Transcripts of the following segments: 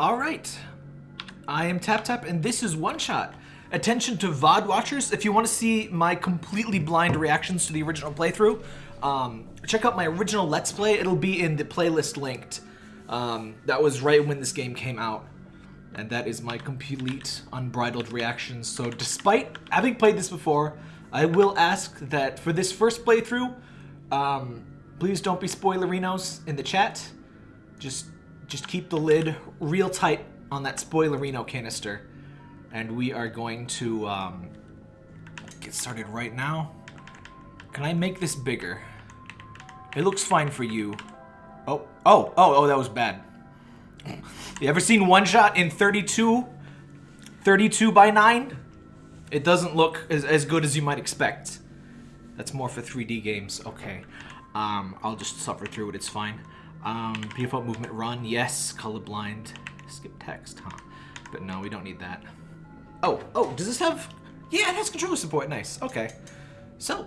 All right. I am Tap Tap, and this is One Shot. Attention to VOD watchers, if you want to see my completely blind reactions to the original playthrough, um, check out my original Let's Play. It'll be in the playlist linked. Um, that was right when this game came out. And that is my complete, unbridled reactions. So despite having played this before, I will ask that for this first playthrough, um, please don't be spoilerinos in the chat. Just, just keep the lid real tight on that spoilerino canister. And we are going to um, get started right now. Can I make this bigger? It looks fine for you. Oh, oh, oh, oh, that was bad. You ever seen one shot in 32? 32 by 9? It doesn't look as, as good as you might expect. That's more for 3D games. Okay. Um, I'll just suffer through it. It's fine. Um, default movement run. Yes. Colorblind. Skip text, huh? But no, we don't need that. Oh, oh, does this have... Yeah, it has controller support. Nice. Okay. So,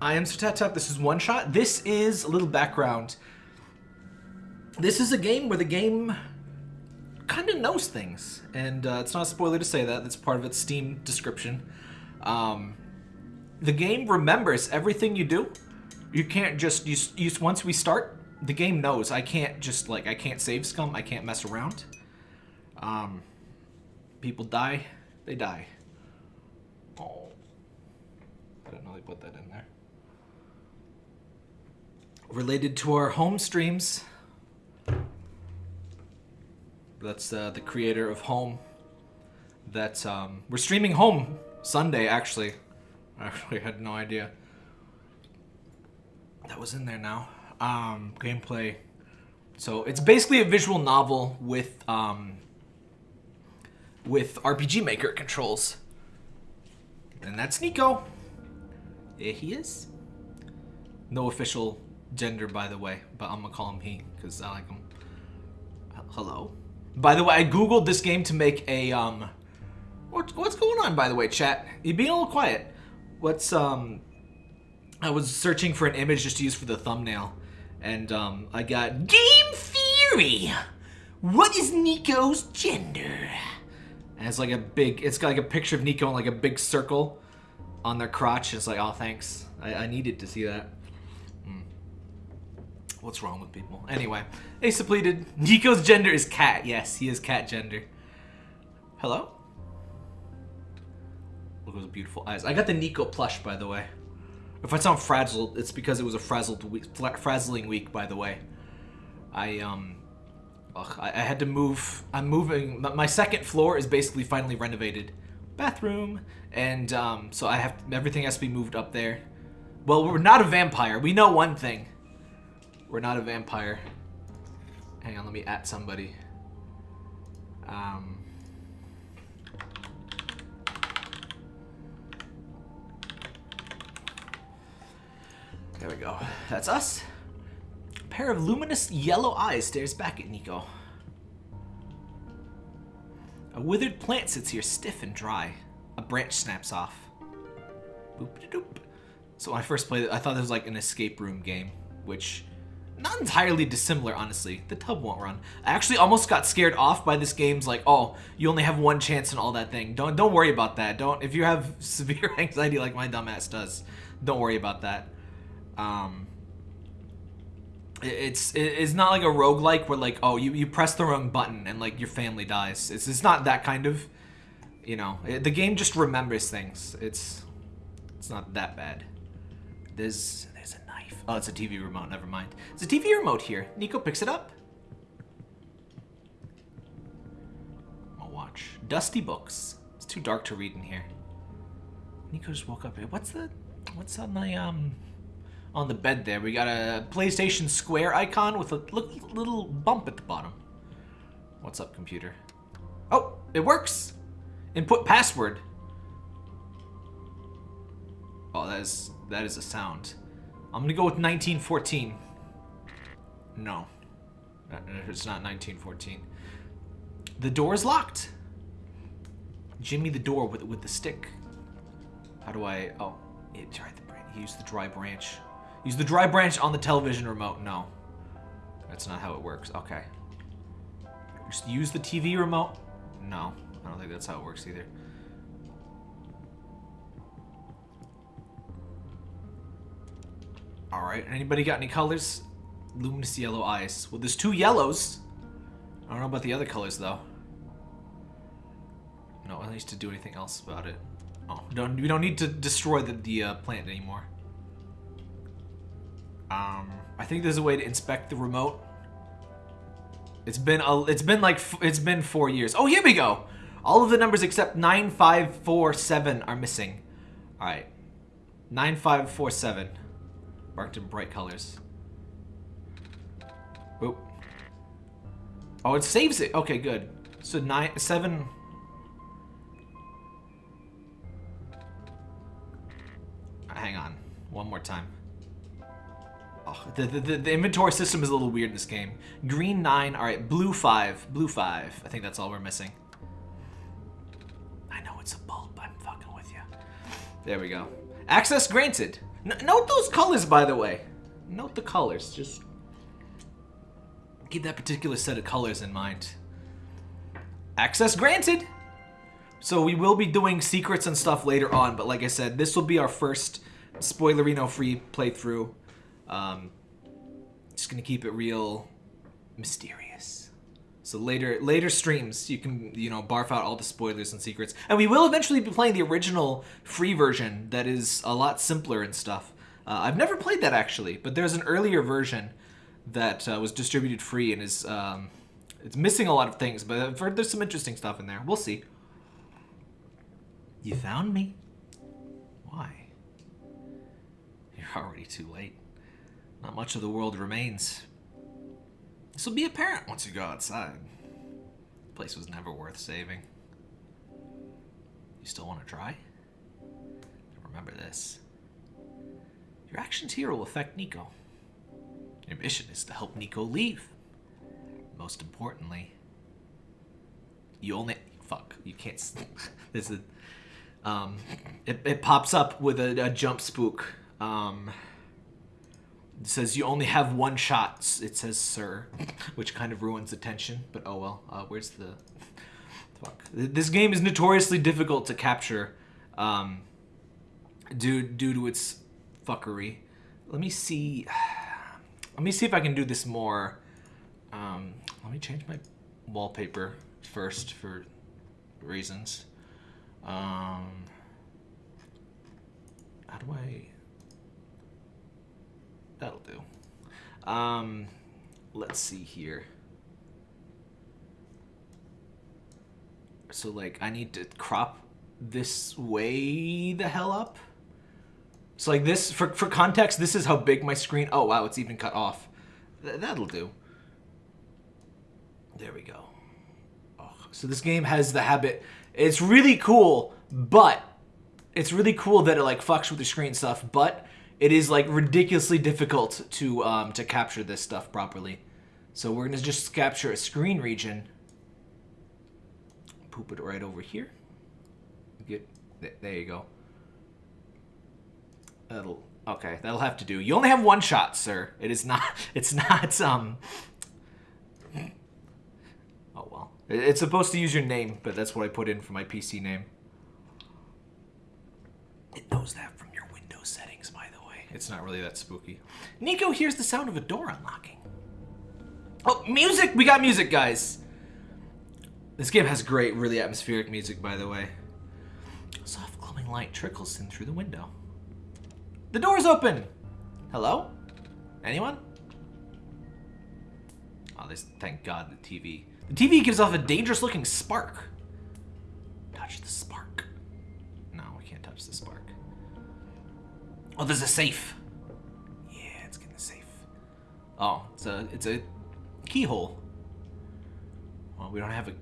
I am Sir Tap Tap. This is One Shot. This is a little background. This is a game where the game kind of knows things. And uh, it's not a spoiler to say that. That's part of its Steam description. Um, the game remembers everything you do. You can't just... You, you, once we start, the game knows. I can't just, like, I can't save scum. I can't mess around. Um, people die. They die. Oh. I didn't know they put that in there. Related to our home streams, that's uh, the creator of Home. That's, um, we're streaming Home Sunday. Actually, I actually had no idea that was in there now. Um, gameplay. So it's basically a visual novel with um, with RPG Maker controls. And that's Nico. There he is. No official gender, by the way, but I'm gonna call him he because I like him. Hello. By the way, I googled this game to make a um. What, what's going on, by the way, chat? You being a little quiet. What's um? I was searching for an image just to use for the thumbnail, and um, I got Game Theory. What is Nico's gender? And it's like a big. It's got like a picture of Nico in like a big circle on their crotch. It's like, oh, thanks. I, I needed to see that. What's wrong with people? Anyway, Ace depleted. Nico's gender is cat. Yes, he is cat gender. Hello? Look at those beautiful eyes. I got the Nico plush, by the way. If I sound frazzled, it's because it was a frazzled week, frazzling week, by the way. I, um... Ugh, I, I had to move... I'm moving... My second floor is basically finally renovated. Bathroom. And, um, so I have... Everything has to be moved up there. Well, we're not a vampire. We know one thing. We're not a vampire. Hang on, let me at somebody. Um... There we go. That's us. A pair of luminous yellow eyes stares back at Nico. A withered plant sits here stiff and dry. A branch snaps off. So when I first played it, I thought this was like an escape room game, which not entirely dissimilar, honestly. The tub won't run. I actually almost got scared off by this game's like, oh, you only have one chance and all that thing. Don't don't worry about that. Don't if you have severe anxiety like my dumbass does, don't worry about that. Um, it's it's not like a roguelike where like, oh, you, you press the wrong button and like your family dies. It's it's not that kind of, you know, it, the game just remembers things. It's it's not that bad. There's there's a knife. Oh, it's a TV remote. Never mind. It's a TV remote here. Nico picks it up. I'll watch. Dusty books. It's too dark to read in here. Nico just woke up. What's the... What's on the, um... On the bed there? We got a PlayStation Square icon with a little bump at the bottom. What's up, computer? Oh, it works! Input password. Oh, that is... That is a sound. I'm gonna go with 1914. No. Uh, it's not 1914. The door is locked. Jimmy the door with with the stick. How do I... Oh, it tried the branch. Use the dry branch. Use the dry branch on the television remote. No. That's not how it works. Okay. Just use the TV remote. No, I don't think that's how it works either. All right, anybody got any colors? Luminous yellow eyes. Well, there's two yellows. I don't know about the other colors though. No, at least to do anything else about it. Oh, don't we don't need to destroy the the uh, plant anymore. Um, I think there's a way to inspect the remote. It's been a, it's been like it's been four years. Oh, here we go. All of the numbers except nine five four seven are missing. All right, nine five four seven, marked in bright colors. Oop. Oh, it saves it. Okay, good. So nine seven. Hang on, one more time. Oh, the, the, the inventory system is a little weird in this game. Green 9, alright, blue 5, blue 5. I think that's all we're missing. I know it's a bulb, I'm fucking with you. There we go. Access granted. N note those colors, by the way. Note the colors, just keep that particular set of colors in mind. Access granted! So we will be doing secrets and stuff later on, but like I said, this will be our first spoilerino-free playthrough. Um, just gonna keep it real mysterious. So later, later streams, you can you know barf out all the spoilers and secrets, and we will eventually be playing the original free version that is a lot simpler and stuff. Uh, I've never played that actually, but there's an earlier version that uh, was distributed free and is um, it's missing a lot of things, but I've heard there's some interesting stuff in there. We'll see. You found me. Why? You're already too late. Not much of the world remains. This will be apparent once you go outside. The place was never worth saving. You still want to try? Remember this. Your actions here will affect Nico. Your mission is to help Nico leave. Most importantly, you only fuck. You can't. There's a. Um, it, it pops up with a, a jump spook. Um, it says you only have one shot. It says sir, which kind of ruins the tension. But oh well. Uh, where's the fuck? This game is notoriously difficult to capture, um, due due to its fuckery. Let me see. Let me see if I can do this more. Um, let me change my wallpaper first for reasons. Um, how do I? That'll do. Um, let's see here. So like, I need to crop this way the hell up. So like this, for, for context, this is how big my screen, oh wow, it's even cut off. Th that'll do. There we go. Oh, so this game has the habit, it's really cool, but it's really cool that it like fucks with the screen stuff, but it is like ridiculously difficult to um, to capture this stuff properly. So we're gonna just capture a screen region. Poop it right over here. Get there you go. That'll okay. That'll have to do. You only have one shot, sir. It is not. It's not. Um. Oh well. It's supposed to use your name, but that's what I put in for my PC name. It knows that from your Windows settings, by the way. It's not really that spooky. Nico hears the sound of a door unlocking. Oh, music! We got music, guys! This game has great, really atmospheric music, by the way. Soft glowing light trickles in through the window. The door's open! Hello? Anyone? Oh, this, thank God, the TV. The TV gives off a dangerous looking spark. Touch the spark. No, we can't touch the spark. Oh, there's a safe. Yeah, it's getting the safe. Oh, it's a it's a keyhole. Well, we don't have a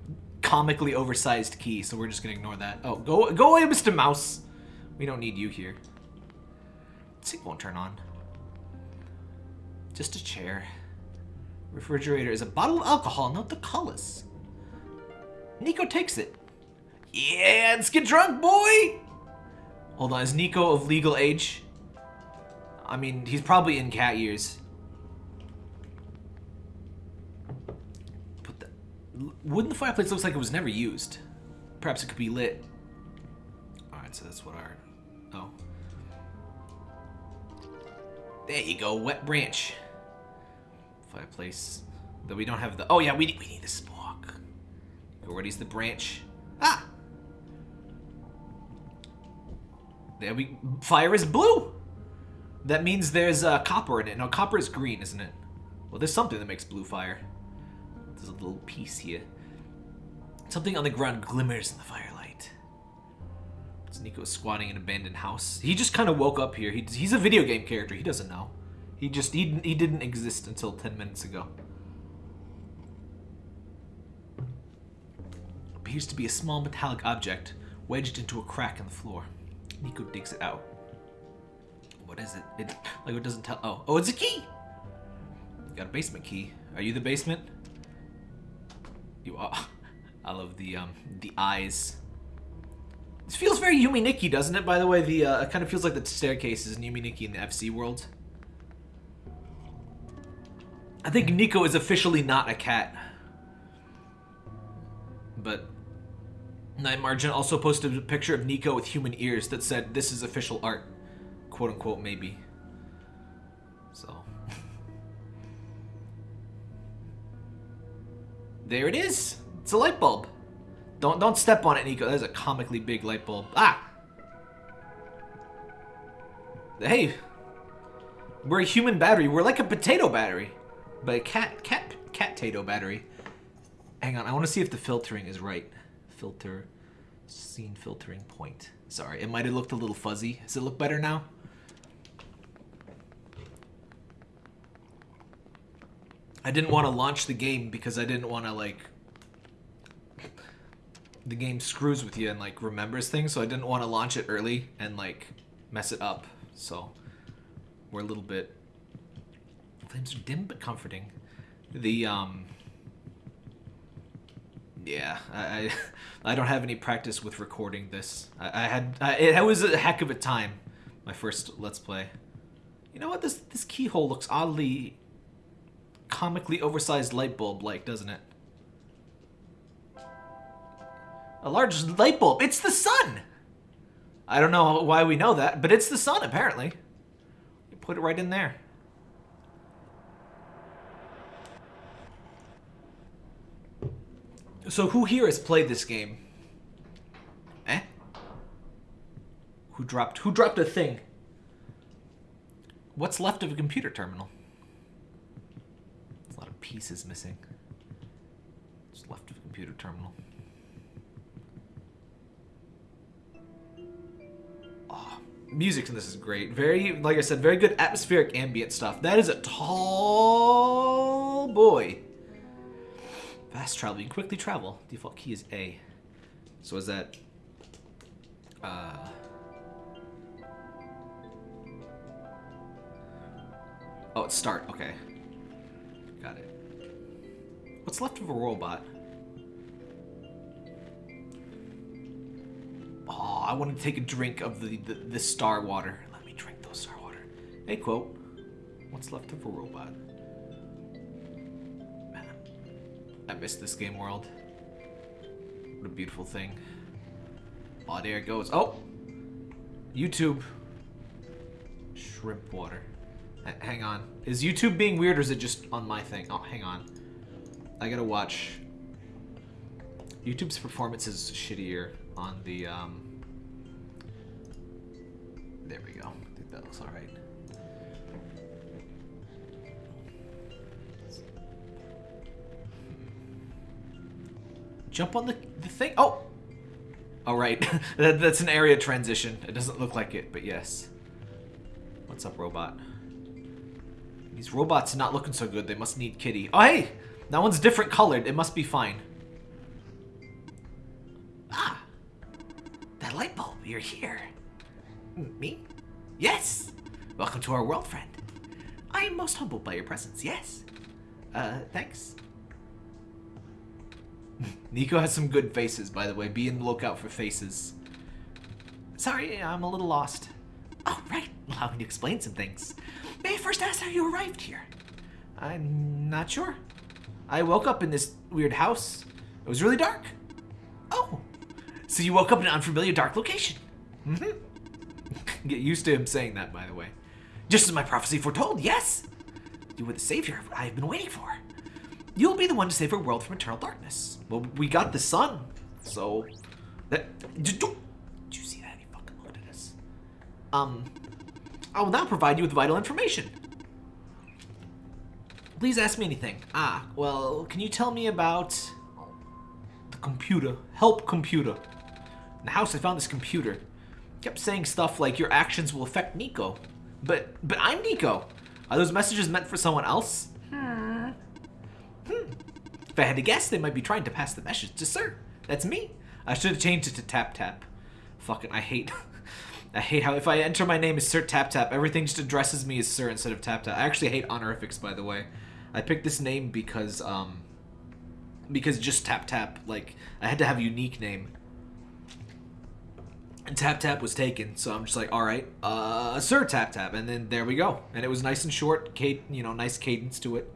comically oversized key, so we're just gonna ignore that. Oh, go go away, Mr. Mouse. We don't need you here. Sink won't turn on. Just a chair. Refrigerator is a bottle of alcohol. not the colors. Nico takes it. Yeah, let's get drunk, boy! Hold on, is Nico of legal age? I mean, he's probably in cat years. Put the, Wooden fireplace looks like it was never used. Perhaps it could be lit. Alright, so that's what our... Oh. There you go, wet branch. Fireplace. Though we don't have the... Oh yeah, we need, we need the spark. Where's the branch? Ah! There we... Fire is blue! That means there's uh, copper in it. Now, copper is green, isn't it? Well, there's something that makes blue fire. There's a little piece here. Something on the ground glimmers in the firelight. It's Nico squatting in an abandoned house. He just kind of woke up here. He, he's a video game character. He doesn't know. He just he, he didn't exist until 10 minutes ago. Appears to be a small metallic object wedged into a crack in the floor. Nico digs it out. What is it? It like it doesn't tell. Oh, oh, it's a key. Got a basement key. Are you the basement? You are. I love the um the eyes. This feels very Yume Nikki, doesn't it? By the way, the uh, it kind of feels like the staircases in Yume Nikki in the FC world. I think Nico is officially not a cat. But Nightmargin also posted a picture of Nico with human ears that said, "This is official art." Quote unquote maybe. So there it is. It's a light bulb. Don't don't step on it, Nico. That is a comically big light bulb. Ah. Hey, we're a human battery. We're like a potato battery, but a cat cat cat tato battery. Hang on, I want to see if the filtering is right. Filter, scene filtering point. Sorry, it might have looked a little fuzzy. Does it look better now? I didn't want to launch the game because I didn't want to like the game screws with you and like remembers things, so I didn't want to launch it early and like mess it up. So we're a little bit flames are dim but comforting. The um yeah, I I, don't have any practice with recording this. I, I had I, it was a heck of a time. My first let's play. You know what? This this keyhole looks oddly comically oversized light bulb like, doesn't it? A large light bulb. It's the sun! I don't know why we know that, but it's the sun, apparently. Put it right in there. So who here has played this game? Eh? Who dropped who dropped a thing? What's left of a computer terminal? Pieces missing. Just left of a computer terminal. Oh, music in this is great. Very, like I said, very good atmospheric ambient stuff. That is a tall boy. Fast travel. You can quickly travel. Default key is A. So is that... Uh... Oh, it's start. Okay. What's left of a robot? Oh, I want to take a drink of the, the, the star water. Let me drink those star water. Hey, quote. What's left of a robot? Man, I miss this game world. What a beautiful thing. Oh, there it goes. Oh! YouTube. Shrimp water. H hang on. Is YouTube being weird or is it just on my thing? Oh, hang on. I gotta watch. YouTube's performance is shittier on the, um... There we go. I think that looks alright. Jump on the, the thing? Oh! Alright. that, that's an area transition. It doesn't look like it, but yes. What's up, robot? These robots are not looking so good. They must need kitty. Oh, hey! That one's different colored. It must be fine. Ah! That light bulb, you're here. Me? Yes! Welcome to our world, friend. I am most humbled by your presence, yes. Uh, thanks. Nico has some good faces, by the way. Be in the lookout for faces. Sorry, I'm a little lost. Oh, right. Allow me to explain some things. May I first ask how you arrived here? I'm not sure. I woke up in this weird house. It was really dark. Oh, so you woke up in an unfamiliar dark location. Mm-hmm. Get used to him saying that, by the way. Just as my prophecy foretold, yes. You were the savior I have been waiting for. You'll be the one to save our world from eternal darkness. Well, we got the sun, so that. Did you see that? He fucking looked at us. Um, I will now provide you with vital information. Please ask me anything. Ah, well, can you tell me about the computer? Help computer. In the house, I found this computer. kept saying stuff like your actions will affect Nico. But but I'm Nico. Are those messages meant for someone else? Hmm. Hmm. If I had to guess, they might be trying to pass the message to Sir. That's me. I should have changed it to Tap Tap. Fucking, I hate... I hate how if I enter my name as Sir Tap Tap, everything just addresses me as Sir instead of Tap Tap. I actually hate honorifics, by the way. I picked this name because, um... Because just Tap Tap, like, I had to have a unique name. And Tap Tap was taken, so I'm just like, all right, uh, Sir Tap Tap, and then there we go. And it was nice and short, you know, nice cadence to it.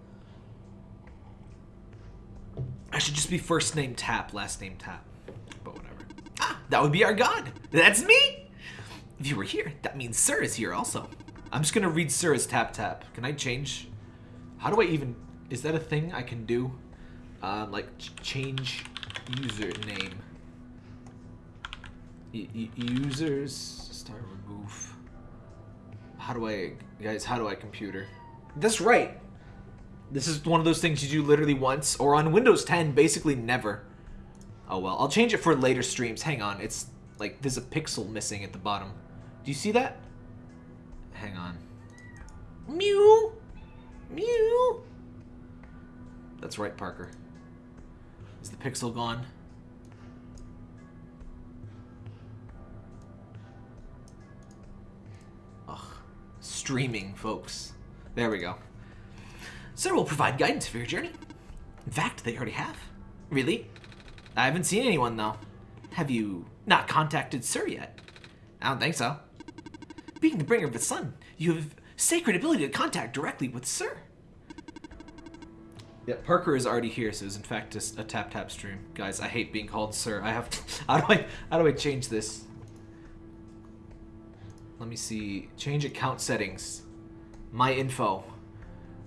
I should just be first name Tap, last name Tap, but whatever. Ah, that would be our god. That's me. If you were here, that means Sir is here also. I'm just gonna read Sir as Tap Tap. Can I change? How do I even? Is that a thing I can do? Um, like change username. Users start remove. How do I guys how do I computer? That's right. This is one of those things you do literally once or on Windows 10 basically never. Oh well I'll change it for later streams. Hang on it's like there's a pixel missing at the bottom. Do you see that? Hang on. Mew mew that's right Parker is the pixel gone Ugh. streaming, folks. There we go. Sir will provide guidance for your journey. In fact, they already have. Really? I haven't seen anyone, though. Have you not contacted Sir yet? I don't think so. Being the bringer of the sun, you have sacred ability to contact directly with Sir. Yeah, Parker is already here, so it's in fact just a tap tap stream. Guys, I hate being called Sir. I have to, how do I how do I change this? Let me see. Change account settings. My info.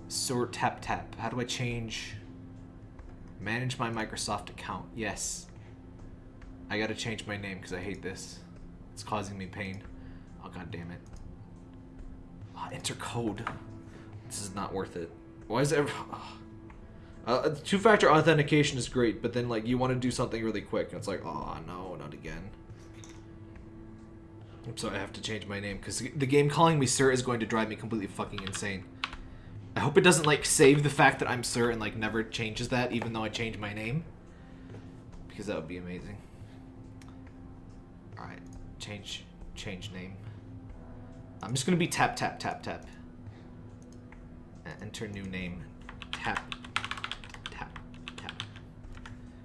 Sort tap tap. How do I change? Manage my Microsoft account. Yes. I gotta change my name because I hate this. It's causing me pain. Oh god damn it. Oh, enter code. This is not worth it. Why is it? Oh. Uh, two-factor authentication is great, but then like you want to do something really quick, and it's like, oh no, not again. So I have to change my name because the game calling me Sir is going to drive me completely fucking insane. I hope it doesn't like save the fact that I'm Sir and like never changes that even though I change my name. Because that would be amazing. Alright, change change name. I'm just gonna be tap tap tap tap. Enter new name. Tap tap tap.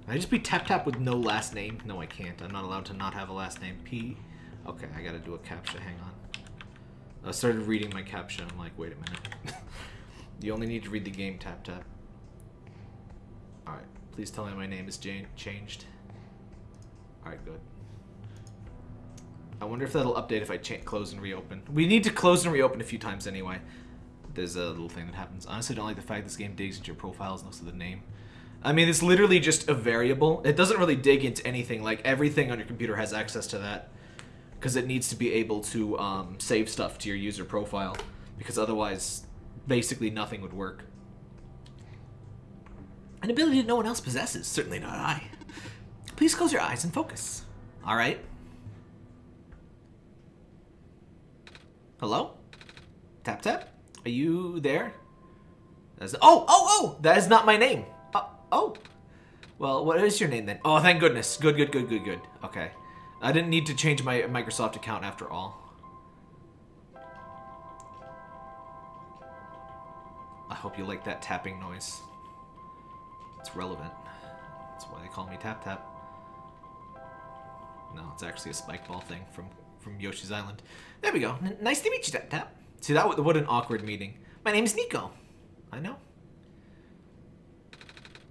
Can I just be tap tap with no last name? No I can't. I'm not allowed to not have a last name. P Okay, I gotta do a captcha, hang on. I started reading my captcha, I'm like, wait a minute. you only need to read the game tap tap. Alright, please tell me my name is Jane changed. Alright, good. I wonder if that'll update if I close and reopen. We need to close and reopen a few times anyway. There's a little thing that happens. Honestly, I don't like the fact this game digs into your profiles looks at the name. I mean, it's literally just a variable. It doesn't really dig into anything. Like, everything on your computer has access to that because it needs to be able to um, save stuff to your user profile because otherwise basically nothing would work. An ability that no one else possesses, certainly not I. Please close your eyes and focus. All Hello? Tap tap? Are you there? That's, oh, oh, oh! That is not my name. Uh, oh. Well, what is your name then? Oh, thank goodness. Good, good, good, good, good. Okay. I didn't need to change my Microsoft account after all. I hope you like that tapping noise. It's relevant. That's why they call me Tap Tap. No, it's actually a spike ball thing from, from Yoshi's Island. There we go. N nice to meet you, Tap Tap. See, that what an awkward meeting. My name is Nico. I know.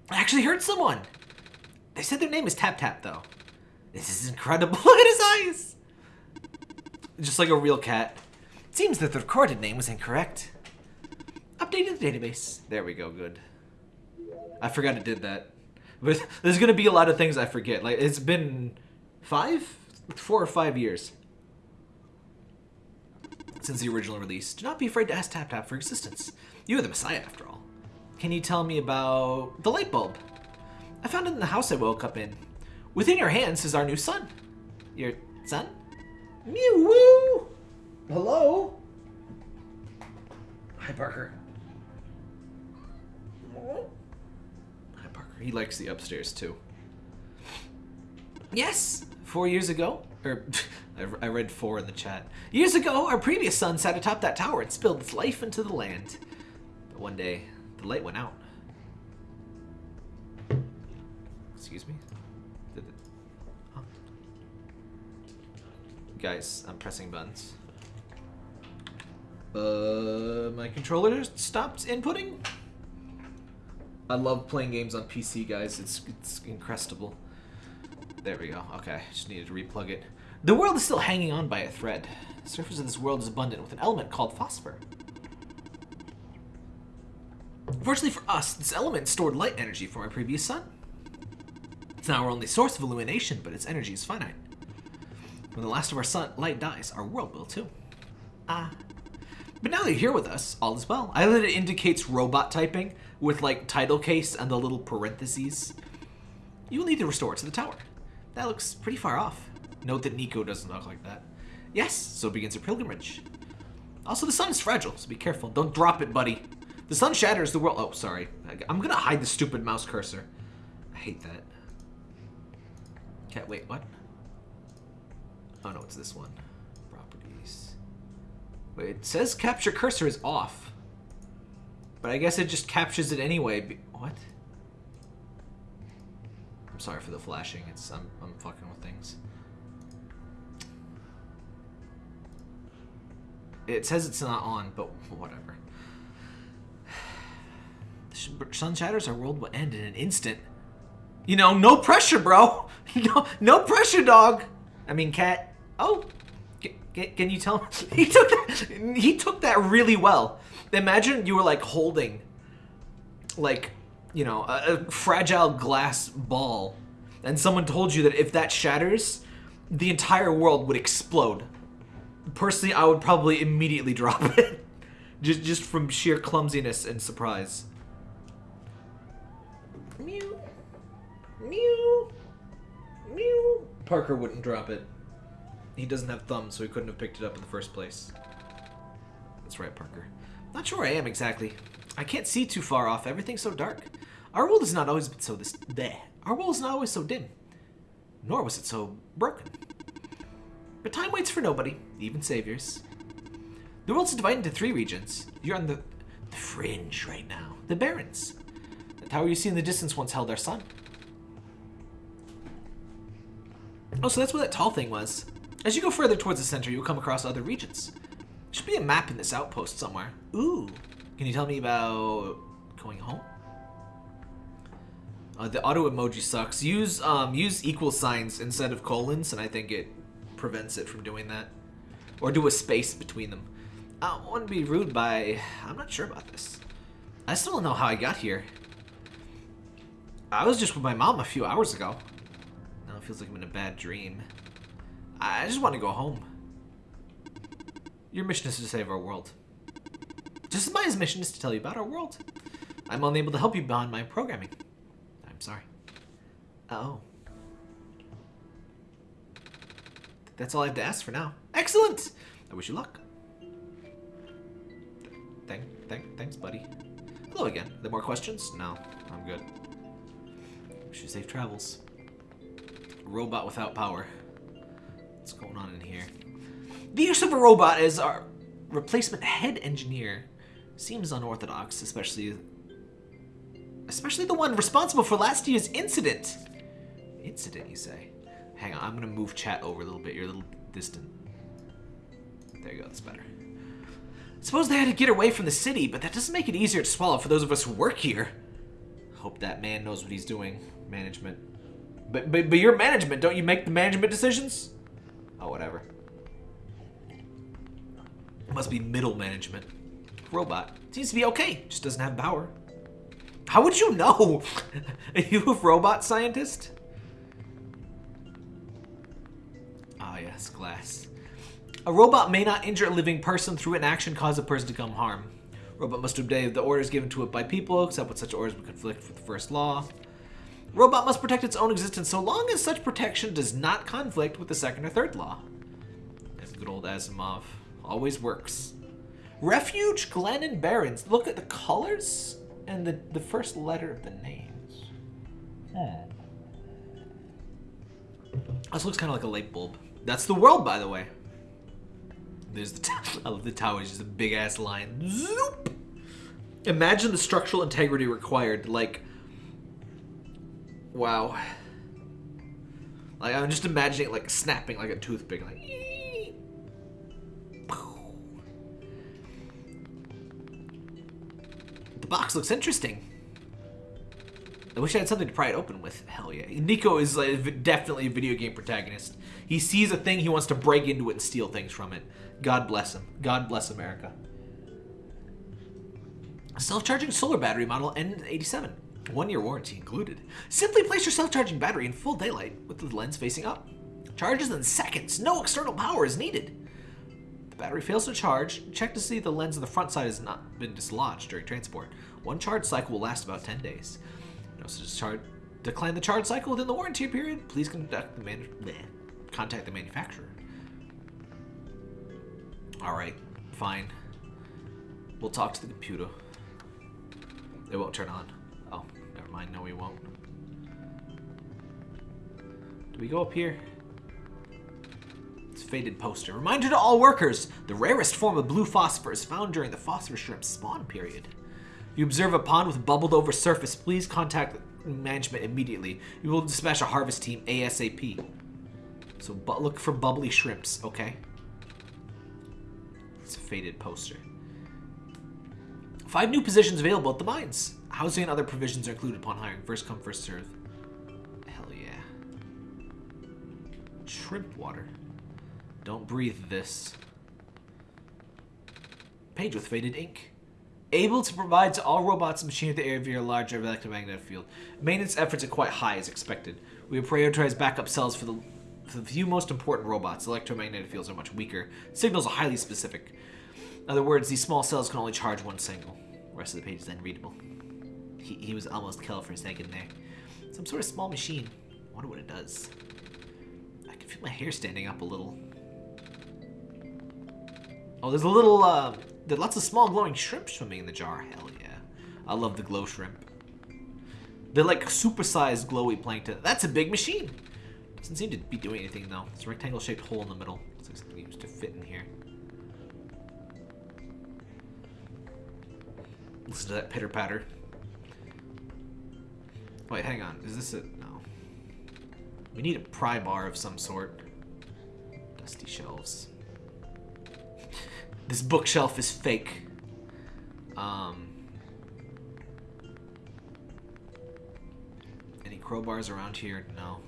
I actually heard someone. They said their name is Tap Tap, though. This is incredible. Look at his eyes! Just like a real cat. It seems that the recorded name was incorrect. Updating the database. There we go, good. I forgot it did that. But there's gonna be a lot of things I forget. Like, it's been five? Four or five years since the original release. Do not be afraid to ask Tap Tap for existence. You are the Messiah, after all. Can you tell me about the light bulb? I found it in the house I woke up in. Within your hands is our new sun. Your sun? Mew woo! Hello? Hi, Parker. Hi, Parker. He likes the upstairs, too. Yes, four years ago, or I, read four in the chat. Years ago, our previous sun sat atop that tower and spilled its life into the land. But one day, the light went out. Excuse me? Did it... Huh? Guys, I'm pressing buttons. Uh, my controller stopped inputting? I love playing games on PC, guys. It's, it's incredible. There we go. Okay, just needed to replug it. The world is still hanging on by a thread. The surface of this world is abundant with an element called phosphor. Fortunately for us, this element stored light energy from our previous sun. It's now our only source of illumination, but its energy is finite. When the last of our sun light dies, our world will too. Ah. But now that you're here with us, all is well. I that it indicates robot typing with like title case and the little parentheses. You will need to restore it to the tower. That looks pretty far off. Note that Nico doesn't look like that. Yes, so begins a pilgrimage. Also, the sun is fragile, so be careful. Don't drop it, buddy. The sun shatters the world. Oh, sorry. I'm gonna hide the stupid mouse cursor. I hate that. Okay, wait, what? Oh no, it's this one. Properties. Wait, it says capture cursor is off. But I guess it just captures it anyway. What? I'm sorry for the flashing. It's I'm, I'm fucking with things. It says it's not on, but whatever. sun shatters, our world will end in an instant. You know, no pressure, bro. No, no pressure, dog. I mean, cat. Oh, can you tell? He took that. He took that really well. Imagine you were like holding, like, you know, a, a fragile glass ball, and someone told you that if that shatters, the entire world would explode personally, I would probably immediately drop it. just, just from sheer clumsiness and surprise. Mew. Mew. Mew. Parker wouldn't drop it. He doesn't have thumbs, so he couldn't have picked it up in the first place. That's right, Parker. Not sure I am exactly. I can't see too far off. Everything's so dark. Our world has not always been so this. Bleh. Our world is not always so dim. Nor was it so broken. But time waits for nobody, even saviors. The world's divided into three regions. You're on the, the fringe right now. The Barrens. The tower you see in the distance once held our sun. Oh, so that's what that tall thing was. As you go further towards the center, you'll come across other regions. There should be a map in this outpost somewhere. Ooh. Can you tell me about going home? Uh, the auto emoji sucks. Use um, use equal signs instead of colons, and I think it prevents it from doing that. Or do a space between them. I don't want to be rude by... I'm not sure about this. I still don't know how I got here. I was just with my mom a few hours ago. Now it feels like I'm in a bad dream. I just want to go home. Your mission is to save our world. Just as my mission is to tell you about our world. I'm unable to help you beyond my programming. I'm sorry. Oh. That's all I have to ask for now. Excellent! I wish you luck. Thank, thank, thanks, buddy. Hello again. There more questions? No, I'm good. Wish you safe travels. Robot without power. What's going on in here? The use of a robot as our replacement head engineer seems unorthodox, especially especially the one responsible for last year's incident. Incident, you say? Hang on, I'm gonna move chat over a little bit. You're a little distant. There you go, that's better. Suppose they had to get away from the city, but that doesn't make it easier to swallow for those of us who work here. Hope that man knows what he's doing. Management. But, but, but you're management. Don't you make the management decisions? Oh, whatever. It must be middle management. Robot. Seems to be okay. Just doesn't have power. How would you know? Are you a robot scientist? Glass. A robot may not injure a living person through an action cause a person to come harm. Robot must obey the orders given to it by people, except when such orders would conflict with the first law. Robot must protect its own existence so long as such protection does not conflict with the second or third law. As good old Asimov. Always works. Refuge, Glen, and Barrens. Look at the colors and the, the first letter of the names. Hmm. This looks kind of like a light bulb. That's the world, by the way. There's the, t- I love the tower. It's just a big ass line. Zoop! Imagine the structural integrity required. Like, wow. Like I'm just imagining it like snapping like a toothpick. Like, the box looks interesting. I wish I had something to pry it open with. Hell yeah. Nico is like definitely a video game protagonist. He sees a thing, he wants to break into it and steal things from it. God bless him. God bless America. Self-charging solar battery model N87. One year warranty included. Simply place your self-charging battery in full daylight with the lens facing up. Charges in seconds. No external power is needed. The battery fails to charge. Check to see the lens on the front side has not been dislodged during transport. One charge cycle will last about 10 days. No such charge. Decline the charge cycle within the warranty period. Please conduct the man bleh. Contact the manufacturer. All right, fine. We'll talk to the computer. It won't turn on. Oh, never mind. No, we won't. Do we go up here? It's faded poster. Reminder to all workers: the rarest form of blue phosphor is found during the phosphor shrimp spawn period. If you observe a pond with bubbled over surface, please contact management immediately. We will dispatch a harvest team ASAP. So bu- look for bubbly shrimps, okay? It's a faded poster. Five new positions available at the mines. Housing and other provisions are included upon hiring. First come, first serve. Hell yeah. Shrimp water. Don't breathe this. Page with faded ink. Able to provide to all robots and machinery the area via a large electromagnetic field. Maintenance efforts are quite high as expected. We have prioritized backup cells for the, the few most important robots. Electromagnetic fields are much weaker. Signals are highly specific. In other words, these small cells can only charge one signal. The rest of the page is unreadable. He, he was almost killed for a second there. Some sort of small machine. I wonder what it does. I can feel my hair standing up a little. Oh, there's a little, uh, there's lots of small glowing shrimp swimming in the jar. Hell yeah. I love the glow shrimp. They're like supersized glowy plankton. That's a big machine. Doesn't seem to be doing anything though. It's a rectangle shaped hole in the middle. Looks like something used to fit in here. Listen to that pitter patter. Wait, hang on. Is this it? No. We need a pry bar of some sort. Dusty shelves. This bookshelf is fake. Um. Any crowbars around here? No.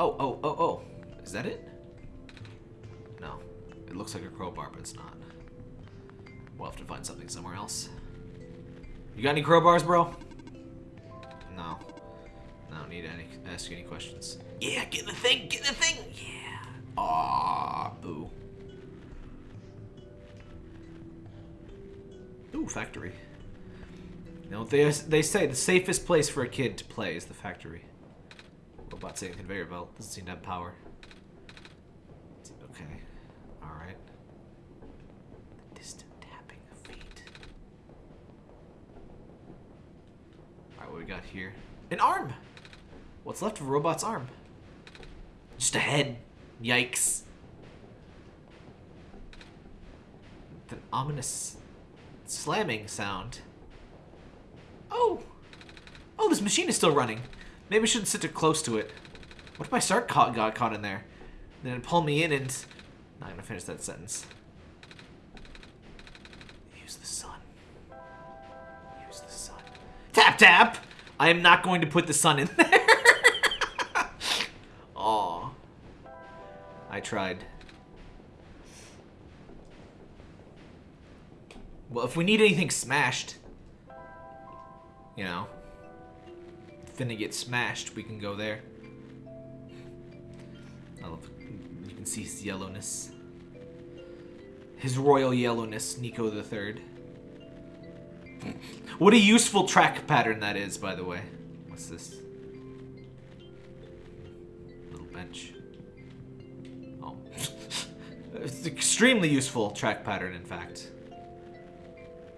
Oh, oh, oh, oh. Is that it? No. It looks like a crowbar, but it's not. We'll have to find something somewhere else. You got any crowbars, bro? No. I don't need to any, ask any questions. Yeah, get the thing, get the thing! Yeah. Aw, boo. Ooh, factory. You know, they, they say the safest place for a kid to play is the factory. Robot saying conveyor belt. Doesn't seem to have power. Okay. Alright. Distant tapping of feet. Alright, what we got here? An arm! What's left of a robot's arm? Just a head. Yikes. An ominous slamming sound. Oh! Oh, this machine is still running. Maybe I shouldn't sit too close to it. What if my start caught, got caught in there? Then it'd pull me in and... Not gonna finish that sentence. Use the sun. Use the sun. Tap tap! I am not going to put the sun in there. Aw. I tried. Well, if we need anything smashed, you know, finna get smashed, we can go there. I love, you can see his yellowness. His royal yellowness, Niko the Third. What a useful track pattern that is, by the way. What's this? Little bench. Oh. it's extremely useful track pattern, in fact.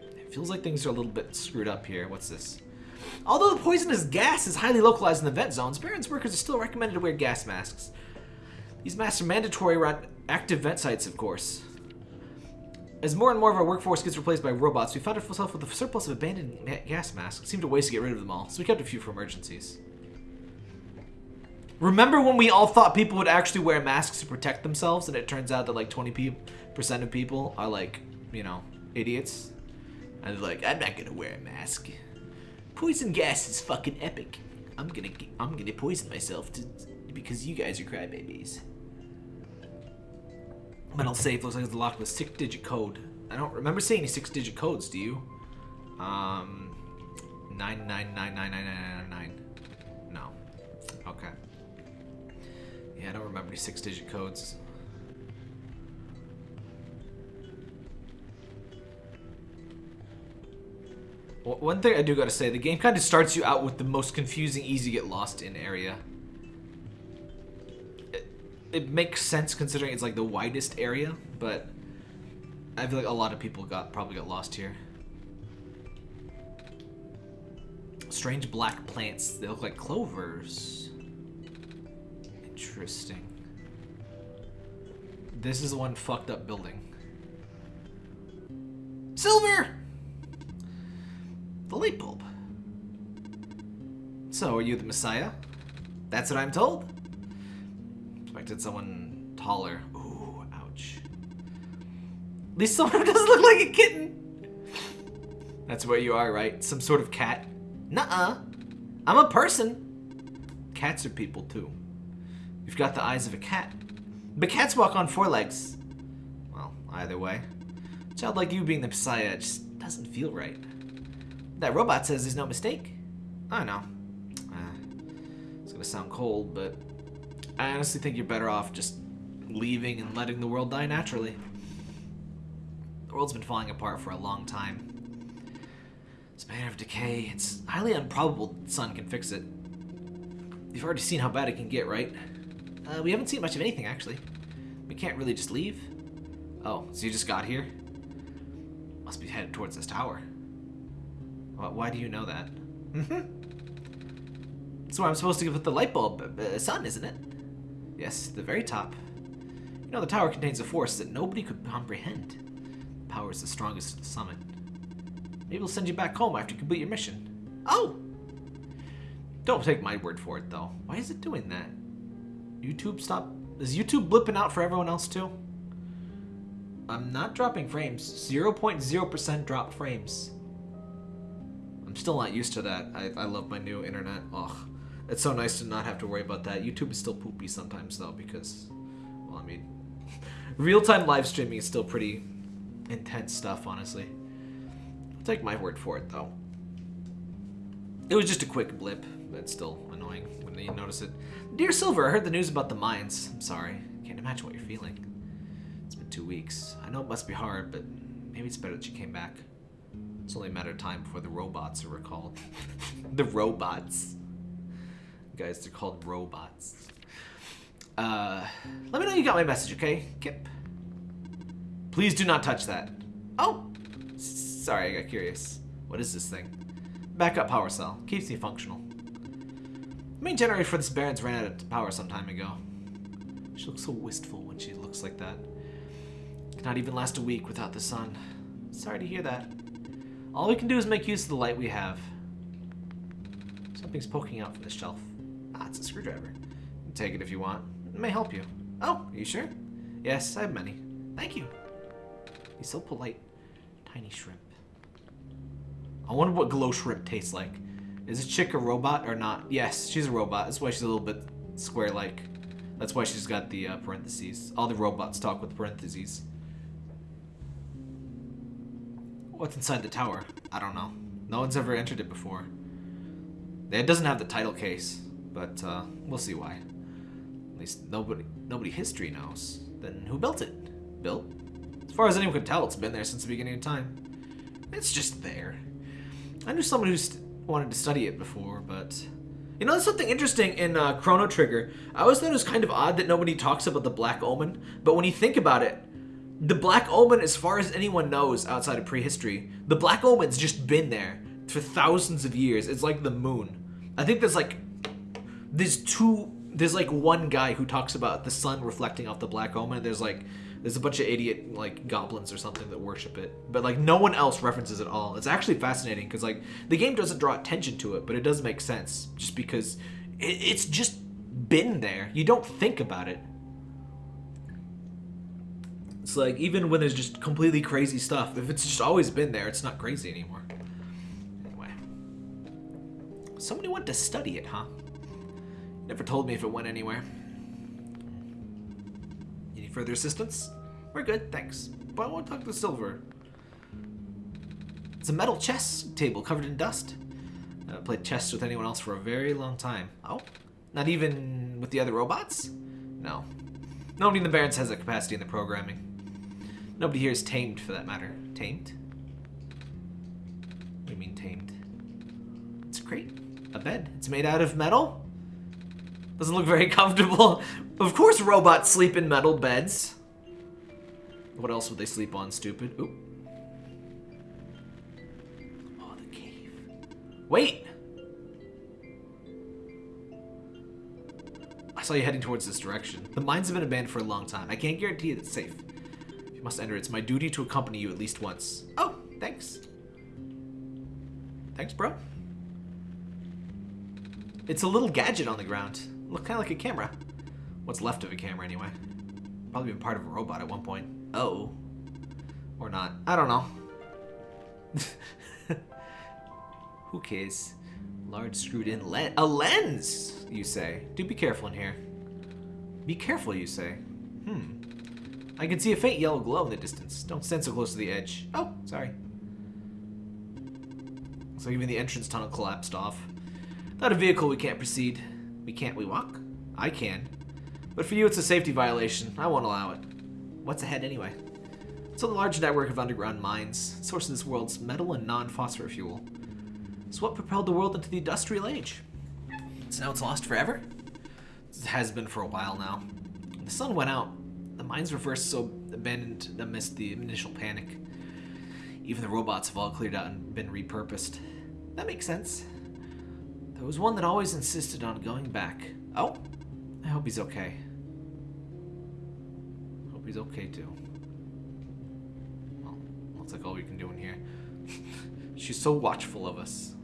It feels like things are a little bit screwed up here. What's this? Although the poisonous gas is highly localized in the vent zones, Barrens workers are still recommended to wear gas masks. These masks are mandatory around active vent sites, of course. As more and more of our workforce gets replaced by robots, we found ourselves with a surplus of abandoned gas masks. It seemed a waste to get rid of them all, so we kept a few for emergencies. Remember when we all thought people would actually wear masks to protect themselves, and it turns out that like 20% of people are like, you know, idiots? And they're like, I'm not gonna wear a mask. Poison gas is fucking epic. I'm gonna, I'm gonna poison myself to, because you guys are crybabies. Metal safe looks like it's locked with six-digit code. I don't remember seeing any six-digit codes. Do you? Um, nine nine nine nine nine nine nine nine. No. Okay. Yeah, I don't remember any six-digit codes. One thing I do gotta say, the game kind of starts you out with the most confusing, easy get lost in area it makes sense considering it's like the widest area, but I feel like a lot of people got probably got lost here. Strange black plants. They look like clovers. Interesting. This is one fucked up building. Silver! The light bulb. So, are you the Messiah? That's what I'm told? Expected someone taller. Ooh, ouch. At least someone doesn't look like a kitten. That's what you are, right? Some sort of cat? Nuh-uh. I'm a person. Cats are people, too. You've got the eyes of a cat. But cats walk on four legs. Well, either way. A child like you being the Messiah just doesn't feel right. That robot says there's no mistake. I know. Uh, it's gonna sound cold, but I honestly think you're better off just leaving and letting the world die naturally. The world's been falling apart for a long time. It's a matter of decay. It's highly improbable the sun can fix it. You've already seen how bad it can get, right? Uh, we haven't seen much of anything, actually. We can't really just leave. Oh, so you just got here? Must be headed towards this tower. Why do you know that? Mm-hmm. That's why I'm supposed to give it the light bulb uh, sun, isn't it? Yes, the very top. You know, the tower contains a force that nobody could comprehend. The power is the strongest at the summit. Maybe we'll send you back home after you complete your mission. Oh! Don't take my word for it, though. Why is it doing that? YouTube stop... Is YouTube blipping out for everyone else, too? I'm not dropping frames. 0.0% drop frames. I'm still not used to that. I, I love my new internet. Ugh. It's so nice to not have to worry about that. YouTube is still poopy sometimes though because, well, I mean, real-time live streaming is still pretty intense stuff, honestly. I'll take my word for it though. It was just a quick blip, but still annoying when you notice it. Dear Silver, I heard the news about the mines. I'm sorry. Can't imagine what you're feeling. It's been two weeks. I know it must be hard, but maybe it's better that you came back. It's only a matter of time before the robots are recalled. the robots guys. They're called robots. Uh, let me know you got my message, okay? Kip. Please do not touch that. Oh! Sorry, I got curious. What is this thing? Backup power cell. Keeps me functional. Main generator for this Barrens ran out of power some time ago. She looks so wistful when she looks like that. Cannot even last a week without the sun. Sorry to hear that. All we can do is make use of the light we have. Something's poking out from the shelf. Ah, it's a screwdriver. take it if you want. It may help you. Oh, are you sure? Yes, I have many. Thank you. He's so polite. Tiny shrimp. I wonder what glow shrimp tastes like. Is this chick a robot or not? Yes, she's a robot. That's why she's a little bit square-like. That's why she's got the uh, parentheses. All the robots talk with parentheses. What's inside the tower? I don't know. No one's ever entered it before. It doesn't have the title case, but uh, we'll see why. At least nobody, nobody history knows. Then who built it? Built? As far as anyone can tell, it's been there since the beginning of time. It's just there. I knew someone who wanted to study it before, but... You know, there's something interesting in uh, Chrono Trigger. I always thought it was kind of odd that nobody talks about the Black Omen, but when you think about it, the Black Omen, as far as anyone knows outside of prehistory, the Black Omen's just been there for thousands of years. It's like the moon. I think there's like, there's two, there's like one guy who talks about the sun reflecting off the Black Omen. There's like, there's a bunch of idiot like goblins or something that worship it, but like no one else references it all. It's actually fascinating because like the game doesn't draw attention to it, but it does make sense just because it, it's just been there. You don't think about it. It's like even when there's just completely crazy stuff, if it's just always been there, it's not crazy anymore. Anyway, somebody went to study it, huh? Never told me if it went anywhere Any further assistance? We're good, thanks. But I want to talk to Silver. It's a metal chess table covered in dust. I haven't played chess with anyone else for a very long time. Oh? Not even with the other robots? No. Nobody in the Barrens has the capacity in the programming. Nobody here is tamed, for that matter. Tamed? What do you mean tamed? It's a crate. A bed. It's made out of metal? Doesn't look very comfortable. Of course robots sleep in metal beds. What else would they sleep on, stupid? Oop. Oh, the cave. Wait! I saw you heading towards this direction. The mines have been abandoned for a long time. I can't guarantee it's safe. You must enter, it's my duty to accompany you at least once. Oh, thanks. Thanks, bro. It's a little gadget on the ground. Look kind of like a camera. What's left of a camera, anyway. Probably been part of a robot at one point. Oh. Or not. I don't know. Who cares? Large screwed in lens. A lens, you say. Do be careful in here. Be careful, you say. Hmm. I can see a faint yellow glow in the distance. Don't stand so close to the edge. Oh, sorry. So even the entrance tunnel collapsed off. Without a vehicle, we can't proceed. We can't we walk? I can. But for you, it's a safety violation. I won't allow it. What's ahead anyway? It's a large network of underground mines, source of this world's metal and non-phosphor fuel. It's what propelled the world into the industrial age. So now it's lost forever? It has been for a while now. The sun went out. The mines were first so abandoned amidst the initial panic. Even the robots have all cleared out and been repurposed. That makes sense. There was one that always insisted on going back. Oh, I hope he's okay. Hope he's okay too. Well, looks like all we can do in here. She's so watchful of us.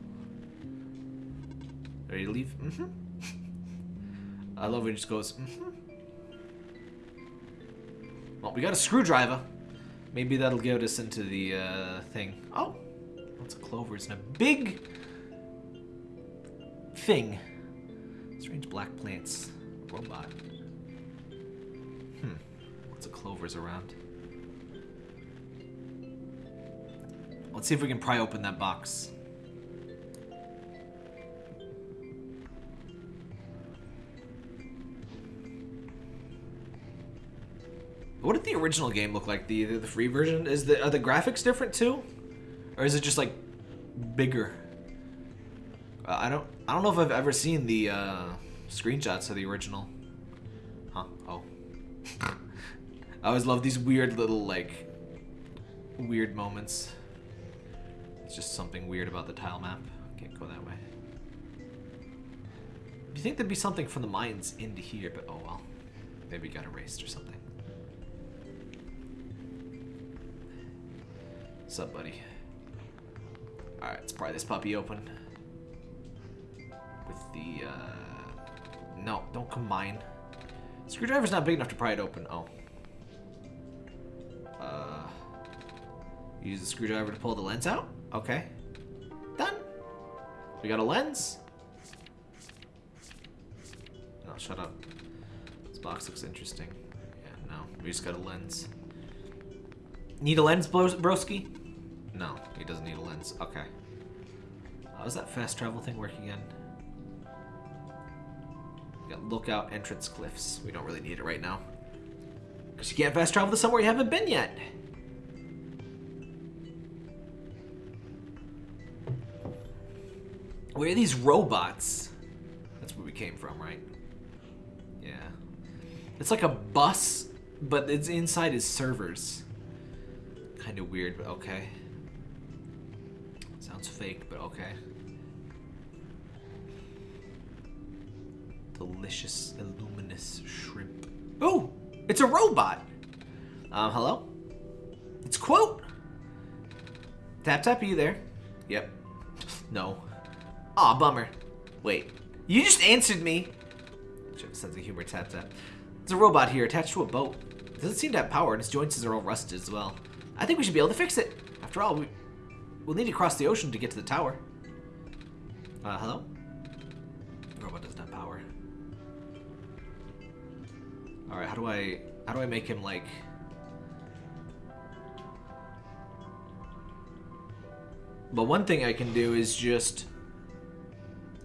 Ready to leave? Mm-hmm. I love he just goes, mm-hmm. Well, we got a screwdriver. Maybe that'll get us into the uh, thing. Oh, lots of clovers and a big thing. Strange black plants. Robot. Hmm. Lots of clovers around. Let's see if we can pry open that box. What did the original game look like? The the, free version is the are the graphics different too, or is it just like bigger? Uh, I don't I don't know if I've ever seen the uh, screenshots of the original. Huh? Oh. I always love these weird little like weird moments. It's just something weird about the tile map. Can't go that way. Do you think there'd be something from the mines into here? But oh well. Maybe got erased or something. What's up, buddy? Alright, let's pry this puppy open with the, uh... No, don't combine. Screwdriver's not big enough to pry it open. Oh. Uh... Use the screwdriver to pull the lens out? Okay. Done. We got a lens? No, shut up. This box looks interesting. Yeah, no. We just got a lens. Need a lens, Bros- broski? No, he doesn't need a lens. Okay. How does that fast travel thing work again? We got lookout entrance cliffs. We don't really need it right now. Because you can't fast travel to somewhere you haven't been yet. Where are these robots? That's where we came from, right? Yeah. It's like a bus, but it's inside is servers. Kind of weird, but okay. Sounds fake, but okay. Delicious, illuminous shrimp. Oh, it's a robot. Um, hello? It's Quote. Tap tap, are you there? Yep. No. Aw, bummer. Wait, you just answered me. Sense of humor, tap tap. It's a robot here attached to a boat. It doesn't seem to have power, and its joints are all rusted as well. I think we should be able to fix it. After all, we, we'll need to cross the ocean to get to the tower. Uh, hello? The robot doesn't have power. Alright, how do I... How do I make him, like... But one thing I can do is just...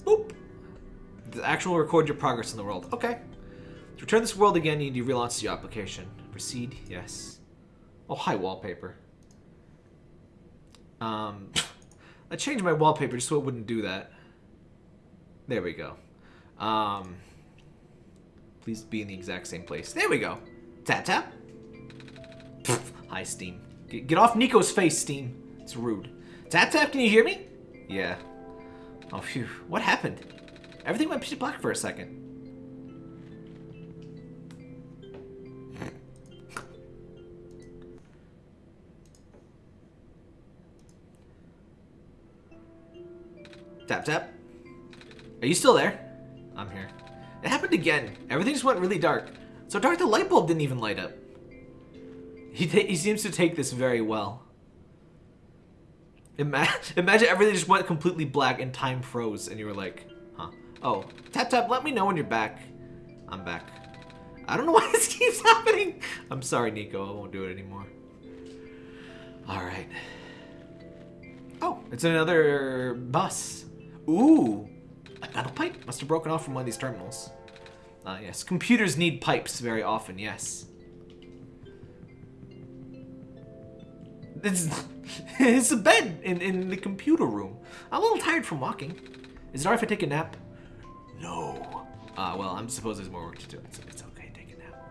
Boop! The actual record your progress in the world. Okay. To return this world again, you need to relaunch the application. Proceed, yes. Oh, hi, wallpaper. Um, I changed my wallpaper just so it wouldn't do that. There we go. Um, please be in the exact same place. There we go. Tap tap. Pfft, hi, Steam. Get, get off Niko's face, Steam. It's rude. Tap tap, can you hear me? Yeah. Oh, phew. What happened? Everything went pitch black for a second. Tap tap. Are you still there? I'm here. It happened again. Everything just went really dark. So dark the light bulb didn't even light up. He, he seems to take this very well. Ima imagine everything just went completely black and time froze and you were like, huh. Oh, tap tap, let me know when you're back. I'm back. I don't know why this keeps happening. I'm sorry, Niko. I won't do it anymore. All right. Oh, it's another bus. Ooh, a metal pipe must have broken off from one of these terminals. Ah, yes. Computers need pipes very often, yes. It's, it's a bed in, in the computer room. I'm a little tired from walking. Is it alright if I take a nap? No. Ah, uh, well, I'm suppose there's more work to do. It's, it's okay, take a nap.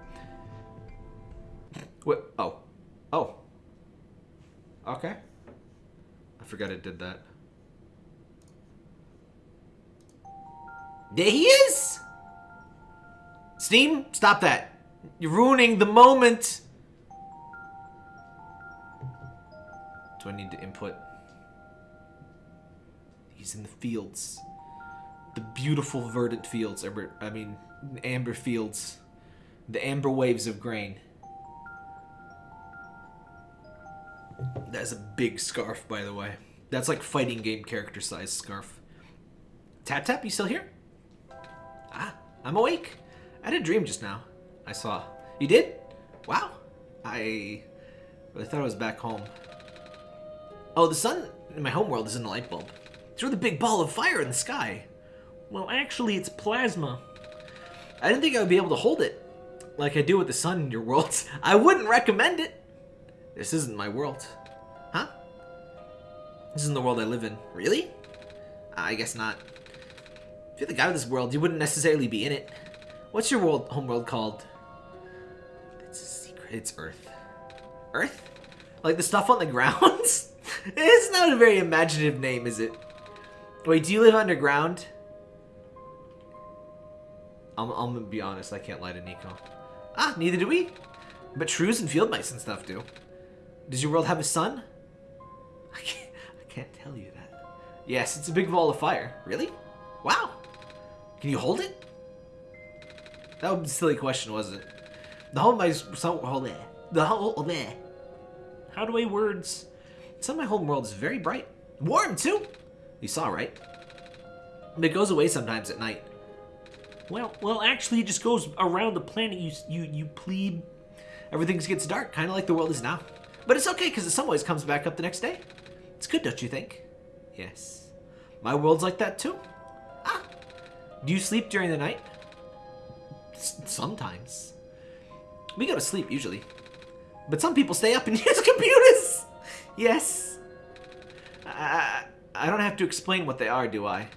What? Oh. Oh. Okay. I forgot it did that. There he is! Steam, stop that. You're ruining the moment. Do I need to input? He's in the fields. The beautiful verdant fields. Amber, I mean, amber fields. The amber waves of grain. That's a big scarf, by the way. That's like fighting game character size scarf. Tap Tap, you still here? Ah, I'm awake. I had a dream just now. I saw. You did? Wow. I really thought I was back home. Oh, the sun in my homeworld is in the light bulb. It's really big ball of fire in the sky. Well, actually, it's plasma. I didn't think I would be able to hold it like I do with the sun in your worlds. I wouldn't recommend it. This isn't my world. Huh? This isn't the world I live in. Really? I guess not. If you're the guy of this world, you wouldn't necessarily be in it. What's your world, homeworld called? It's a secret. It's Earth. Earth? Like the stuff on the ground? it's not a very imaginative name, is it? Wait, do you live underground? I'm, I'm gonna be honest, I can't lie to Niko. Ah, neither do we. But shrews and field mice and stuff do. Does your world have a sun? I can't, I can't tell you that. Yes, it's a big ball of fire. Really? Wow. Can you hold it? That was a silly question, wasn't it? The whole my so hold there. The whole there. How do I words? Some of my home world is very bright. Warm too. You saw, right? It goes away sometimes at night. Well, well, actually, it just goes around the planet. You, you, you plebe. Everything gets dark, kind of like the world is now. But it's okay, because in some ways comes back up the next day. It's good, don't you think? Yes. My world's like that too. Do you sleep during the night? S sometimes. We go to sleep, usually. But some people stay up and use computers! Yes. I, I don't have to explain what they are, do I?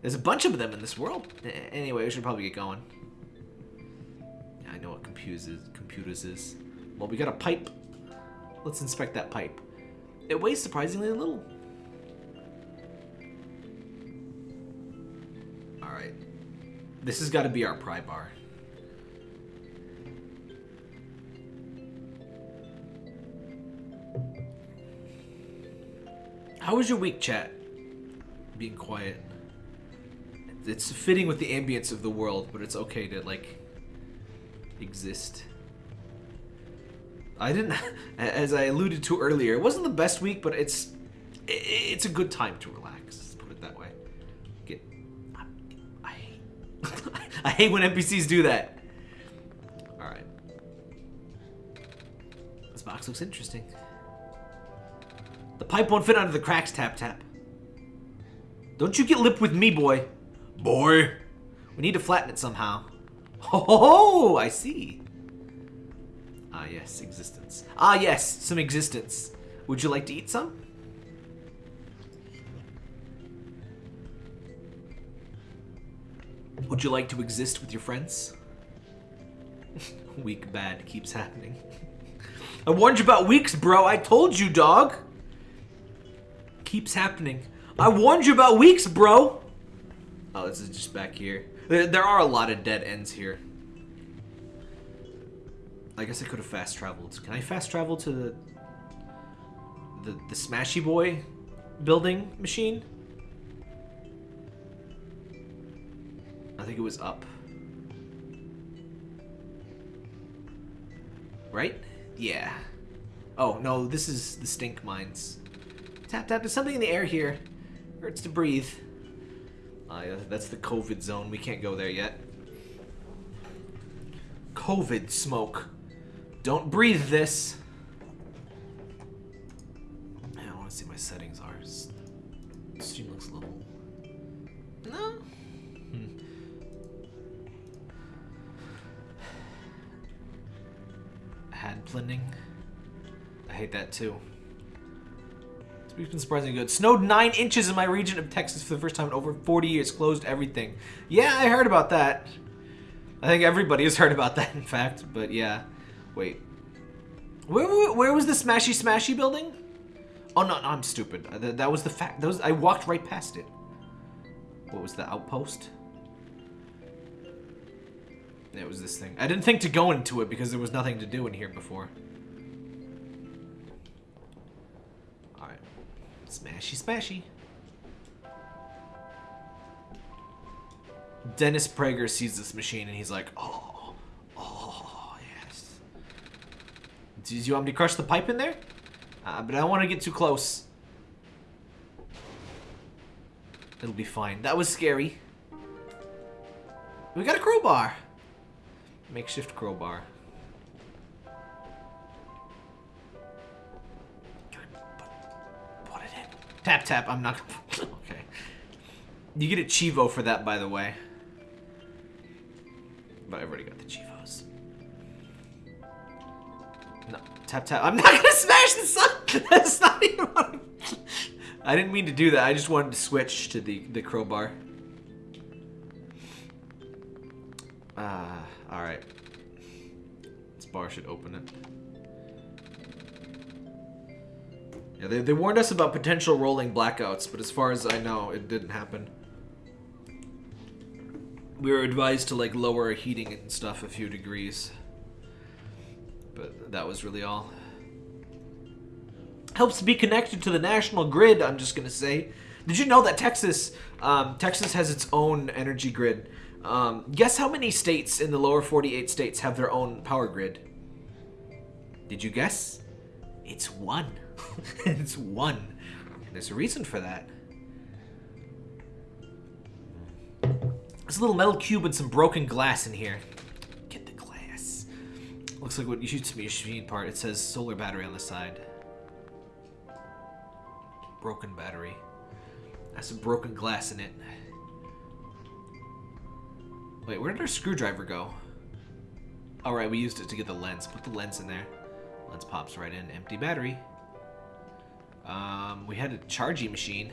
There's a bunch of them in this world. Anyway, we should probably get going. I know what computers is. Computers is. Well, we got a pipe. Let's inspect that pipe. It weighs surprisingly little. Alright. This has got to be our pry bar. How was your week, chat? Being quiet. It's fitting with the ambience of the world, but it's okay to, like, exist. I didn't, as I alluded to earlier, it wasn't the best week, but it's, it's a good time to relax. I hate when NPCs do that. All right. This box looks interesting. The pipe won't fit under the cracks, tap tap. Don't you get lip with me, boy. Boy. We need to flatten it somehow. Oh, I see. Ah, yes, existence. Ah, yes, some existence. Would you like to eat some? Would you like to exist with your friends? Week bad keeps happening. I warned you about weeks, bro. I told you, dog. Keeps happening. I warned you about weeks, bro. Oh, this is just back here. There, there are a lot of dead ends here. I guess I could have fast traveled. Can I fast travel to the the, the Smashy Boy building machine? I think it was up. Right? Yeah. Oh, no, this is the stink mines. Tap, tap, there's something in the air here. Hurts to breathe. Uh, that's the COVID zone. We can't go there yet. COVID smoke. Don't breathe this. I want to see my settings are. Stream looks a little. No. Hand blending. I hate that too. It's been surprisingly good. Snowed 9 inches in my region of Texas for the first time in over 40 years. Closed everything. Yeah, I heard about that. I think everybody has heard about that, in fact. But yeah. Wait. Where, where, where was the Smashy Smashy building? Oh, no, no, I'm stupid. That, that was the fact. That was I walked right past it. What was the outpost? It was this thing. I didn't think to go into it because there was nothing to do in here before. Alright. Smashy smashy. Dennis Prager sees this machine and he's like, oh, oh, yes. Do you want me to crush the pipe in there? Uh, but I don't want to get too close. It'll be fine. That was scary. We got a crowbar. Makeshift crowbar. Put it in. Tap tap. I'm not. okay. You get a Chivo for that, by the way. But I've already got the Chivos. No, tap tap. I'm not gonna smash the sun. That's not even. What I didn't mean to do that. I just wanted to switch to the the crowbar. Ah, uh, all right. This bar should open it. Yeah, they, they warned us about potential rolling blackouts, but as far as I know, it didn't happen. We were advised to like lower heating and stuff a few degrees. But that was really all. Helps to be connected to the national grid, I'm just gonna say. Did you know that Texas, um, Texas has its own energy grid? Um, guess how many states in the lower 48 states have their own power grid? Did you guess? It's one. it's one. There's a reason for that. There's a little metal cube and some broken glass in here. Get the glass. Looks like what you shoots me a machine part. It says solar battery on the side. Broken battery. Has some broken glass in it. Wait, where did our screwdriver go? Alright, we used it to get the lens. Put the lens in there. Lens pops right in. Empty battery. Um, we had a charging machine.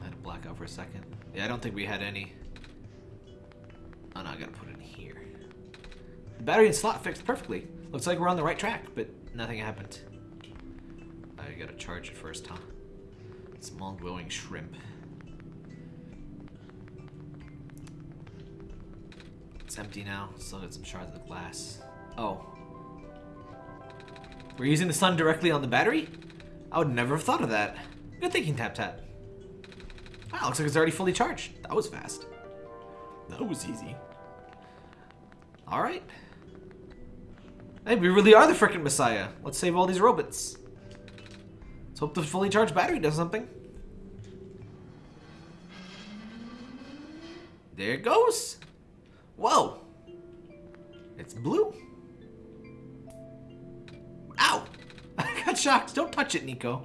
I had a blackout for a second. Yeah, I don't think we had any. Oh no, I gotta put it in here. The battery and slot fixed perfectly. Looks like we're on the right track, but nothing happened. I gotta charge it first, huh? Small glowing shrimp. It's empty now. Still got some shards of glass. Oh. We're using the sun directly on the battery? I would never have thought of that. Good thinking, Tap Tap. Wow, looks like it's already fully charged. That was fast. That was easy. Alright. Hey, we really are the frickin' Messiah. Let's save all these robots. Let's hope the fully charged battery does something. There it goes. Whoa. It's blue. Ow! I got shocked. Don't touch it, Niko.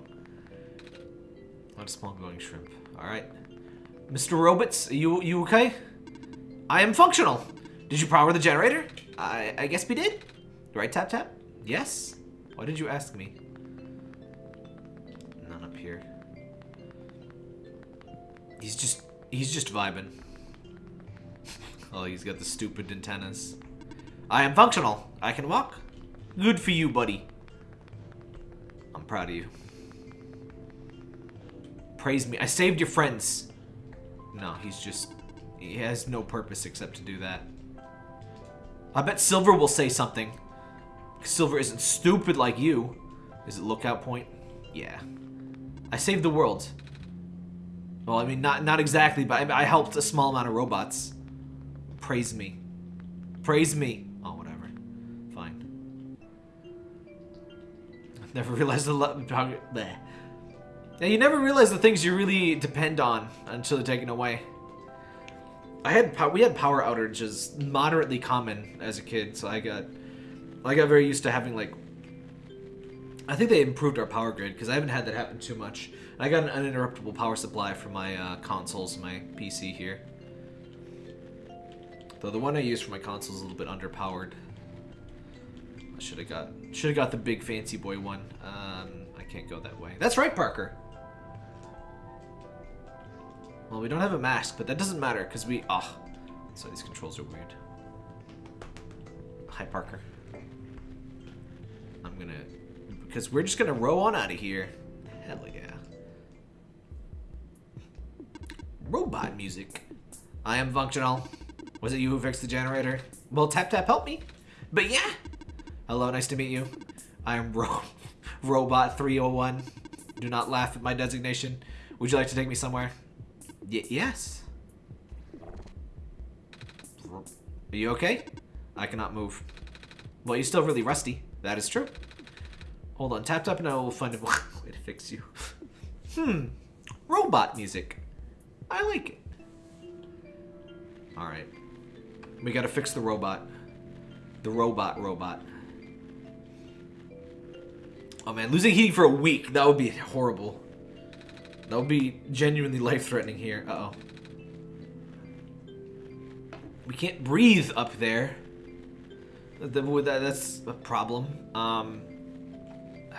Not a small glowing shrimp. Alright. Mr. Robots, you you okay? I am functional. Did you power the generator? I, I guess we did. Right, Tap Tap? Yes. Why did you ask me? None up here. He's just, he's just vibing. Oh, he's got the stupid antennas. I am functional. I can walk. Good for you, buddy. I'm proud of you. Praise me. I saved your friends. No, he's just... He has no purpose except to do that. I bet Silver will say something. Silver isn't stupid like you. Is it lookout point? Yeah. I saved the world. Well, I mean, not not exactly, but I, I helped a small amount of robots. Praise me. Praise me. Oh, whatever. Fine. I've never realized the... lo- Bleh. Yeah, you never realize the things you really depend on until they're taken away. I had we had power outages moderately common as a kid, so I got I got very used to having like I think they improved our power grid because I haven't had that happen too much. I got an uninterruptible power supply for my uh, consoles, my PC here. Though the one I use for my console is a little bit underpowered. I should have got should have got the big fancy boy one. Um, I can't go that way. That's right, Parker. Well, we don't have a mask, but that doesn't matter because we. Oh, so these controls are weird. Hi, Parker. I'm gonna because we're just gonna row on out of here. Hell yeah. Robot music. I am functional. Was it you who fixed the generator? Well, tap tap help me. But yeah. Hello, nice to meet you. I am Ro Robot 301. Do not laugh at my designation. Would you like to take me somewhere? Y yes. Are you okay? I cannot move. Well, you're still really rusty. That is true. Hold on, tap tap and I will find a way to fix you. hmm. Robot music. I like it. Alright. We gotta fix the robot. The robot robot. Oh man, losing heating for a week, that would be horrible. That would be genuinely life-threatening here. Uh-oh. We can't breathe up there. That, that, that's a problem. Um,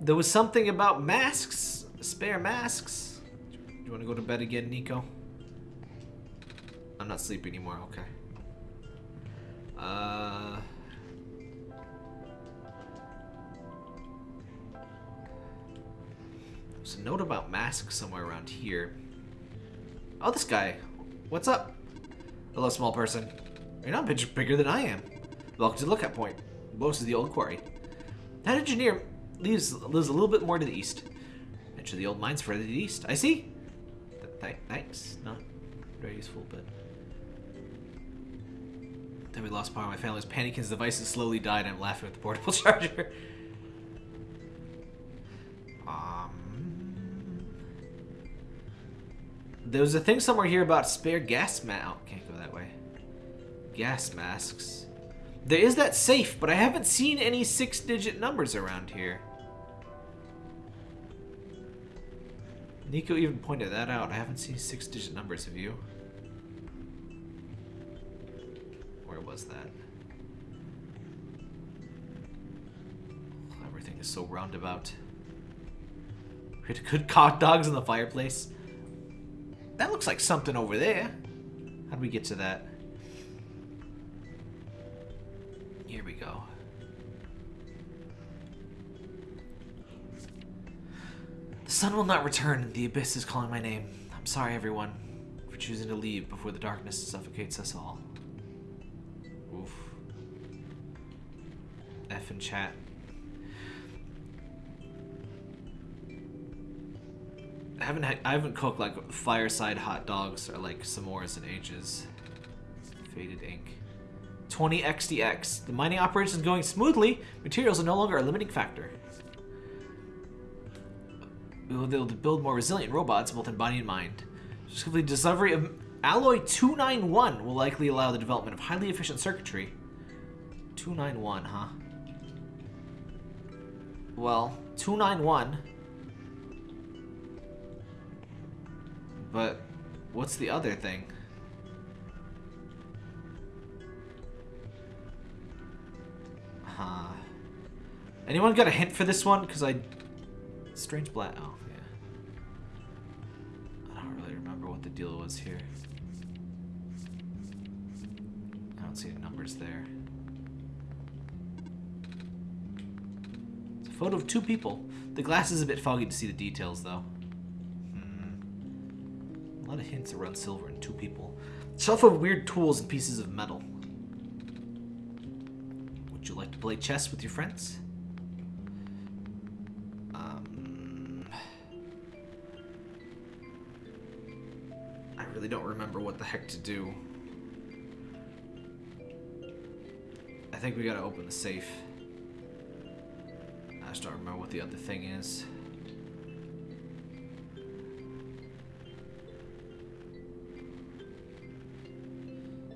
there was something about masks, spare masks. Do you want to go to bed again, Niko? Not sleeping anymore. Okay. Uh. There's a note about masks somewhere around here. Oh, this guy. What's up? Hello, small person. You're not much bigger than I am. Welcome to the lookout point. Most of the old quarry. That engineer lives, lives a little bit more to the east. Enter the old mines further to the east. I see. Th th thanks. Not very useful, but... Then we lost power. My family's panicking. devices slowly died. I'm laughing at the portable charger. um... There's a thing somewhere here about spare gas mask. Oh, can't go that way. Gas masks. There is that safe, but I haven't seen any six-digit numbers around here. Niko even pointed that out. I haven't seen six-digit numbers, have you? Was that? Everything is so roundabout. We had good hot dogs in the fireplace. That looks like something over there. How do we get to that? Here we go. The sun will not return. The abyss is calling my name. I'm sorry, everyone, for choosing to leave before the darkness suffocates us all. Oof. F in chat. I haven't had, I haven't cooked like fireside hot dogs or like s'mores in ages. Faded ink. 20 XDX. The mining operation is going smoothly. Materials are no longer a limiting factor. We'll be able to build more resilient robots, both in body and mind. Specifically, discovery of alloy 291 will likely allow the development of highly efficient circuitry. 291, huh? Well, 291. But what's the other thing? Huh. Anyone got a hint for this one? Because I... Strange black... Oh, yeah. I don't really remember what the deal was here. I don't see any numbers there. It's a photo of two people. The glass is a bit foggy to see the details, though. Hmm. A lot of hints around silver and two people. Shelf of weird tools and pieces of metal. Would you like to play chess with your friends? Um, I really don't remember what the heck to do. Think we gotta open the safe. I just don't remember what the other thing is.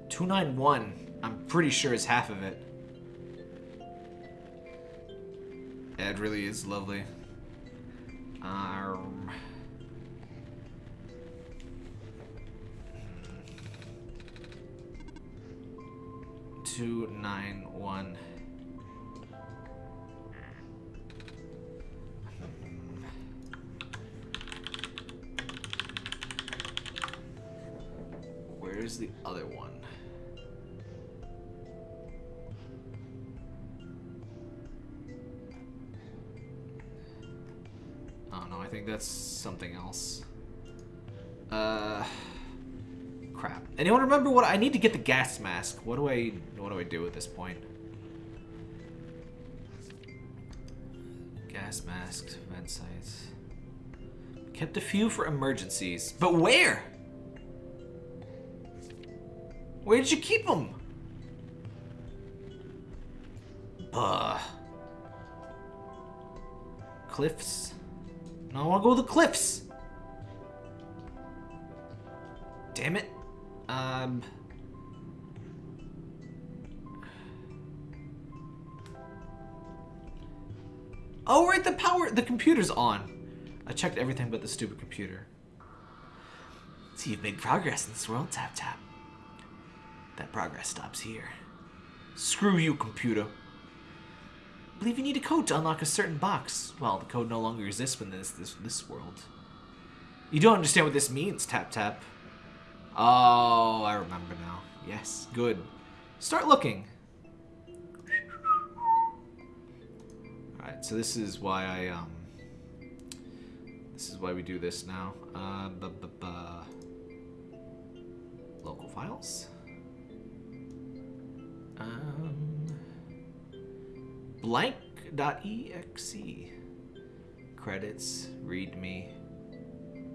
Two nine one. I'm pretty sure is half of it. Yeah, it really is lovely. Um, two nine one. Where's the other one? Oh no, I think that's something else. Uh, crap. Anyone remember what I need to get the gas mask? What do I what do I do at this point? Gas masks, vent sites. Kept a few for emergencies, but where? Where did you keep them? Buh. Cliffs. No, I want to go to the cliffs. Damn it. Um. Oh, right, the power, the computer's on. I checked everything but the stupid computer. So you've made progress in this world, Tap Tap. That progress stops here. Screw you, computer. believe you need a code to unlock a certain box. Well, the code no longer exists within this, this, this world. You don't understand what this means, Tap Tap. Oh, I remember now. Yes, good. Start looking. Alright, so this is why I, um... This is why we do this now. Uh, bu bu bu. Local files. Um, blank.exe. Credits, readme,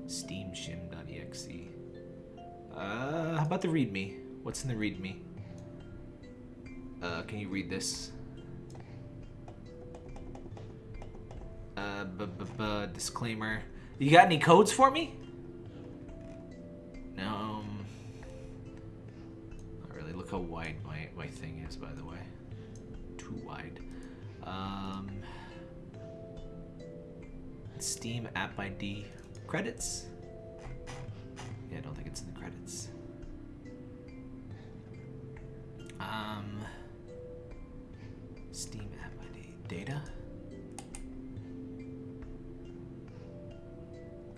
steamshim.exe. Uh, how about the readme? What's in the readme? Uh, can you read this? Uh, b -b -b disclaimer. You got any codes for me? No. Um, not really. Look how wide my, my thing is, by the way. Too wide. Um, Steam app ID credits. In the credits. Um, Steam App ID data.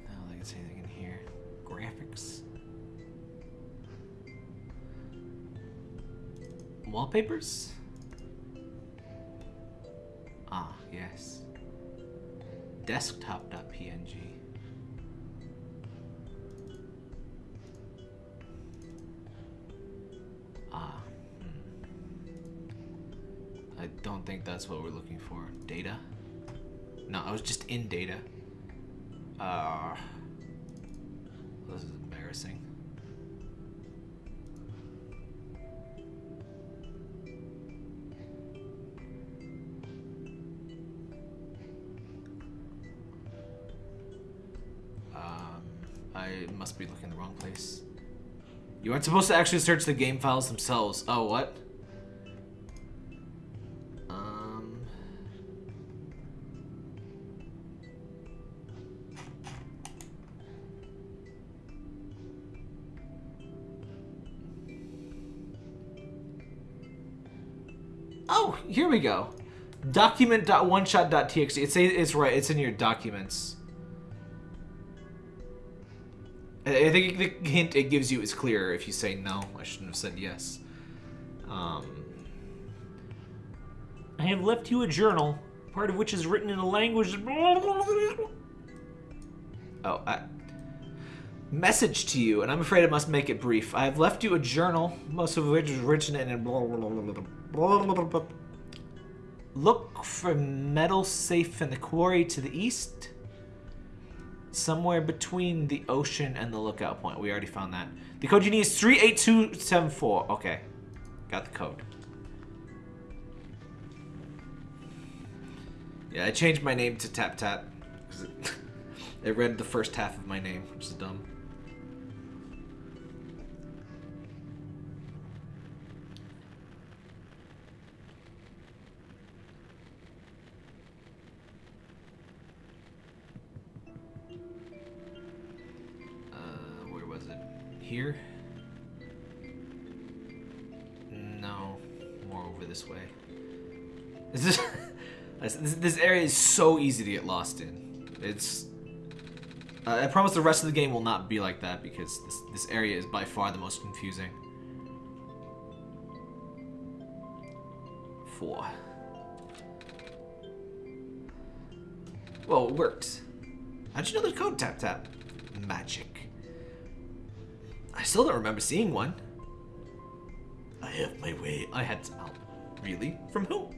I don't think it's anything in here. Graphics. Wallpapers? Ah, yes. Desktop.png. don't think that's what we're looking for. Data? No, I was just in data. Uh, this is embarrassing. Um, I must be looking in the wrong place. You aren't supposed to actually search the game files themselves. Oh, what? We go. Document.oneshot.txt. It's it's right. It's in your documents. I think the hint it gives you is clearer if you say no. I shouldn't have said yes. Um, I have left you a journal, part of which is written in a language. oh, I, message to you, and I'm afraid I must make it brief. I have left you a journal, most of which is written in. Look for metal safe in the quarry to the east. Somewhere between the ocean and the lookout point. We already found that. The code you need is 38274. Okay. Got the code. Yeah, I changed my name to Tap Tap. It, it read the first half of my name, which is dumb. Here? No, more over this way. This is this, this area is so easy to get lost in. It's uh, I promise the rest of the game will not be like that because this this area is by far the most confusing. Four. Well, it worked. How'd you know the code tap tap? Magic. I still don't remember seeing one. I have my way. I had some help. Really? From who?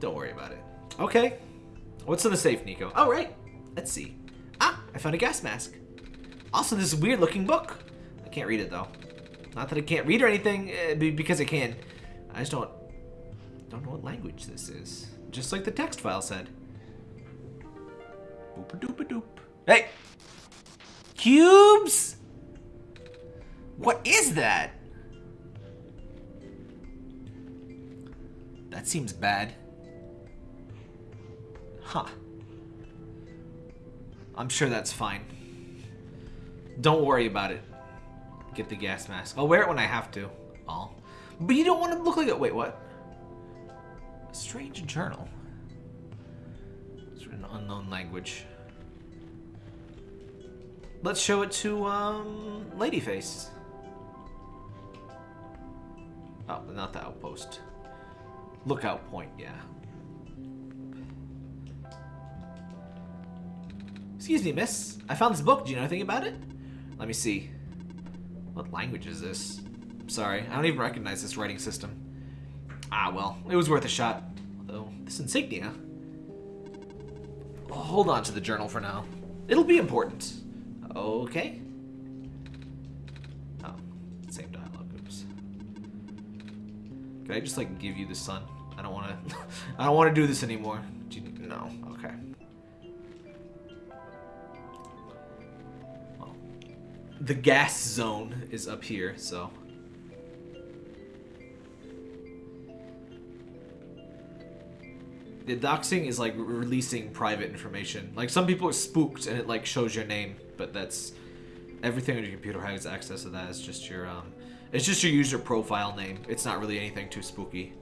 Don't worry about it. Okay. What's in the safe, Niko? Oh, right. Let's see. Ah, I found a gas mask. Also, this weird looking book. I can't read it, though. Not that I can't read or anything, eh, because I can. I just don't, don't know what language this is. Just like the text file said. Boop a doop a doop. Hey! Cubes? What is that? That seems bad. Huh. I'm sure that's fine. Don't worry about it. Get the gas mask. I'll wear it when I have to. All. But you don't want to look like it. Wait, what? A strange journal. It's in unknown language. Let's show it to, um, Ladyface. Oh, not the outpost. Lookout point, yeah. Excuse me, miss. I found this book. Do you know anything about it? Let me see. What language is this? Sorry, I don't even recognize this writing system. Ah, well, it was worth a shot. Although, this insignia... Well, hold on to the journal for now. It'll be important. Okay. Can I just like give you the sun? I don't wanna I don't wanna do this anymore. Do you, no, okay. Well, the gas zone is up here, so the doxing is like releasing private information. Like some people are spooked and it like shows your name, but that's everything on your computer has access to that. It's just your um, it's just your user profile name. It's not really anything too spooky.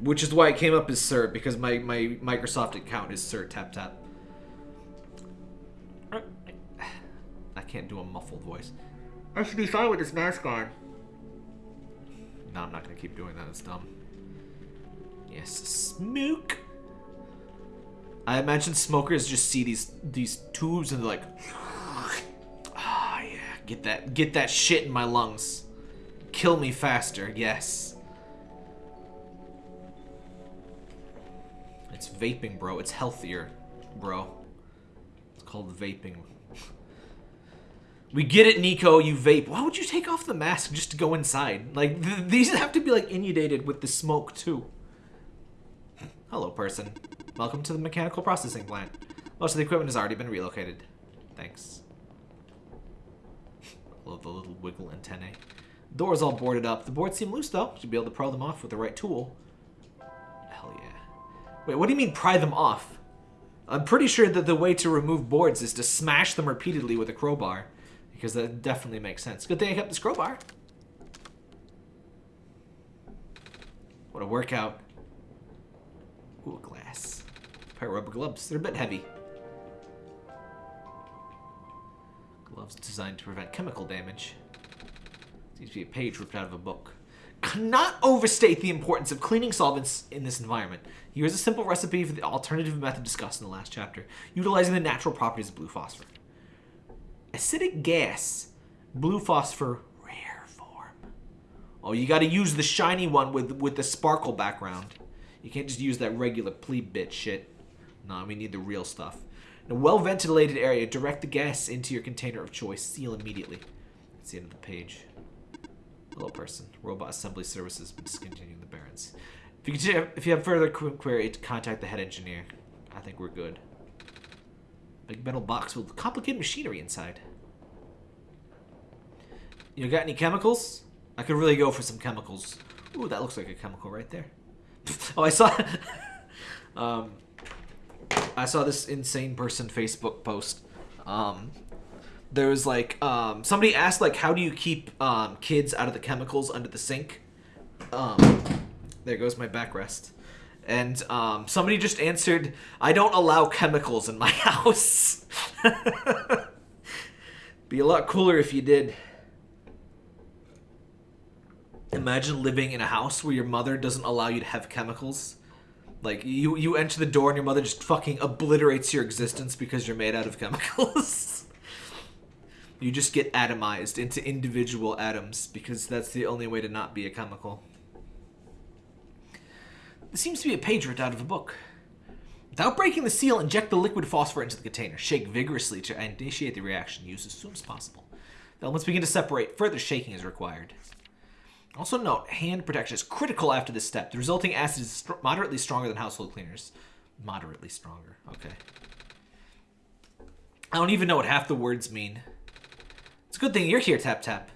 Which is why it came up as Sir because my my Microsoft account is Sir Tap Tap. I can't do a muffled voice. I should be fine with this mask on. No, I'm not gonna keep doing that. It's dumb. Yes, smoke. I imagine smokers just see these these tubes and they're like, ah, yeah, get that get that shit in my lungs, kill me faster. Yes. It's vaping, bro. It's healthier, bro. It's called vaping. We get it, Niko. You vape. Why would you take off the mask just to go inside? Like th these have to be like inundated with the smoke too. Hello, person. Welcome to the mechanical processing plant. Most of the equipment has already been relocated. Thanks. Love the little wiggle antennae. Doors all boarded up. The boards seem loose though. Should be able to pry them off with the right tool. Hell yeah. Wait, what do you mean pry them off? I'm pretty sure that the way to remove boards is to smash them repeatedly with a crowbar. Because that definitely makes sense. Good thing I kept this crowbar. What a workout. Ooh, glass. Pair of rubber gloves. They're a bit heavy. Gloves designed to prevent chemical damage. Seems to be a page ripped out of a book. Cannot overstate the importance of cleaning solvents in this environment. Here's a simple recipe for the alternative method discussed in the last chapter, utilizing the natural properties of blue phosphor. Acidic gas, blue phosphor, rare form. Oh, you gotta use the shiny one with, with the sparkle background. You can't just use that regular plebe bit shit. No, we need the real stuff. In a well-ventilated area, direct the gas into your container of choice. Seal immediately. That's the end of the page. Hello, person. Robot assembly services discontinuing the Barrens. If you, if you have further query, contact the head engineer. I think we're good. Big metal box with complicated machinery inside. You got any chemicals? I could really go for some chemicals. Ooh, that looks like a chemical right there. oh, I saw. um, I saw this insane person Facebook post. Um, there was like um, somebody asked like, how do you keep um, kids out of the chemicals under the sink? Um, there goes my backrest. And um, somebody just answered, I don't allow chemicals in my house. Be a lot cooler if you did. Imagine living in a house where your mother doesn't allow you to have chemicals. Like, you, you enter the door and your mother just fucking obliterates your existence because you're made out of chemicals. you just get atomized into individual atoms because that's the only way to not be a chemical. This seems to be a page ripped out of a book. Without breaking the seal, inject the liquid phosphor into the container. Shake vigorously to initiate the reaction. Use as soon as possible. The elements begin to separate. Further shaking is required. Also note, hand protection is critical after this step. The resulting acid is st moderately stronger than household cleaners. Moderately stronger. Okay. I don't even know what half the words mean. It's a good thing you're here, Tap Tap.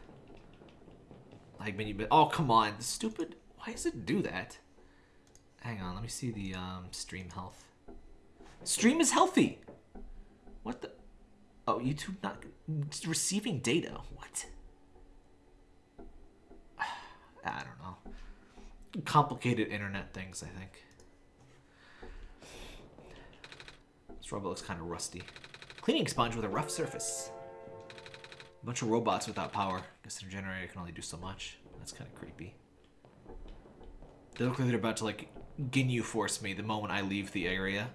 Like, when you Oh, come on. Stupid. Why does it do that? Hang on, let me see the um, stream health. Stream is healthy. What the? Oh, YouTube not receiving data. What? I don't know. Complicated internet things, I think. This robot looks kind of rusty. Cleaning sponge with a rough surface. A bunch of robots without power. Guess their generator can only do so much. That's kind of creepy. They look like they're about to like Ginyu force me the moment I leave the area.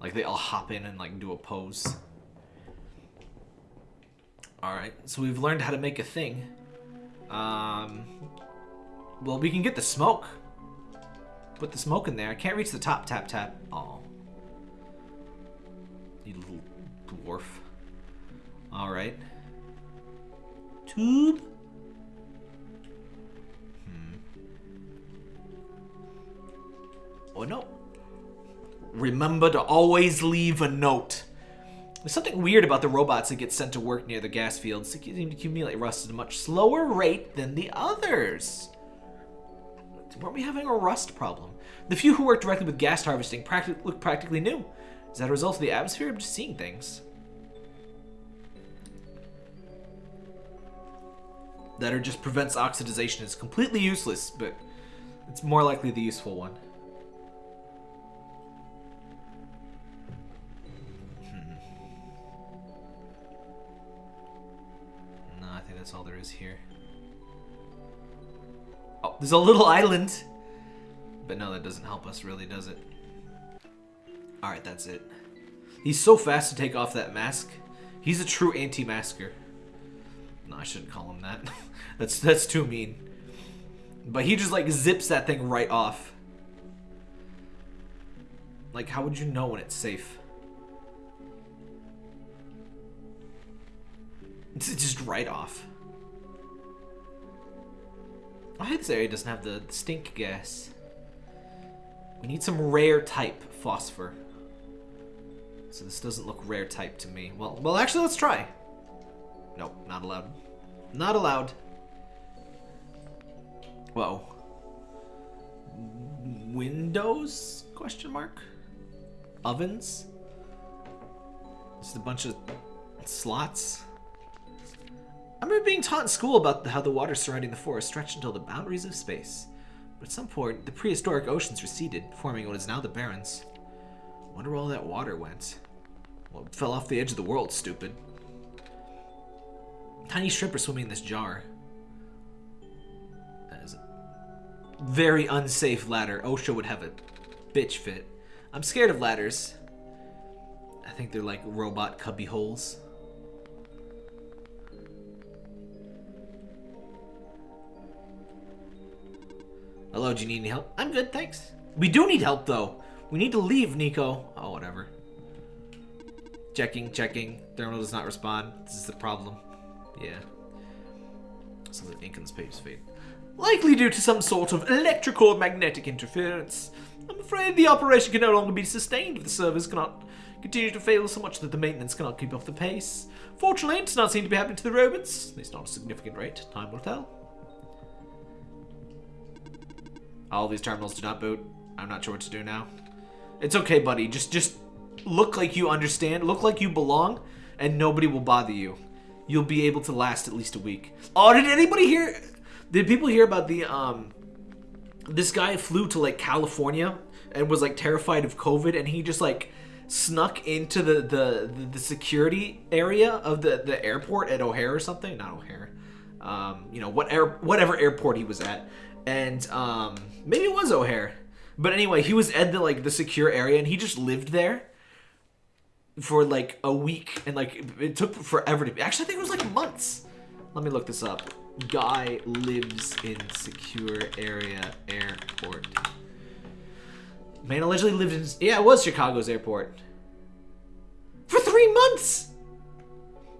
Like they all hop in and like do a pose. Alright, so we've learned how to make a thing. Um, well, we can get the smoke. Put the smoke in there. I can't reach the top. Tap, tap. Oh. You little dwarf. Alright. Tube? Hmm. Oh, no. Remember to always leave a note. There's something weird about the robots that get sent to work near the gas fields. They seem to accumulate rust at a much slower rate than the others. Weren't we having a rust problem? The few who worked directly with gas harvesting look practically new. Is that a result of the atmosphere? I'm just seeing things. That or just prevents oxidization is completely useless, but it's more likely the useful one. Hmm. No, I think that's all there is here. Oh, there's a little island. But no, that doesn't help us really, does it? Alright, that's it. He's so fast to take off that mask. He's a true anti-masker. No, I shouldn't call him that. that's that's too mean. But he just like zips that thing right off. Like, how would you know when it's safe? It's just right off. I hope this area doesn't have the stink gas. We need some rare type phosphor. So this doesn't look rare type to me. Well, well, actually, let's try. Nope, not allowed. Not allowed. Whoa. Windows? Question mark. Ovens. Just a bunch of slots. I remember being taught in school about how the water surrounding the forest stretched until the boundaries of space. But at some point, the prehistoric oceans receded, forming what is now the Barrens. Wonder where all that water went. Well, it fell off the edge of the world, stupid. Tiny shrimp are swimming in this jar. That is a very unsafe ladder. OSHA would have a bitch fit. I'm scared of ladders. I think they're like robot cubby holes. Hello, do you need any help? I'm good, thanks. We do need help, though. We need to leave, Niko. Oh, whatever. Checking, checking. Thermal does not respond. This is the problem. Yeah. Some of the ink on this page is. Likely due to some sort of electrical or magnetic interference. I'm afraid the operation can no longer be sustained if the servers cannot continue to fail so much that the maintenance cannot keep up the pace. Fortunately, it does not seem to be happening to the robots, at least not a significant rate. Time will tell. All these terminals do not boot. I'm not sure what to do now. It's okay, buddy. Just just look like you understand, look like you belong, and nobody will bother you. You'll be able to last at least a week. Oh, did anybody hear did people hear about the um this guy flew to like California and was like terrified of COVID and he just like snuck into the the, the, security area of the, the airport at O'Hare or something? Not O'Hare. Um, you know, what air, whatever airport he was at. And um, maybe it was O'Hare. But anyway, he was at the like the secure area and he just lived there for like a week and like it took forever to actually I think it was like months. Let me look this up. Guy lives in secure area airport. Man allegedly lived in yeah, it was Chicago's airport. For three months!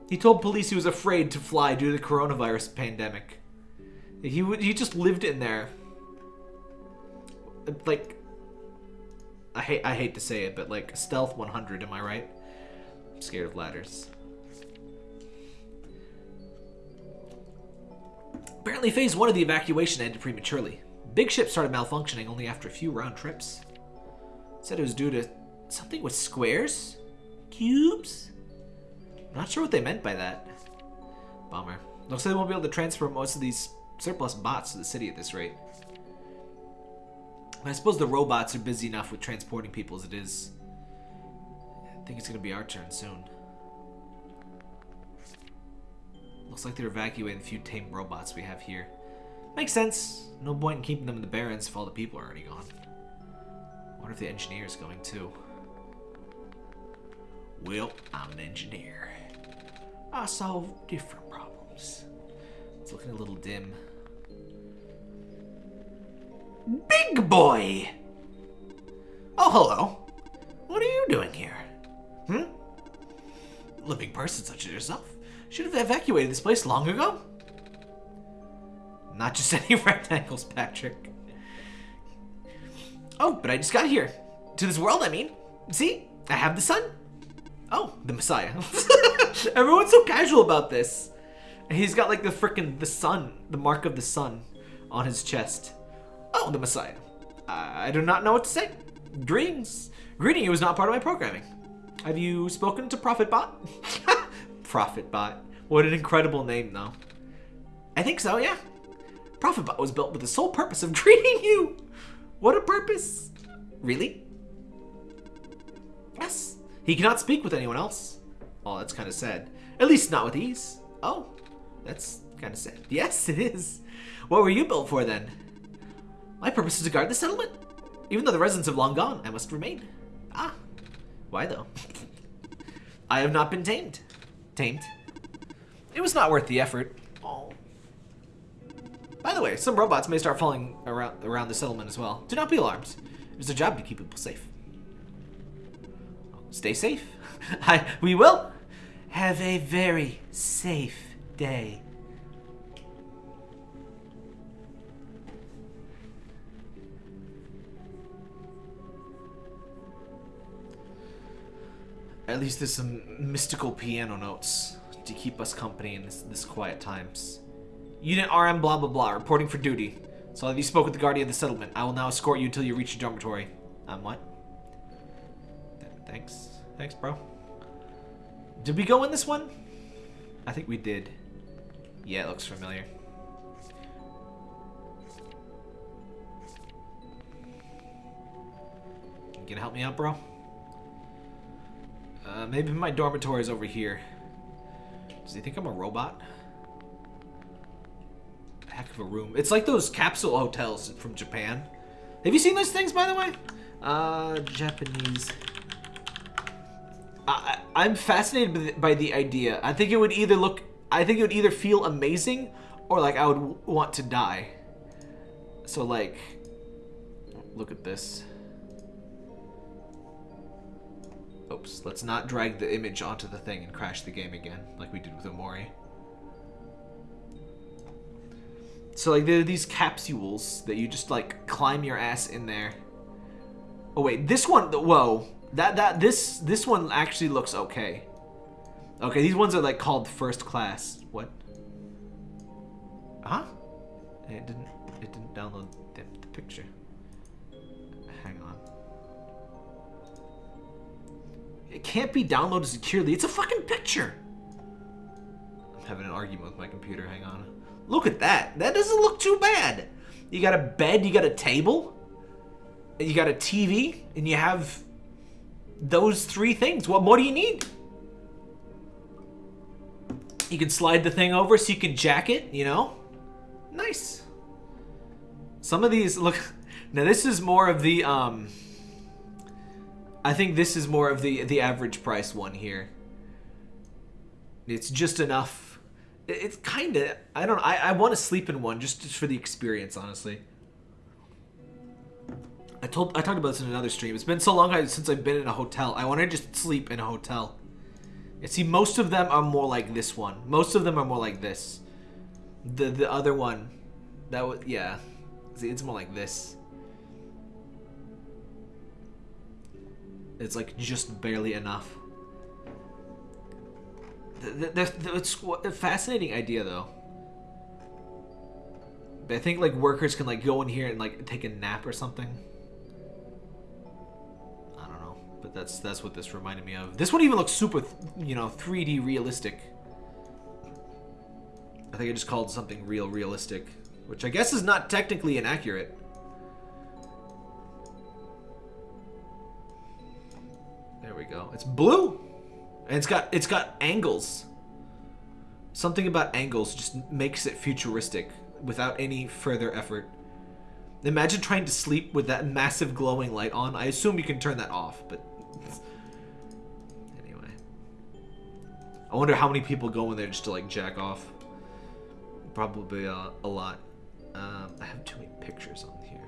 He told police he was afraid to fly due to the coronavirus pandemic. He would he just lived in there. Like I hate I hate to say it, but like stealth 100, am I right? I'm scared of ladders. Apparently, phase one of the evacuation ended prematurely. Big ship started malfunctioning only after a few round trips. Said it was due to something with squares? Cubes? Not sure what they meant by that. Bummer. Looks like they won't be able to transfer most of these surplus bots to the city at this rate. I suppose the robots are busy enough with transporting people as it is. I think it's gonna be our turn soon. Looks like they're evacuating the few tame robots we have here. Makes sense. No point in keeping them in the Barrens if all the people are already gone. wonder if the engineer is going too? Well, I'm an engineer. I solve different problems. It's looking a little dim. Big boy! Oh, hello. What are you doing here? Hmm? Living person such as yourself should have evacuated this place long ago. Not just any rectangles, Patrick. Oh, but I just got here. To this world, I mean. See? I have the sun. Oh, the Messiah. Everyone's so casual about this. He's got like the frickin' the sun, the mark of the sun on his chest. Oh, the Messiah. I do not know what to say. Greetings. Greeting you was not part of my programming. Have you spoken to Prophetbot? Prophetbot. What an incredible name, though. I think so, yeah. Prophetbot was built with the sole purpose of greeting you. What a purpose. Really? Yes. He cannot speak with anyone else. Oh, that's kind of sad. At least not with ease. Oh, that's kind of sad. Yes, it is. What were you built for then? My purpose is to guard the settlement. Even though the residents have long gone, I must remain. Ah, why though? I have not been tamed. Tamed. It was not worth the effort. Oh. By the way, some robots may start falling around around the settlement as well. Do not be alarmed. It is our job to keep people safe. Stay safe. I, we will. Have a very safe day. At least there's some mystical piano notes to keep us company in this, this quiet times. Unit RM blah blah blah, reporting for duty. So you spoke with the guardian of the settlement. I will now escort you until you reach your dormitory. I'm what? Th thanks. Thanks, bro. Did we go in this one? I think we did. Yeah, it looks familiar. You gonna help me out, bro? Uh, maybe my dormitory is over here. Does he think I'm a robot? Heck of a room. It's like those capsule hotels from Japan. Have you seen those things, by the way? Uh, Japanese. I, I'm fascinated by the idea. I think it would either look, I think it would either feel amazing or like I would want to die. So like, look at this. Oops, let's not drag the image onto the thing and crash the game again, like we did with Omori. So like there are these capsules that you just like climb your ass in there. Oh wait, this one, whoa, that that this this one actually looks okay. Okay, these ones are like called first class. What? Huh? It didn't. It didn't download the, the picture. It can't be downloaded securely. It's a fucking picture. I'm having an argument with my computer. Hang on. Look at that. That doesn't look too bad. You got a bed. You got a table. You got a TV, and you have those three things. What more do you need? You can slide the thing over so you can jack it, you know? Nice. Some of these look now this is more of the um I think this is more of the the average price one here. It's just enough. It's kind of I don't I I want to sleep in one just, just for the experience, honestly. I told I talked about this in another stream. It's been so long since I've been in a hotel. I want to just sleep in a hotel. And see, most of them are more like this one. Most of them are more like this. The the other one, that was yeah. See, it's more like this. It's like just barely enough. It's a fascinating idea though. I think like workers can like go in here and like take a nap or something. I don't know, but that's that's what this reminded me of. This one even looks super, you know, 3D realistic. I think I just called something real realistic, which I guess is not technically inaccurate. There we go. It's blue, and it's got it's got angles. Something about angles just makes it futuristic without any further effort. Imagine trying to sleep with that massive glowing light on. I assume you can turn that off, but anyway. I wonder how many people go in there just to like jack off. Probably uh, a lot. Um, I have too many pictures on here.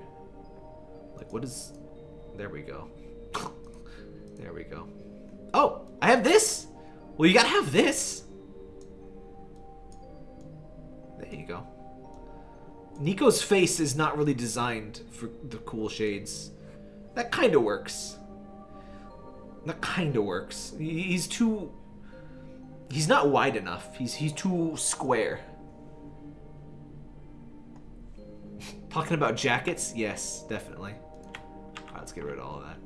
Like what is... There we go. there we go. Oh, I have this? Well, you gotta have this. There you go. Niko's face is not really designed for the cool shades. That kind of works. That kind of works. He's too He's not wide enough. He's he's too square. Talking about jackets? Yes, definitely. Alright, let's get rid of all of that.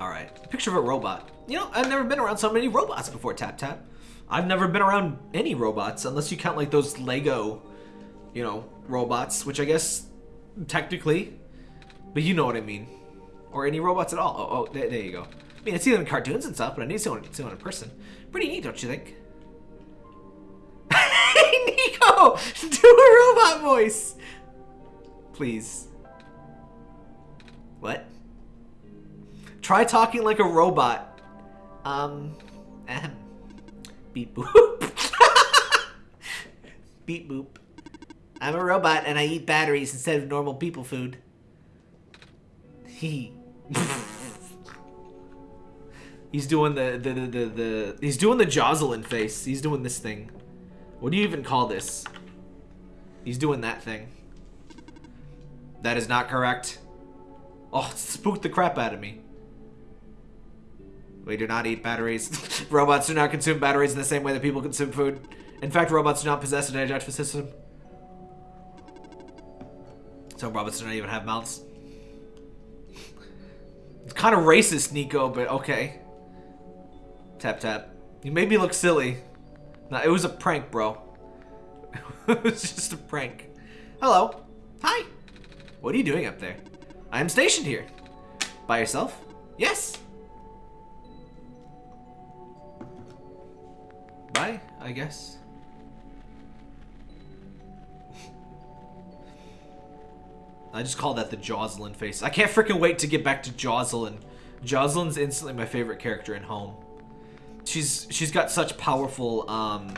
Alright, picture of a robot. You know, I've never been around so many robots before, Tap Tap. I've never been around any robots, unless you count like those Lego, you know, robots, which I guess technically, but you know what I mean. Or any robots at all. Oh, oh there, there you go. I mean, I see them in cartoons and stuff, but I need someone, see one, see one in person. Pretty neat, don't you think? hey, Niko! Do a robot voice! Please. What? Try talking like a robot. Um. Beep boop. Beep boop. I'm a robot and I eat batteries instead of normal people food. He. he's doing the, the, the, the, the, he's doing the Jocelyn face. He's doing this thing. What do you even call this? He's doing that thing. That is not correct. Oh, spooked the crap out of me. We do not eat batteries. robots do not consume batteries in the same way that people consume food. In fact, robots do not possess an digestive system. So robots do not even have mouths. It's kind of racist, Niko, but okay. Tap tap. You made me look silly. No, it was a prank, bro. it was just a prank. Hello. Hi. What are you doing up there? I am stationed here. By yourself? Yes. I guess. I just call that the Jocelyn face. I can't freaking wait to get back to Jocelyn. Jocelyn's instantly my favorite character in Home. She's she's got such powerful um,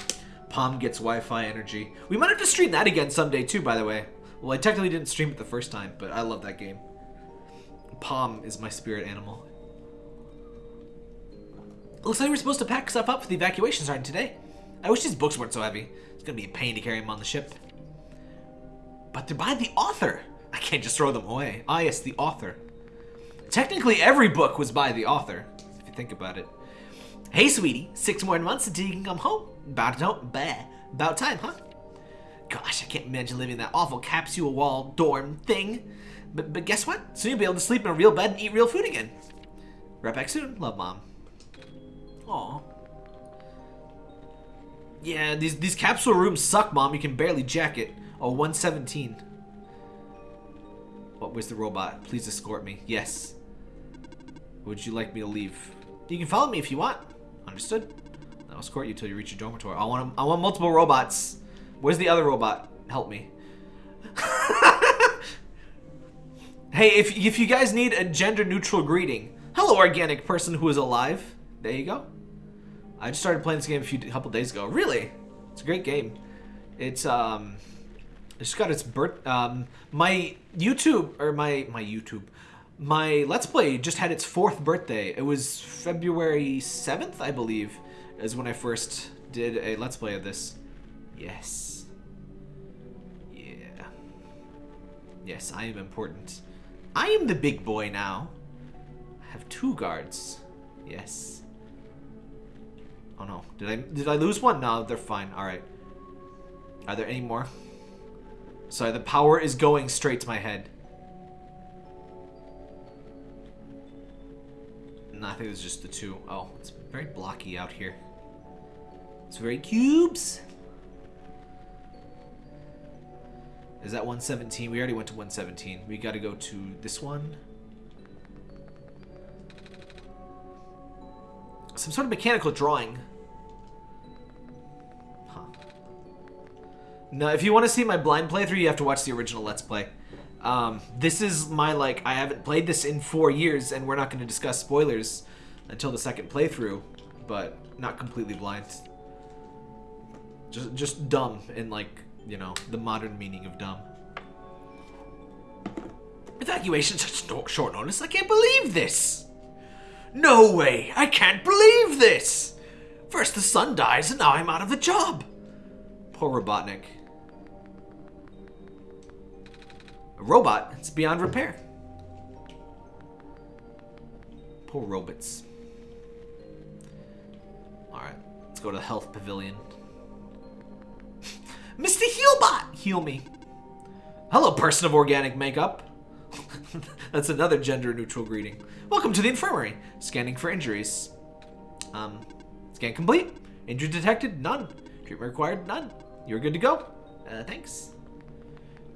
Palm gets Wi-Fi energy. We might have to stream that again someday too, by the way. Well, I technically didn't stream it the first time, but I love that game. Palm is my spirit animal. Looks like we're supposed to pack stuff up for the evacuation starting today. I wish these books weren't so heavy. It's gonna be a pain to carry them on the ship. But they're by the author. I can't just throw them away. Ah, yes, the author. Technically, every book was by the author, if you think about it. Hey, sweetie, six more months until you can come home. About no, bah, about time, huh? Gosh, I can't imagine living in that awful capsule wall dorm thing. But, but guess what? Soon you'll be able to sleep in a real bed and eat real food again. Right back soon. Love, Mom. Aw. Yeah, these, these capsule rooms suck, Mom. You can barely jack it. Oh, 117. What was the robot? Please escort me. Yes. Would you like me to leave? You can follow me if you want. Understood. I'll escort you till you reach your dormitory. I want I want multiple robots. Where's the other robot? Help me. hey, if if you guys need a gender neutral greeting, hello organic person who is alive. There you go. I just started playing this game a few a couple days ago. Really, it's a great game. It's um it's got its birth. Um, my YouTube or my my YouTube, my Let's Play just had its fourth birthday. It was February seventh, I believe, is when I first did a Let's Play of this. Yes. Yeah. Yes, I am important. I am the big boy now. I have two guards. Yes. Oh no, did I did I lose one? No, they're fine. All right. Are there any more? Sorry, the power is going straight to my head. No, I think it's just the two. Oh, it's very blocky out here. It's very cubes. Is that 117? We already went to 117. We gotta go to this one. Some sort of mechanical drawing. No, if you want to see my blind playthrough, you have to watch the original Let's Play. Um, this is my, like, I haven't played this in four years, and we're not going to discuss spoilers until the second playthrough, but not completely blind. Just, just dumb in, like, you know, the modern meaning of dumb. Evacuation such short notice? I can't believe this! No way! I can't believe this! First the sun dies, and now I'm out of a job! Poor Robotnik. A robot. It's beyond repair. Poor robots. Alright, let's go to the health pavilion. Mr. Healbot! heal me. Hello, person of organic makeup. That's another gender-neutral greeting. Welcome to the infirmary. Scanning for injuries. Um, scan complete. Injury detected? None. Treatment required? None. You're good to go. Uh, thanks.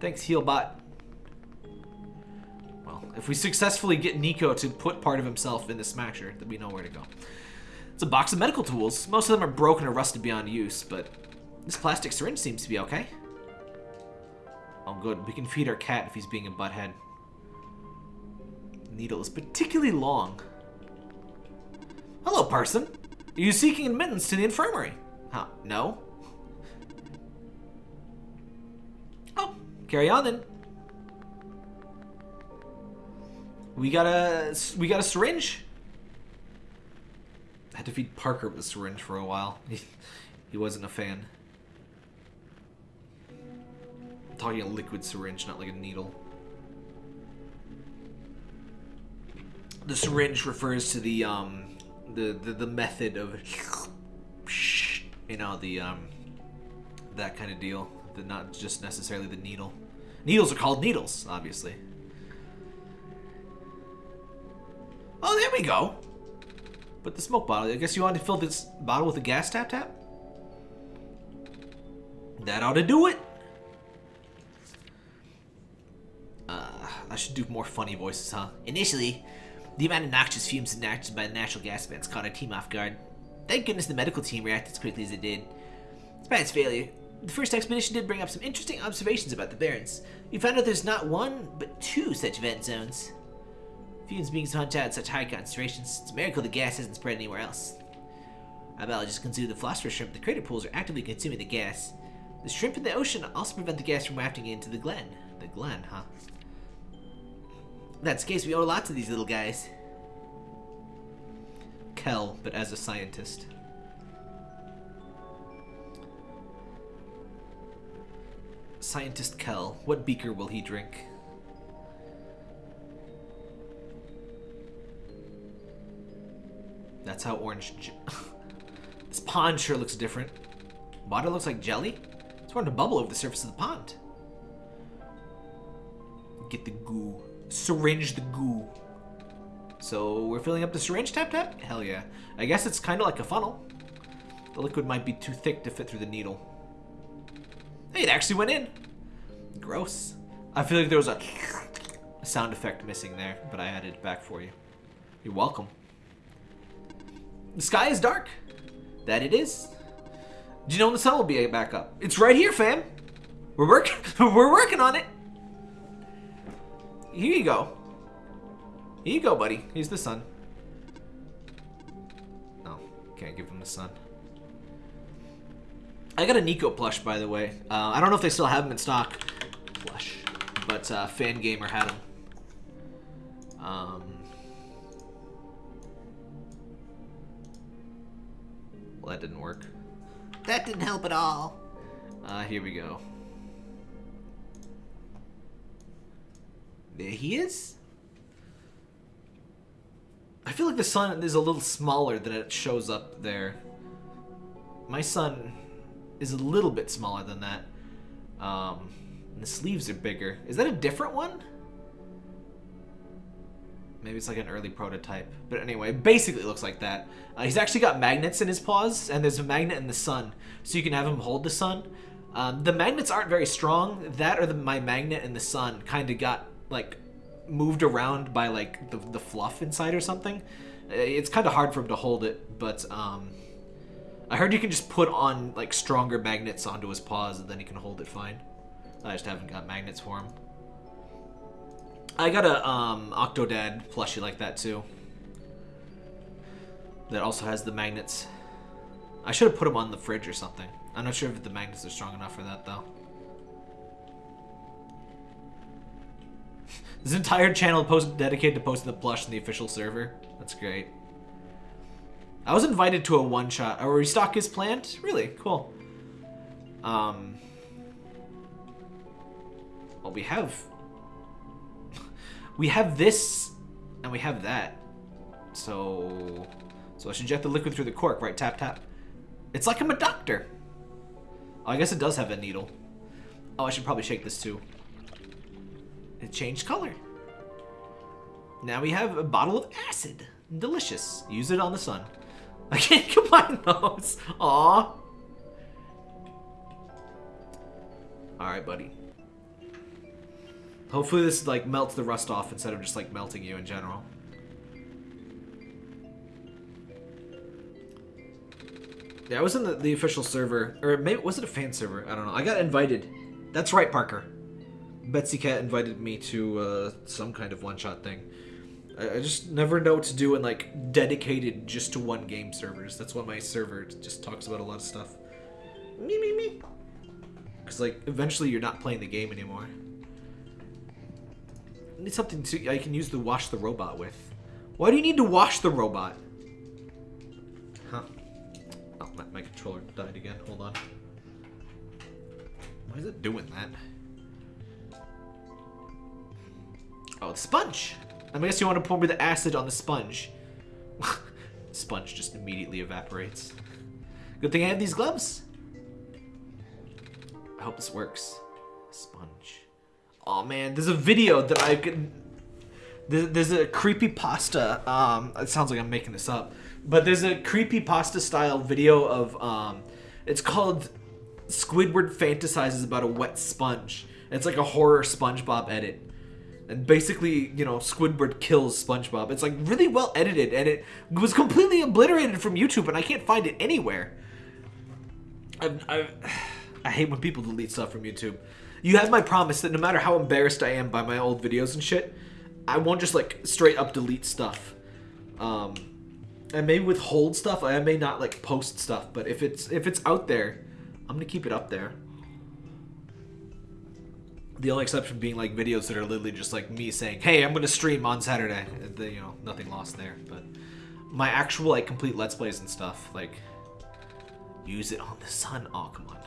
Thanks, Healbot. Well, if we successfully get Niko to put part of himself in the Smasher, then we know where to go. It's a box of medical tools. Most of them are broken or rusted beyond use, but this plastic syringe seems to be okay. Oh, good. We can feed our cat if he's being a butthead. Needle is particularly long. Hello, person. Are you seeking admittance to the infirmary? Huh? No. Oh, carry on then. We got a we got a syringe. I had to feed Parker with a syringe for a while. He, he wasn't a fan. I'm talking a liquid syringe, not like a needle. The syringe refers to the um the the, the method of you know the um that kind of deal. The not just necessarily the needle. Needles are called needles, obviously. Oh, there we go. But the smoke bottle. I guess you want to fill this bottle with a gas tap tap? That ought to do it. Uh, I should do more funny voices, huh? Initially, the amount of noxious fumes enacted by the natural gas vents caught our team off guard. Thank goodness the medical team reacted as quickly as it did. Despite its failure, the first expedition did bring up some interesting observations about the Barrens. We found out there's not one, but two such vent zones. Fumes being pumped out at such high concentrations, it's a miracle the gas hasn't spread anywhere else. Our biologists consider the philosopher's shrimp the crater pools are actively consuming the gas. The shrimp in the ocean also prevent the gas from wafting into the glen. The glen, huh? The case, we owe a lot to these little guys. Kel, but as a scientist. Scientist Kel, what beaker will he drink? That's how orange... this pond sure looks different. Water looks like jelly? It's starting to bubble over the surface of the pond. Get the goo. Syringe the goo. So we're filling up the syringe tap tap? Hell yeah. I guess it's kind of like a funnel. The liquid might be too thick to fit through the needle. Hey, it actually went in. Gross. I feel like there was a sound effect missing there, but I added it back for you. You're welcome. The sky is dark. That it is. Do you know when the sun will be back up? It's right here, fam. We're working. We're working on it. Here you go. Here you go, buddy. Here's the sun. No, can't give him the sun. I got a Niko plush, by the way. Uh, I don't know if they still have him in stock. Plush. But uh, Fangamer had him. Um, well, that didn't work. That didn't help at all. Uh, here we go. There he is. I feel like the sun is a little smaller than it shows up there. My sun is a little bit smaller than that. Um, and the sleeves are bigger. Is that a different one? Maybe it's like an early prototype. But anyway, basically looks like that. Uh, he's actually got magnets in his paws, and there's a magnet in the sun. So you can have him hold the sun. Um, the magnets aren't very strong. That or the, my magnet in the sun kind of got, like, moved around by, like, the, the fluff inside or something. Uh, It's kind of hard for him to hold it, but, um... I heard you can just put on, like, stronger magnets onto his paws, and then he can hold it fine. I just haven't got magnets for him. I got a um, Octodad plushie like that too. That also has the magnets. I should have put them on the fridge or something. I'm not sure if the magnets are strong enough for that though. This entire channel post dedicated to posting the plush in the official server. That's great. I was invited to a one-shot. A restock is planned? Really? Cool. Um... Well, we have we have this, and we have that. So, so I should inject the liquid through the cork, right? Tap, tap. It's like I'm a doctor. Oh, I guess it does have a needle. Oh, I should probably shake this too. It changed color. Now we have a bottle of acid. Delicious. Use it on the sun. I can't combine those. Aw. Alright, buddy. Hopefully this like melts the rust off instead of just like melting you in general. Yeah, I was in the, the official server, or maybe was it a fan server? I don't know. I got invited. That's right, Parker. Betsy Cat invited me to uh, some kind of one-shot thing. I, just never know what to do in like dedicated just to one game servers. That's why my server just talks about a lot of stuff. Me me me. Because like eventually you're not playing the game anymore. I need something to I can use to wash the robot with. Why do you need to wash the robot? Huh? Oh, my, my controller died again. Hold on. Why is it doing that? Oh, the sponge. I guess you want to pour me the acid on the sponge. sponge just immediately evaporates. Good thing I have these gloves. I hope this works. Sponge. Oh man, there's a video that I. There's, there's a creepy pasta. Um, it sounds like I'm making this up, but there's a creepy pasta style video of um, it's called Squidward fantasizes about a wet sponge. It's like a horror SpongeBob edit. And basically, you know, Squidward kills SpongeBob. It's like really well edited and it was completely obliterated from YouTube and I can't find it anywhere. I, I, I hate when people delete stuff from YouTube. You have my promise that no matter how embarrassed I am by my old videos and shit, I won't just like straight up delete stuff. Um, I may withhold stuff. I may not like post stuff, but if it's if it's out there, I'm gonna keep it up there. The only exception being like videos that are literally just like me saying, "Hey, I'm gonna stream on Saturday." The, you know, nothing lost there. But my actual like complete let's plays and stuff, like use it on the sun. Oh, come on.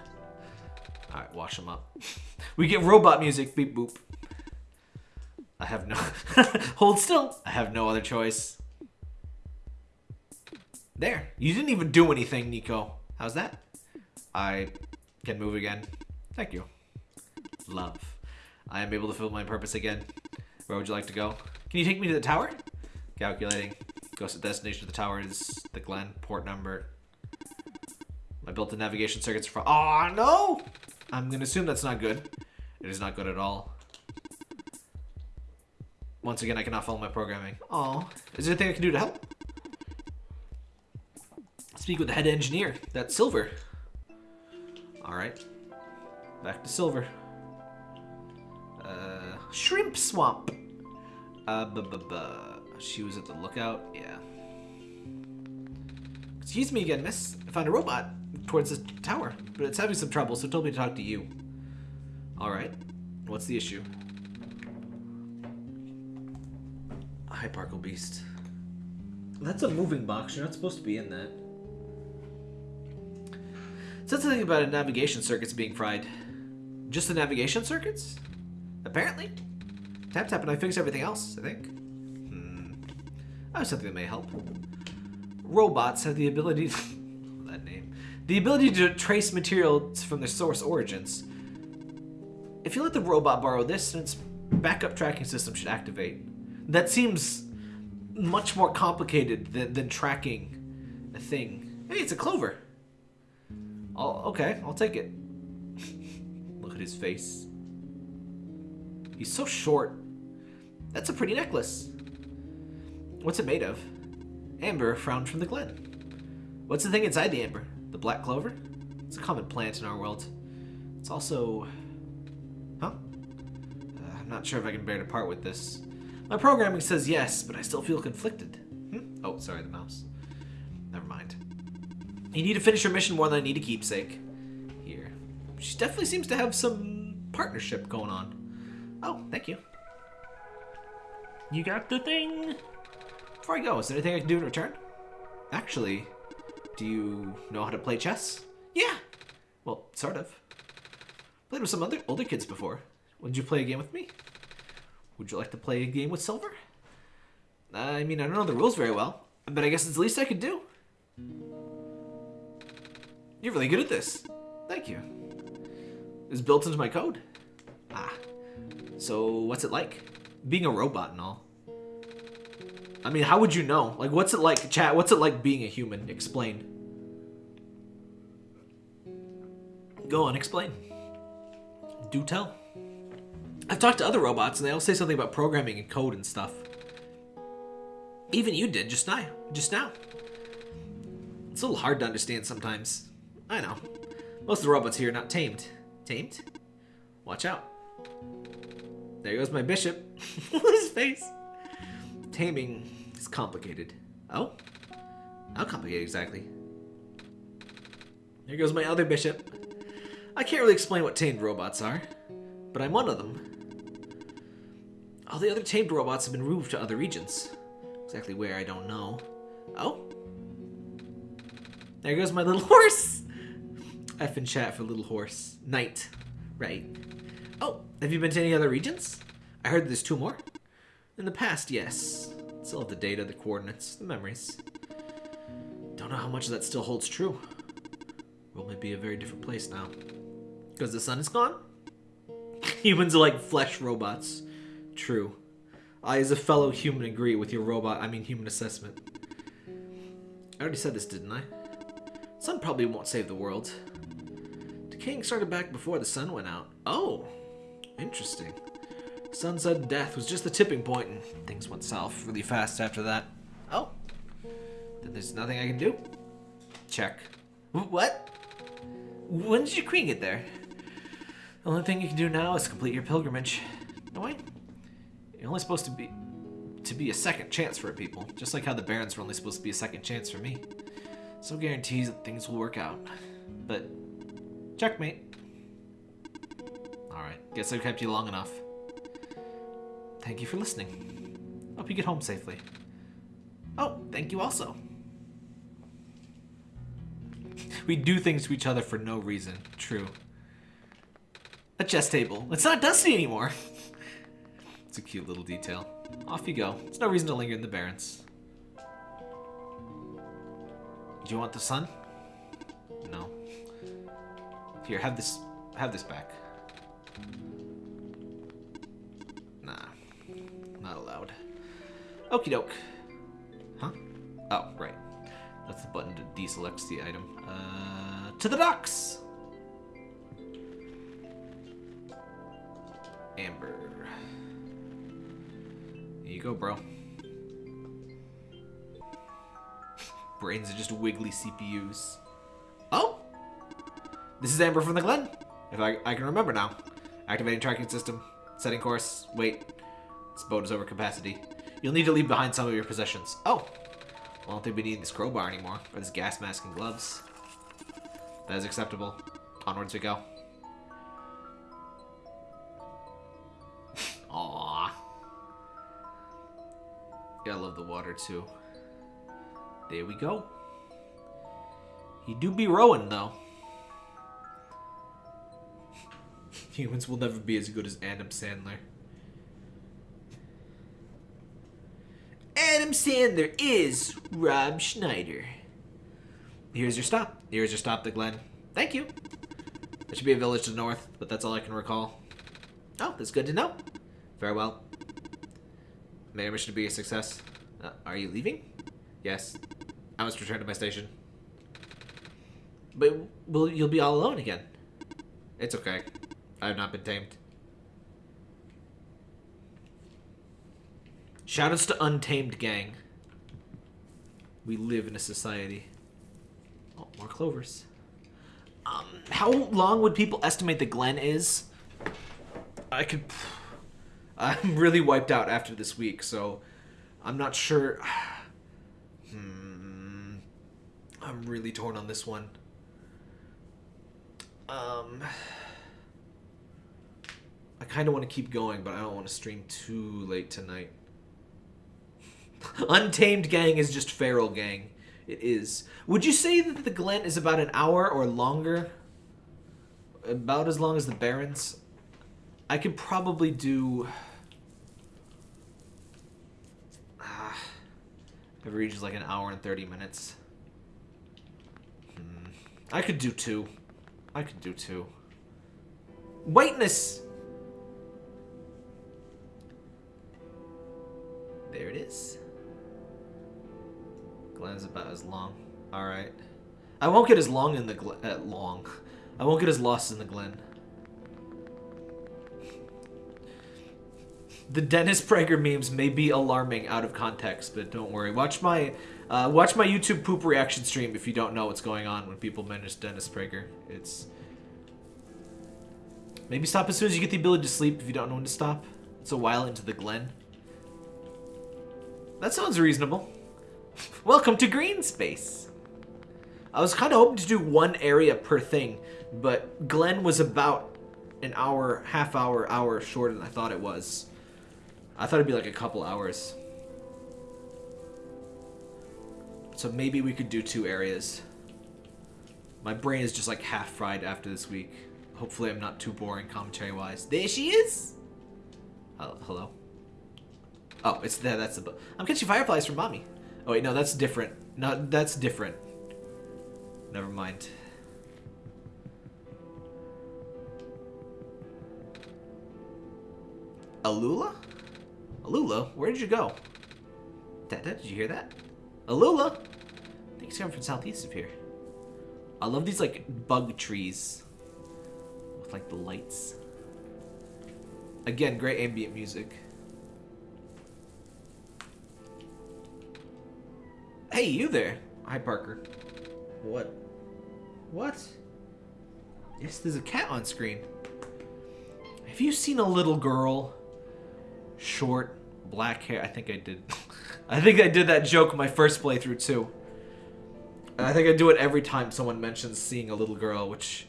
All right, wash them up. we get robot music. Beep boop. I have no hold still. I have no other choice. There. You didn't even do anything, Niko. How's that? I can move again. Thank you. Love. I am able to fulfill my purpose again. Where would you like to go? Can you take me to the tower? Calculating. Ghost destination of the tower is the Glen. Port number. I built the navigation circuits for- Oh no! I'm gonna assume that's not good. It is not good at all. Once again, I cannot follow my programming. Oh, is there anything I can do to help? Speak with the head engineer. That's Silver. All right. Back to Silver. Shrimp swamp. Uh, bu bu bu. She was at the lookout. Yeah. Excuse me again, miss. I found a robot towards the tower, but it's having some trouble, so it told me to talk to you. All right. What's the issue? A Hyparcle Beast. That's a moving box. You're not supposed to be in that. It said something about a navigation circuits being fried. Just the navigation circuits? Apparently. Tap tap and I fixed everything else, I think. Hmm. Have something that may help. Robots have the ability that name. The ability to trace materials from their source origins. If you let the robot borrow this, then its backup tracking system should activate. That seems much more complicated than, than tracking a thing. Hey, it's a clover. Oh, okay, I'll take it. Look at his face. He's so short. That's a pretty necklace. What's it made of? Amber frowned from the glen. What's the thing inside the amber? The black clover? It's a common plant in our world. It's also... Huh? Uh, I'm not sure if I can bear to part with this. My programming says yes, but I still feel conflicted. Hmm? Oh, sorry, the mouse. Never mind. You need to finish your mission more than I need a keepsake. Here. She definitely seems to have some partnership going on. Oh, thank you. You got the thing? Before I go, is there anything I can do in return? Actually, do you know how to play chess? Yeah. Well, sort of. Played with some other older kids before. Would you play a game with me? Would you like to play a game with Silver? I mean, I don't know the rules very well, but I guess it's the least I could do. You're really good at this. Thank you. was built into my code. Ah. So what's it like? Being a robot and all. I mean, how would you know? Like, what's it like, chat? What's it like being a human? Explain. Go on, explain. Do tell. I've talked to other robots, and they all say something about programming and code and stuff. Even you did just now. Just now. It's a little hard to understand sometimes. I know. Most of the robots here are not tamed. Tamed? Watch out. There goes my bishop. His face. Taming is complicated. Oh? How complicated exactly? There goes my other bishop. I can't really explain what tamed robots are, but I'm one of them. All the other tamed robots have been moved to other regions. Exactly where, I don't know. Oh? There goes my little horse! F in chat for little horse. Knight. Right. Oh, have you been to any other regions? I heard there's two more. In the past, yes. Still have the data, the coordinates, the memories. Don't know how much of that still holds true. World may be a very different place now. Because the sun is gone? Humans are like flesh robots. True. I, as a fellow human, agree with your robot, I mean human assessment. I already said this, didn't I? Sun probably won't save the world. Decaying started back before the sun went out. Oh, interesting. Sun's sudden death was just the tipping point, and things went south really fast after that. Oh, then there's nothing I can do. Check. What? When did your queen get there? The only thing you can do now is complete your pilgrimage. No way. You're only supposed to be to be a second chance for people, just like how the Barrens were only supposed to be a second chance for me. So guarantees that things will work out. But checkmate. Alright, guess I've kept you long enough. Thank you for listening. Hope you get home safely. Oh, thank you also. We do things to each other for no reason. True. A chess table. It's not dusty anymore. it's a cute little detail. Off you go. There's no reason to linger in the Barrens. Do you want the sun? No. Here, have this. Have this back. Nah, not allowed. Okie doke. Huh? Oh, right. That's the button to deselect the item. Uh, to the docks. Amber. Here you go, bro. Brains are just wiggly CPUs. Oh! This is Amber from the Glen. If I, I can remember now. Activating tracking system. Setting course. Wait. This boat is over capacity. You'll need to leave behind some of your possessions. Oh! Well, I don't think we need this crowbar anymore. Or this gas mask and gloves. That is acceptable. Onwards we go. Aww. Yeah, I love the water too. There we go. He do be rowing though. Humans will never be as good as Adam Sandler. Adam Sandler is Rob Schneider. Here's your stop. Here's your stop, the Glen. Thank you. There should be a village to the north, but that's all I can recall. Oh, that's good to know. Farewell. May our mission be a success. Uh, are you leaving? Yes. I must return to my station. But will you'll be all alone again? It's okay. I have not been tamed. Shoutouts to Untamed Gang. We live in a society. Oh, more clovers. Um, how long would people estimate the Glen is? I could. I'm really wiped out after this week, so I'm not sure. Hmm. I'm really torn on this one. Um. I kind of want to keep going, but I don't want to stream too late tonight. Untamed Gang is just feral gang. It is. Would you say that the Glen is about an hour or longer? About as long as the Barrens? I could probably do. Ah, every region's like an hour and 30 minutes. Hmm. I could do two. I could do two. Whiteness! There it is. Glen's about as long. Alright. I won't get as long in the glen. Uh, long. I won't get as lost in the glen. The Dennis Prager memes may be alarming out of context, but don't worry. Watch my uh, watch my YouTube poop reaction stream if you don't know what's going on when people mention Dennis Prager. It's maybe stop as soon as you get the ability to sleep if you don't know when to stop. It's a while into the Glen. That sounds reasonable. Welcome to Green Space. I was kind of hoping to do one area per thing, but Glen was about an hour, half hour, hour shorter than I thought it was. I thought it'd be like a couple hours. So maybe we could do two areas. My brain is just like half fried after this week. Hopefully I'm not too boring commentary-wise. There she is! Hello? Oh, it's there, that's the... I'm catching fireflies from mommy. Oh wait, no, that's different. No, that's different. Never mind. Alula? Alula, where did you go? Dada, did you hear that? Alula! I think he's coming from southeast of here. I love these, like, bug trees. With, like, the lights. Again, great ambient music. Hey, you there! Hi, Parker. What? What? Yes, there's a cat on screen. Have you seen a little girl? Short, black hair. I think I did. I think I did that joke my first playthrough too. And I think I do it every time someone mentions seeing a little girl, which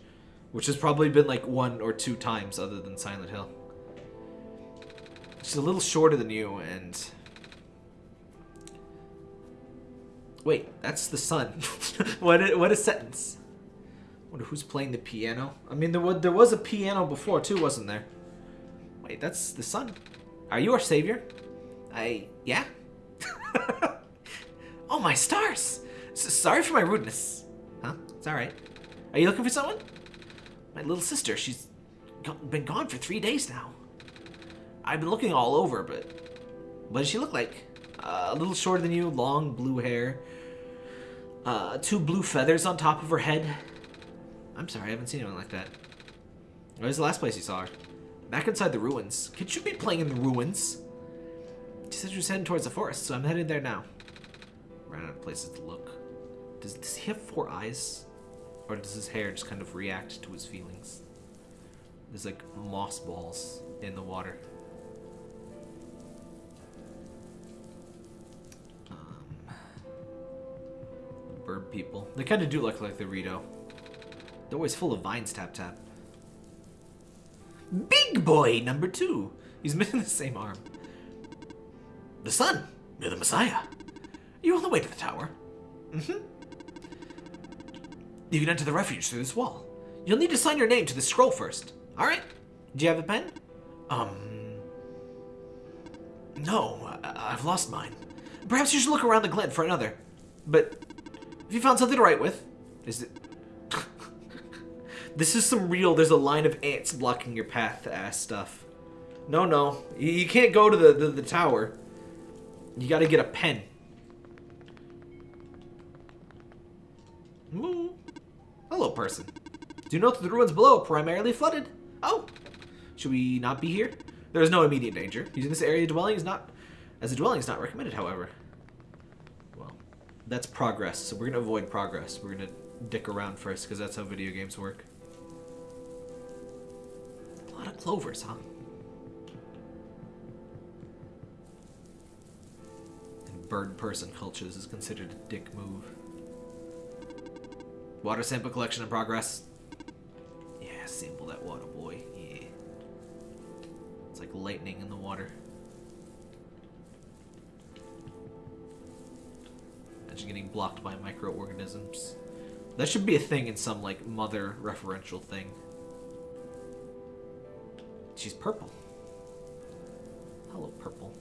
which has probably been like one or two times other than Silent Hill. She's a little shorter than you and Wait, that's the sun. what a, what a sentence. Wonder who's playing the piano? I mean, there was, there was a piano before too, wasn't there? Wait, that's the sun. Are you our savior? I... yeah? oh, my stars! S sorry for my rudeness. Huh? It's alright. Are you looking for someone? My little sister, she's been gone for three days now. I've been looking all over, but... What does she look like? Uh, a little shorter than you, long blue hair. Uh, two blue feathers on top of her head. I'm sorry, I haven't seen anyone like that. Where's the last place you saw her? Back inside the ruins. Could you be playing in the ruins? She said she was heading towards the forest, so I'm headed there now. Ran out of places to look. Does, does he have four eyes? Or does his hair just kind of react to his feelings? There's like moss balls in the water. Bird people. They kind of do look like the Rito. They're always full of vines, Tap Tap. Big boy number two. He's missing the same arm. The sun. You're the Messiah. You're on the way to the tower. Mm-hmm. You can enter the refuge through this wall. You'll need to sign your name to the scroll first. All right? Do you have a pen? Um... No, I have lost mine. Perhaps you should look around the glen for another. But you found something to write with, is it... this is some real, there's a line of ants blocking your path ass stuff. No, no. You, you can't go to the, the, the tower. You gotta get a pen. Moo. Hello, person. Do know that the ruins below are primarily flooded? Oh. Should we not be here? There is no immediate danger. Using this area dwelling is not as a dwelling is not recommended, however. That's progress, so we're gonna avoid progress. We're gonna dick around first, because that's how video games work. A lot of clovers, huh? In bird person cultures is considered a dick move. Water sample collection in progress. Yeah, sample that water, boy. Yeah. It's like lightning in the water. Getting blocked by microorganisms. That should be a thing in some, like, mother referential thing. She's purple. Hello, purple.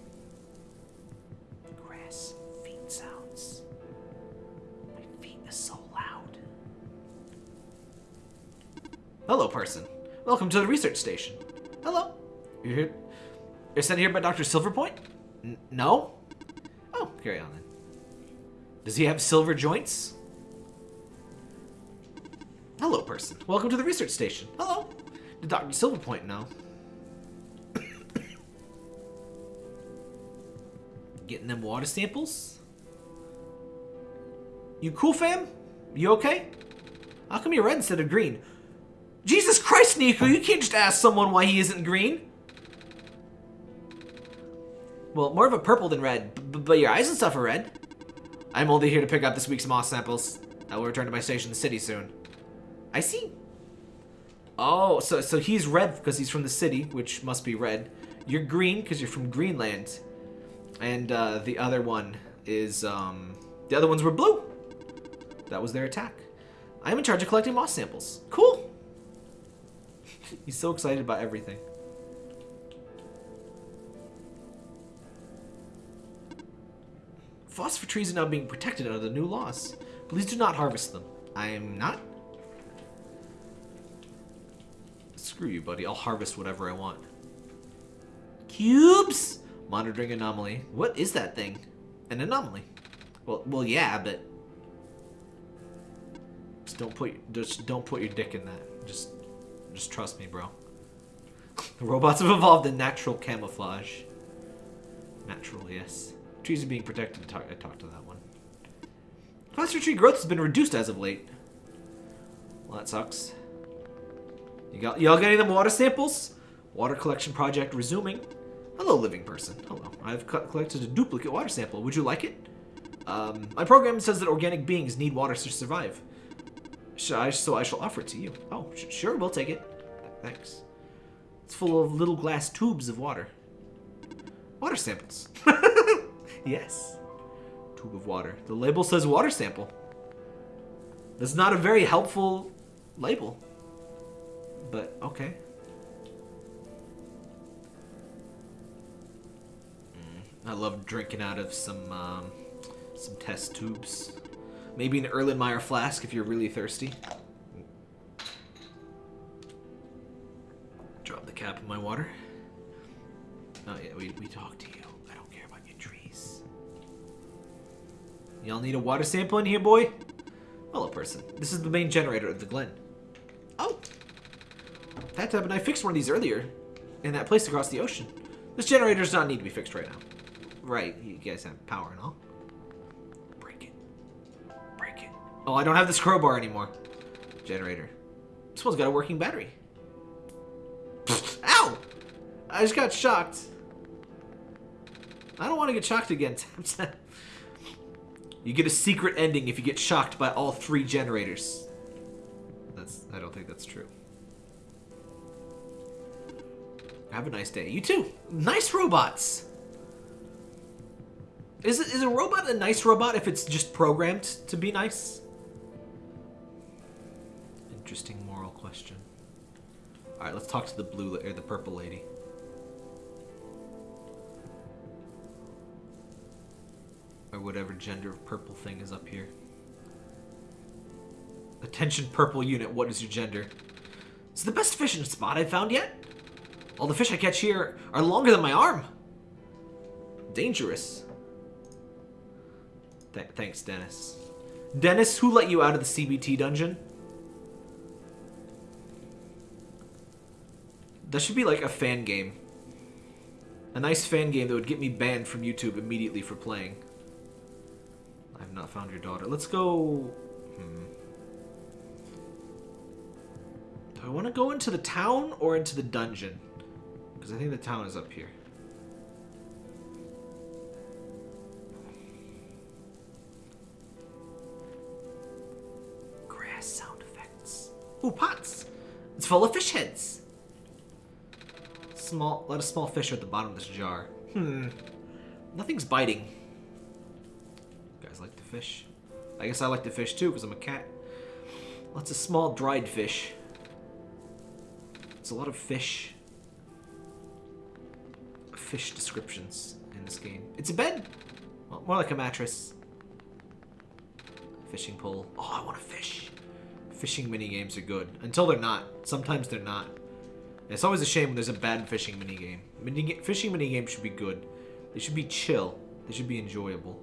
Grass, feet sounds. My feet is so loud. Hello, person. Welcome to the research station. Hello. You're here. You're sent here by Dr. Silverpoint? N- no? Oh, carry on then. Does he have silver joints? Hello, person. Welcome to the research station. Hello. Did Dr. Silverpoint know? Getting them water samples? You cool, fam? You okay? How come you're red instead of green? Jesus Christ, Niko, you can't just ask someone why he isn't green. Well, more of a purple than red, but your eyes and stuff are red. I'm only here to pick up this week's moss samples. I will return to my station in the city soon. I see. Oh, so so he's red because he's from the city, which must be red. You're green because you're from Greenland, and uh, the other one is um, the other ones were blue. That was their attack. I'm in charge of collecting moss samples. Cool. he's so excited about everything. Phosphor trees are now being protected under the new laws. Please do not harvest them. I am not. Screw you, buddy. I'll harvest whatever I want. Cubes! Monitoring anomaly. What is that thing? An anomaly. Well, well, yeah, but just don't put just don't put your dick in that. Just just trust me, bro. The robots have evolved in natural camouflage. Natural, yes. Trees are being protected. Talk, I talked to that one. Phosphor tree growth has been reduced as of late. Well, that sucks. You got y'all got any of them water samples? Water collection project resuming. Hello, living person. Hello. I've co- collected a duplicate water sample. Would you like it? Um, my program says that organic beings need water to survive. I, so I shall offer it to you. Oh, sure, we'll take it. Thanks. It's full of little glass tubes of water. Water samples. yes. Tube of water. The label says water sample. That's not a very helpful label. But, okay. Mm, I love drinking out of some, um, some test tubes. Maybe an Erlenmeyer flask if you're really thirsty. Drop the cap in my water. Oh yeah, we, we talked Y'all need a water sample in here, boy? Hello, person. This is the main generator of the Glen. Oh! That and I fixed one of these earlier. In that place across the ocean. This generator does not need to be fixed right now. Right, you guys have power and all. Break it. Break it. Oh, I don't have this crowbar anymore. Generator. This one's got a working battery. Ow! I just got shocked. I don't want to get shocked again. you get a secret ending if you get shocked by all three generators. That's I don't think that's true. Have a nice day. You too. Nice robots. Is is a robot a nice robot if it's just programmed to be nice? Interesting moral question. All right, let's talk to the blue or the purple lady. Or whatever gender of purple thing is up here. Attention purple unit, what is your gender? It's the best fishing spot I've found yet. All the fish I catch here are longer than my arm. Dangerous. Th thanks, Dennis. Dennis, who let you out of the CBT dungeon? That should be like a fan game. A nice fan game that would get me banned from YouTube immediately for playing. I have not found your daughter. Let's go... Hmm. Do I want to go into the town or into the dungeon? Because I think the town is up here. Grass sound effects. Ooh, pots! It's full of fish heads. Small, a lot of small fish are at the bottom of this jar. Hmm. Nothing's biting. Guys like to fish? I guess I like to fish too, because I'm a cat. Lots of small dried fish. It's a lot of fish. Fish descriptions in this game. It's a bed. Well, more like a mattress. Fishing pole. Oh, I want to fish. Fishing mini games are good. Until they're not. Sometimes they're not. It's always a shame when there's a bad fishing minigame. Mini fishing minigame should be good. They should be chill. They should be enjoyable.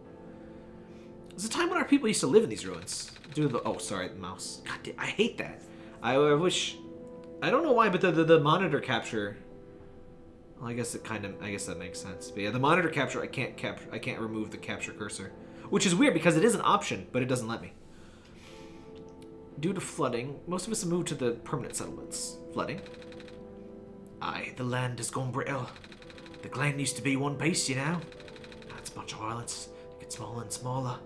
There's a time when our people used to live in these ruins. Do the oh sorry, the mouse. God damn, I hate that. I, I wish I don't know why, but the, the, the monitor capture well, I guess it kind of I guess that makes sense. But yeah, the monitor capture I can't capture I can't remove the capture cursor. Which is weird because it is an option, but it doesn't let me. Due to flooding, most of us have moved to the permanent settlements. Flooding? Aye, the land has gone brittle. The glen used to be one piece, you know. Now it's a bunch of islands. It gets smaller and smaller.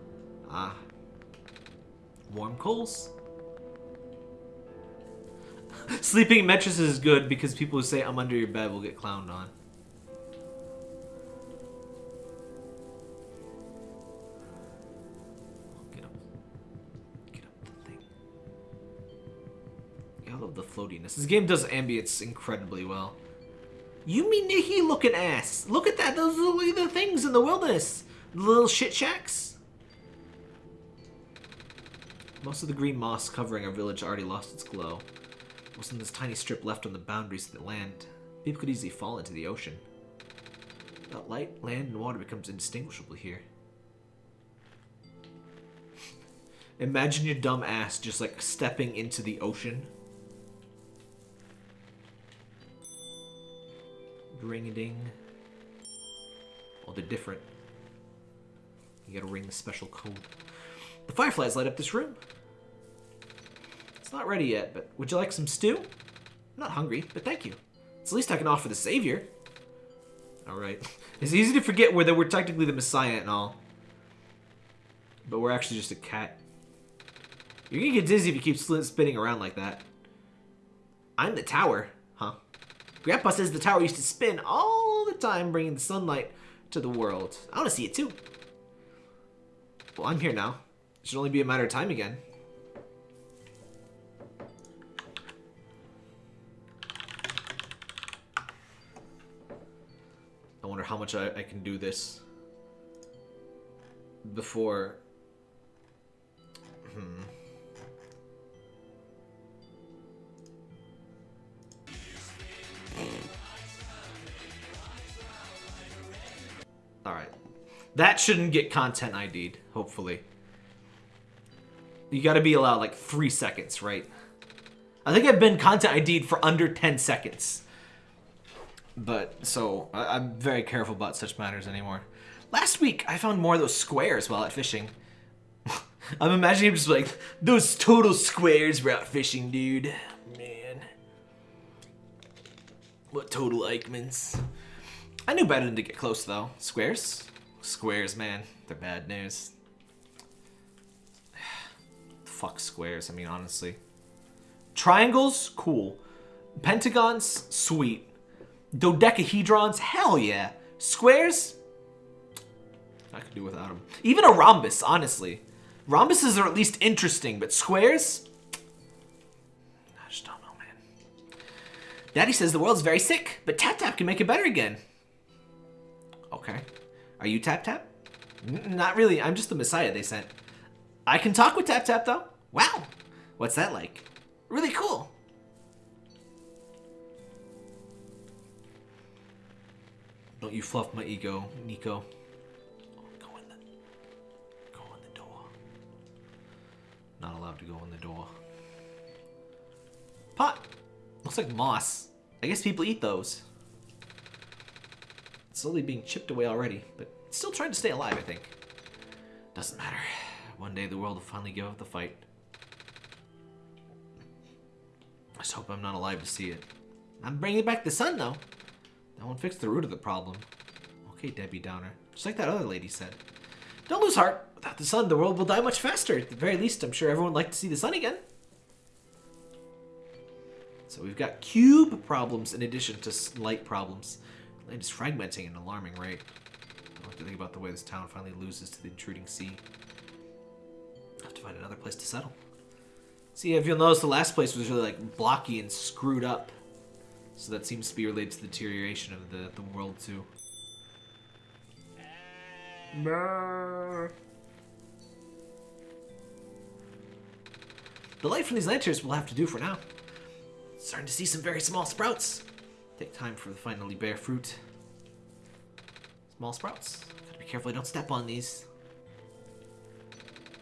Ah. Warm coals. Sleeping in mattresses is good because people who say I'm under your bed will get clowned on. Get up. Get up the thing. I love the floatiness. This game does ambience incredibly well. Yume Nikki looking ass? Look at that. Those are the things in the wilderness. The little shit shacks. Most of the green moss covering our village already lost its glow. Wasn't this tiny strip left on the boundaries of the land? People could easily fall into the ocean. Without light, land and water becomes indistinguishable here. Imagine your dumb ass just like stepping into the ocean. Ring a ding. They're different. You gotta ring the special code. The fireflies light up this room. It's not ready yet, but would you like some stew? I'm not hungry, but thank you. It's the least I can offer the savior. Alright. It's easy to forget whether we're technically the messiah and all. But we're actually just a cat. You're gonna get dizzy if you keep spinning around like that. I'm the tower, huh? Grandpa says the tower used to spin all the time, bringing the sunlight to the world. I want to see it too. Well, I'm here now. Should only be a matter of time again. I wonder how much I, I can do this before. Hmm. Alright. That shouldn't get content ID'd, hopefully. You gotta be allowed like three seconds, right? I think I've been content ID'd for under 10 seconds. But, so, I I'm very careful about such matters anymore. Last week, I found more of those squares while out fishing. I'm imagining just like, those total squares were out fishing, dude. Man. What total Eichmanns. I knew better than to get close, though. Squares? Squares, man. They're bad news. Fuck squares, I mean, honestly. Triangles? Cool. Pentagons? Sweet. Dodecahedrons? Hell yeah. Squares? I could do without them. Even a rhombus, honestly. Rhombuses are at least interesting, but squares? I just don't know, man. Daddy says the world's very sick, but Tap Tap can make it better again. Okay. Are you Tap Tap? N not really. I'm just the messiah they sent. I can talk with Tap Tap, though. Wow. What's that like? Really cool. Don't you fluff my ego, Niko. Go in the... Go in the door. Not allowed to go in the door. Pot! Looks like moss. I guess people eat those. It's slowly being chipped away already, but still trying to stay alive, I think. Doesn't matter. One day the world will finally give up the fight. I just hope I'm not alive to see it. I'm bringing back the sun, though. That won't fix the root of the problem. Okay, Debbie Downer. Just like that other lady said. Don't lose heart. Without the sun, the world will die much faster. At the very least, I'm sure everyone would like to see the sun again. So we've got cube problems in addition to light problems. Land is fragmenting at an alarming rate. I don't have to think about the way this town finally loses to the intruding sea. I have to find another place to settle. See, if you'll notice, the last place was really like blocky and screwed up. So that seems to be related to the deterioration of the, the world too. The light from these lanterns will have to do for now. Starting to see some very small sprouts. Take time for the finally bear fruit. Small sprouts. Gotta be careful I don't step on these.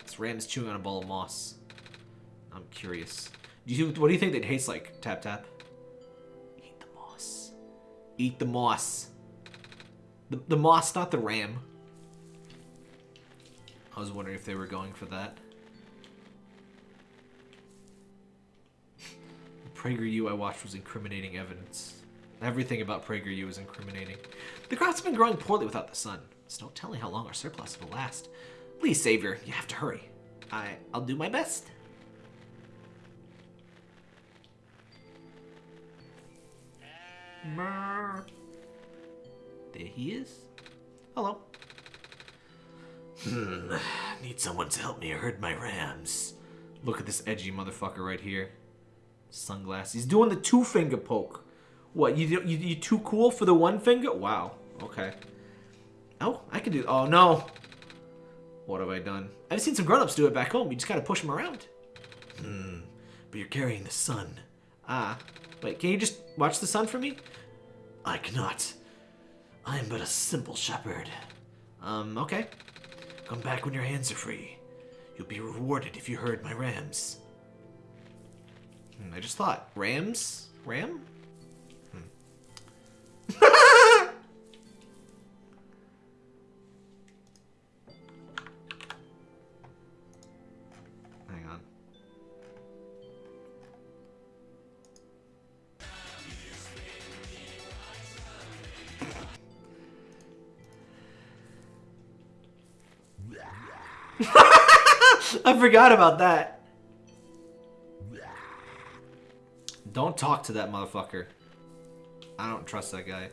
This ram is chewing on a ball of moss. I'm curious. Do you what do you think that tastes like? Tap tap. Eat the moss. Eat the moss. The, the moss, not the ram. I was wondering if they were going for that. The PragerU I watched was incriminating evidence. Everything about PragerU is incriminating. The crops have been growing poorly without the sun. There's no telling how long our surplus will last. Please, Savior, you have to hurry. I, I'll do my best. There he is. Hello. Hmm. Need someone to help me herd my rams. Look at this edgy motherfucker right here. Sunglasses. He's doing the two finger poke. What? You you you too cool for the one finger? Wow. Okay. Oh, I can do. Oh no. What have I done? I've seen some grown-ups do it back home. You just gotta push them around. Hmm. But you're carrying the sun. Ah. Wait, can you just watch the sun for me? I cannot. I am but a simple shepherd. Um, okay. Come back when your hands are free. You'll be rewarded if you herd my rams. Hmm, I just thought, rams? Ram? Forgot about that. Don't talk to that motherfucker. I don't trust that guy.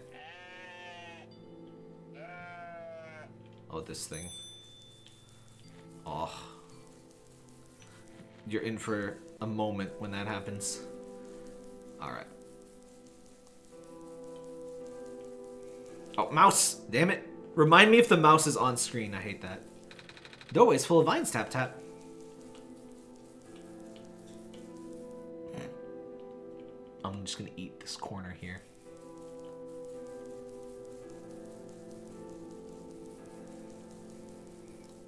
Oh, this thing. Oh. You're in for a moment when that happens. Alright. Oh, mouse! Damn it. Remind me if the mouse is on screen. I hate that. Doorway's full of vines, tap tap. I'm just gonna eat this corner here.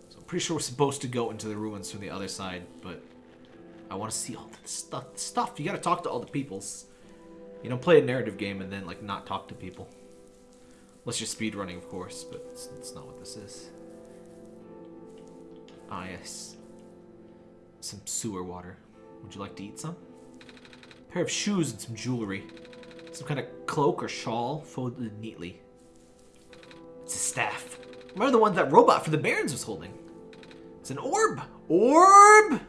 So I'm pretty sure we're supposed to go into the ruins from the other side, but I want to see all the stuff. Stuff you gotta talk to all the peoples. You don't play a narrative game and then like not talk to people. Unless you're speedrunning, of course, but it's, it's not what this is. Ah, yes. Some sewer water. Would you like to eat some? Pair of shoes and some jewelry. Some kind of cloak or shawl folded neatly. It's a staff. Remember the one that robot for the Barrens was holding? It's an orb! Orb!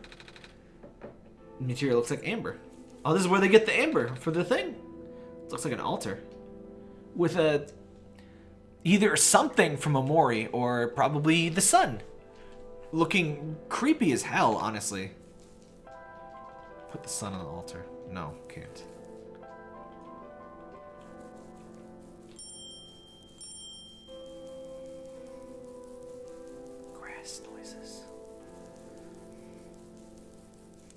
The material looks like amber. Oh, this is where they get the amber for the thing. It looks like an altar. With a... Either something from Omori or probably the sun. Looking creepy as hell, honestly. Put the sun on the altar. No, can't. Grass noises.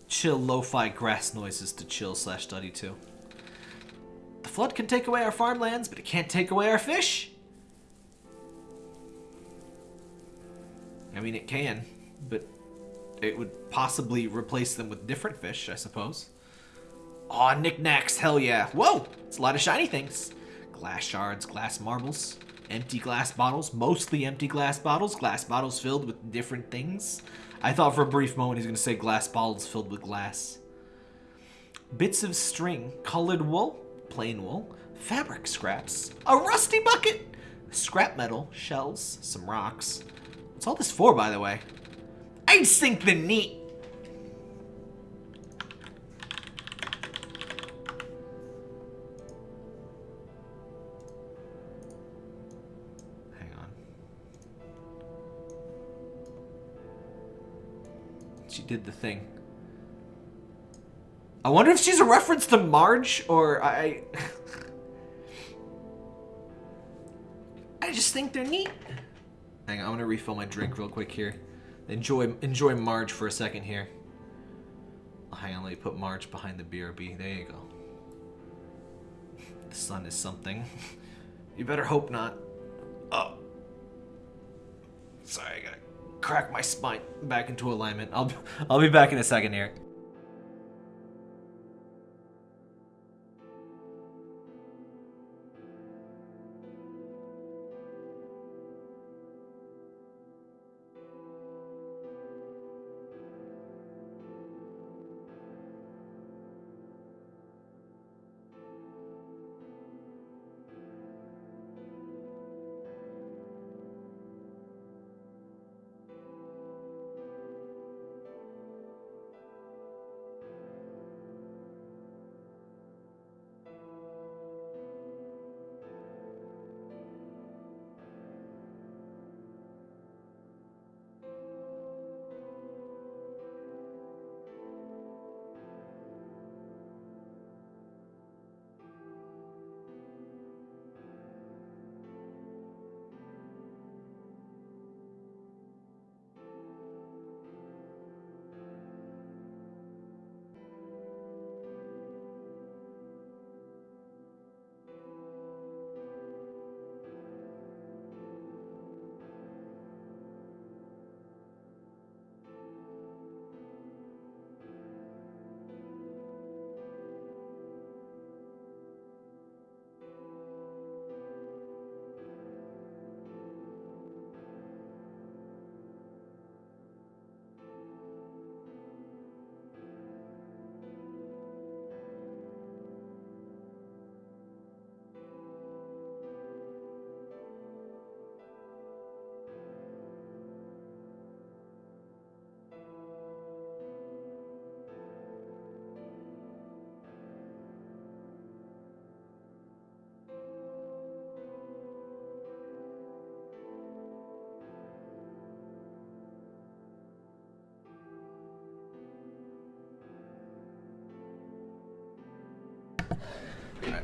Chill lo-fi grass noises to chill slash study to. The flood can take away our farmlands, but it can't take away our fish. I mean, it can, but it would possibly replace them with different fish, I suppose. Aw, knickknacks, hell yeah. Whoa, it's a lot of shiny things. Glass shards, glass marbles, empty glass bottles, mostly empty glass bottles, glass bottles filled with different things. I thought for a brief moment he was going to say glass bottles filled with glass. Bits of string, colored wool, plain wool, fabric scraps, a rusty bucket, scrap metal, shells, some rocks. What's all this for, by the way? I think the neat. She did the thing. I wonder if she's a reference to Marge or I. I just think they're neat. Hang on, I'm gonna refill my drink real quick here. Enjoy enjoy Marge for a second here. Oh, hang on, let me put Marge behind the BRB. There you go. The sun is something. you better hope not. Oh. Sorry, I gotta crack my spine back into alignment. I'll I'll be back in a second here.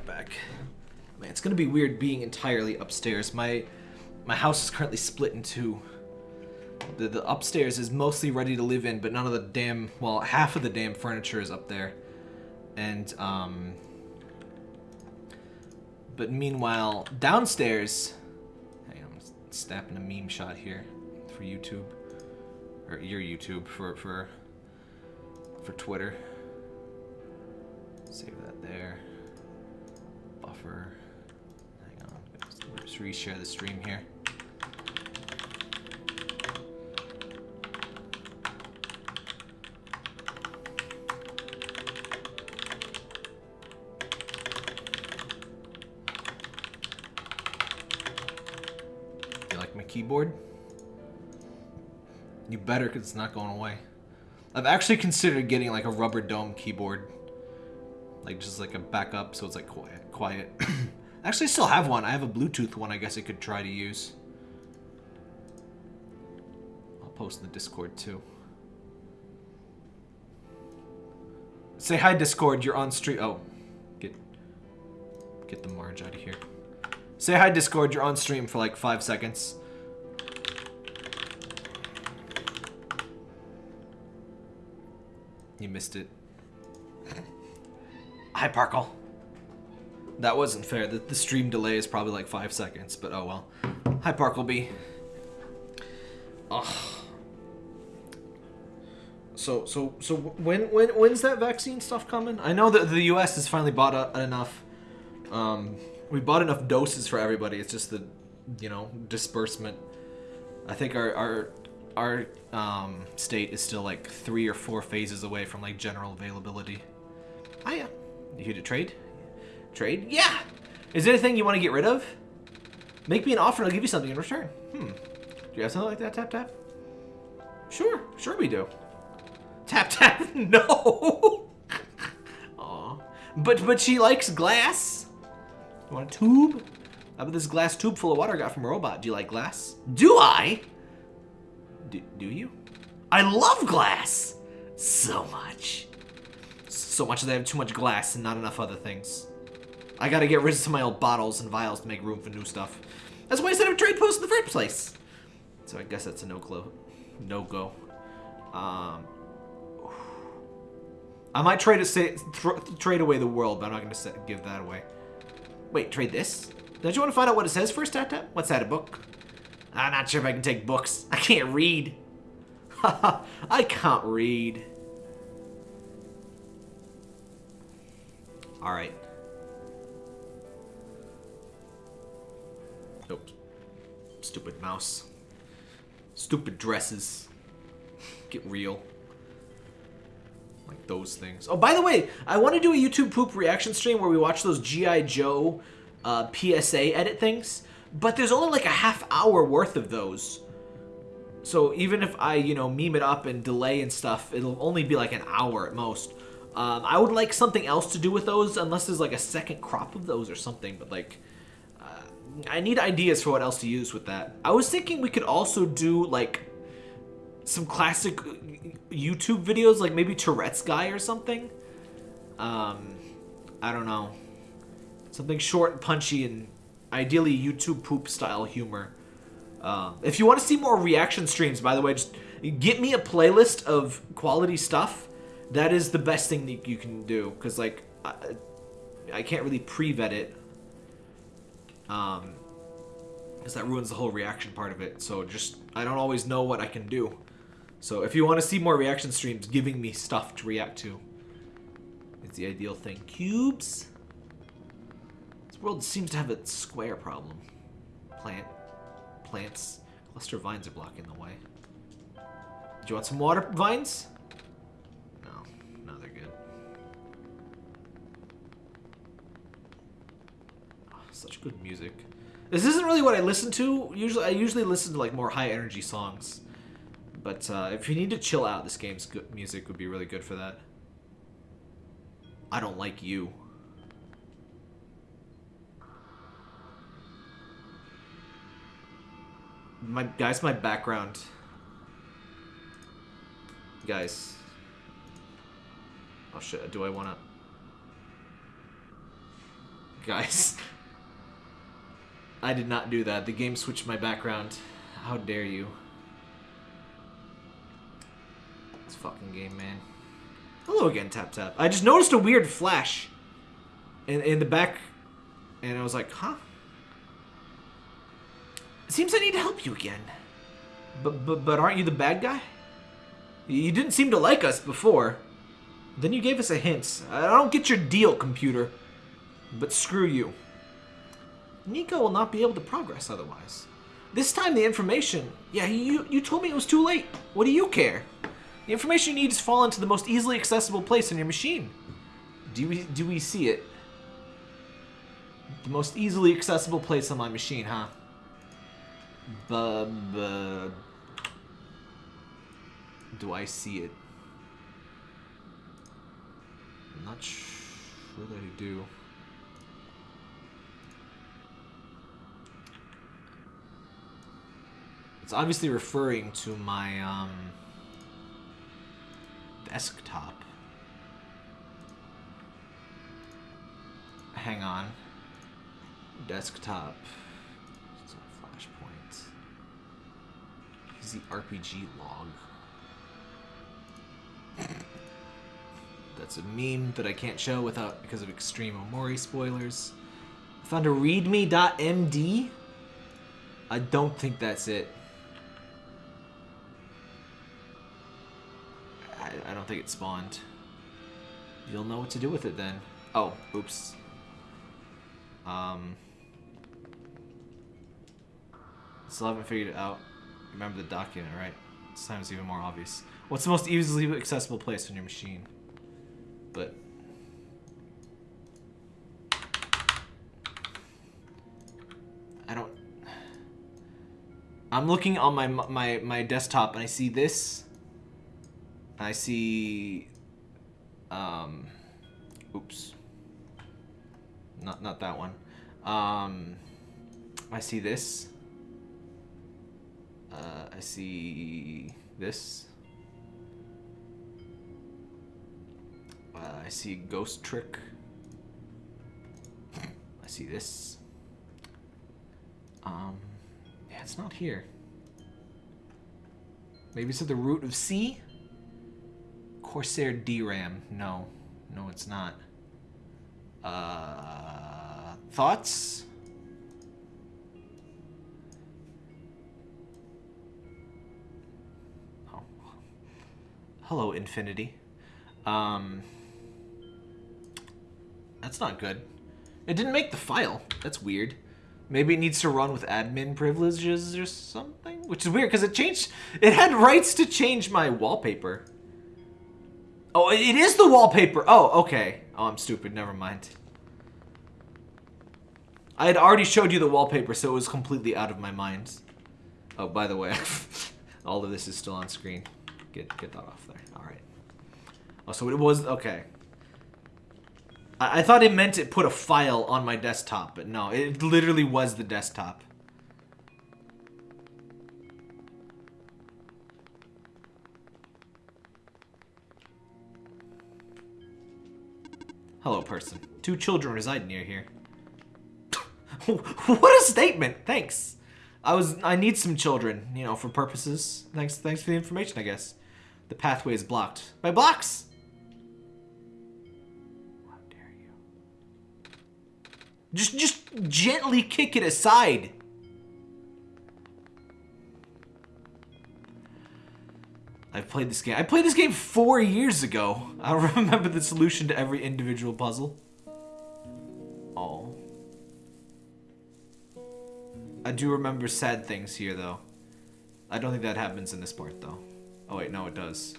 Right back. Man, it's gonna be weird being entirely upstairs. My my house is currently split in two. The the upstairs is mostly ready to live in, but none of the damn well, half of the damn furniture is up there. And um but meanwhile, downstairs on, I'm snapping a meme shot here for YouTube. Or your YouTube for for for Twitter. Save that there buffer. Hang on, let's reshare the stream here. You like my keyboard? You better, because it's not going away. I've actually considered getting like a rubber dome keyboard like just like a backup so it's like quiet quiet. Actually I still have one. I have a Bluetooth one I guess I could try to use. I'll post in the discord too. Say hi discord. You're on stream. Oh get get the Marge out of here. Say hi discord. You're on stream for like five seconds. You missed it Hi, Parkle. That wasn't fair. The, the stream delay is probably like five seconds, but oh well. Hi, Parkleby. Ugh. So, so, so when, when, when's that vaccine stuff coming? I know that the U.S. has finally bought a, enough. Um, we bought enough doses for everybody. It's just the, you know, disbursement. I think our our our um, state is still like three or four phases away from like general availability. I am. You here to trade? Trade? Yeah! Is there anything you want to get rid of? Make me an offer and I'll give you something in return. Hmm. Do you have something like that, Tap Tap? Sure. Sure we do. Tap Tap? No! Aw. But, but she likes glass. You want a tube? How about this glass tube full of water I got from a robot? Do you like glass? Do I? Do, do you? I love glass! So much so much that I have too much glass and not enough other things. I gotta get rid of some of my old bottles and vials to make room for new stuff. That's why I set up a trade post in the first place. So I guess that's a no-go. No-go. Um, I might try to say trade away the world, but I'm not gonna give that away. Wait, trade this? Don't you want to find out what it says first, Tap? What's that, a book? I'm not sure if I can take books. I can't read. I can't read. Alright. Nope. Stupid mouse. Stupid dresses. Get real. Like those things. Oh, by the way, I want to do a YouTube poop reaction stream where we watch those G.I. Joe uh, PSA edit things, but there's only like a half hour worth of those. So even if I, you know, meme it up and delay and stuff, it'll only be like an hour at most. Um, I would like something else to do with those, unless there's like a second crop of those or something. But like, uh, I need ideas for what else to use with that. I was thinking we could also do like some classic YouTube videos, like maybe Tourette's guy or something. Um, I don't know, something short and punchy and ideally YouTube poop style humor. Uh, if you want to see more reaction streams, by the way, just get me a playlist of quality stuff. That is the best thing that you can do because like I, I can't really pre-vet it. Um, because that ruins the whole reaction part of it. So just I don't always know what I can do. So if you want to see more reaction streams, giving me stuff to react to it's the ideal thing. Cubes. This world seems to have a square problem. Plant plants. Cluster vines are blocking the way. Do you want some water vines? Such good music. This isn't really what I listen to. Usually, I usually listen to like more high energy songs. But uh, if you need to chill out, this game's good music would be really good for that. I don't like you. My guys, my background. Guys. Oh shit, do I wanna Guys. I did not do that. The game switched my background. How dare you. This fucking game, man. Hello again, Tap Tap. I just noticed a weird flash in, in the back, and I was like, huh? It seems I need to help you again. But, but, but aren't you the bad guy? You didn't seem to like us before. Then you gave us a hint. I don't get your deal, computer. But screw you. Niko will not be able to progress otherwise. This time the information... Yeah, you, you told me it was too late. What do you care? The information you need is fallen to the most easily accessible place on your machine. Do we, do we see it? The most easily accessible place on my machine, huh? Bub... Do I see it? I'm not sure that I do. It's obviously referring to my um, desktop. Hang on. Desktop. It's flashpoint. Use the RPG log. That's a meme that I can't show without because of extreme Omori spoilers. Found a readme.md. I don't think that's it. I, I don't think it spawned. You'll know what to do with it then. Oh, oops. Um, still haven't figured it out. Remember the document, right? This even more obvious. What's the most easily accessible place on your machine? But I don't. I'm looking on my my my desktop and I see this. I see. Um. Oops. Not not that one. Um. I see this. Uh, I see this. Uh, I see Ghost Trick. I see this. Um, yeah, it's not here. Maybe it's at the root of C? Corsair DRAM. No. No, it's not. Uh, thoughts? Oh. Hello, Infinity. Um, that's not good. It didn't make the file. That's weird. Maybe it needs to run with admin privileges or something? Which is weird because it changed. It had rights to change my wallpaper. Oh, it is the wallpaper. Oh, okay. Oh, I'm stupid. Never mind. I had already showed you the wallpaper, so it was completely out of my mind. Oh, by the way, all of this is still on screen. Get get that off there. All right. Oh, so it was okay. I, I thought it meant it put a file on my desktop, but no, it literally was the desktop. Hello, person. Two children reside near here. what a statement! Thanks. I was I need some children, you know, for purposes. Thanks thanks for the information, I guess. The pathway is blocked. By blocks! How dare you. Just just gently kick it aside. I've played this game. I played this game four years ago. I remember the solution to every individual puzzle. Oh. I do remember sad things here, though. I don't think that happens in this part, though. Oh, wait, no, it does.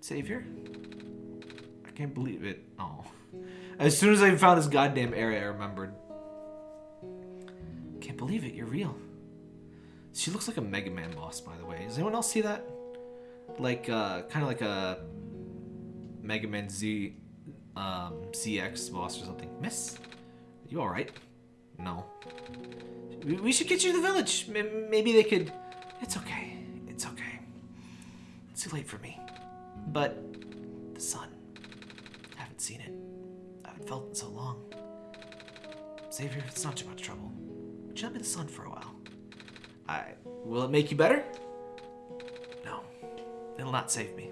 Savior? I can't believe it. Oh. As soon as I found this goddamn area, I remembered. Can't believe it, you're real. She looks like a Mega Man boss, by the way. Does anyone else see that? Like, uh, kind of like a Mega Man Z, um, ZX boss or something. Miss? You alright? No. We- We should get you to the village. Maybe they could... It's okay. It's okay. It's too late for me. But the sun. I haven't seen it. I haven't felt it in so long. Savior, it's not too much trouble. Jump in the sun for a while? I... Will it make you better? It'll not save me.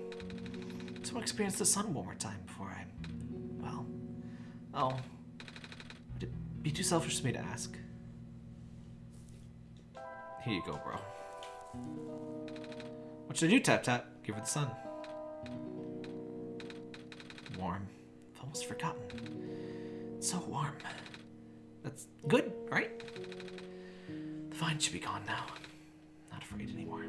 Want to experience the sun one more time before I... Well... Oh. Would it be too selfish for me to ask? Here you go, bro. What should I do, Tap Tap? Give her the sun. Warm. I've almost forgotten. It's so warm. That's good, right? The vine should be gone now. Not afraid anymore.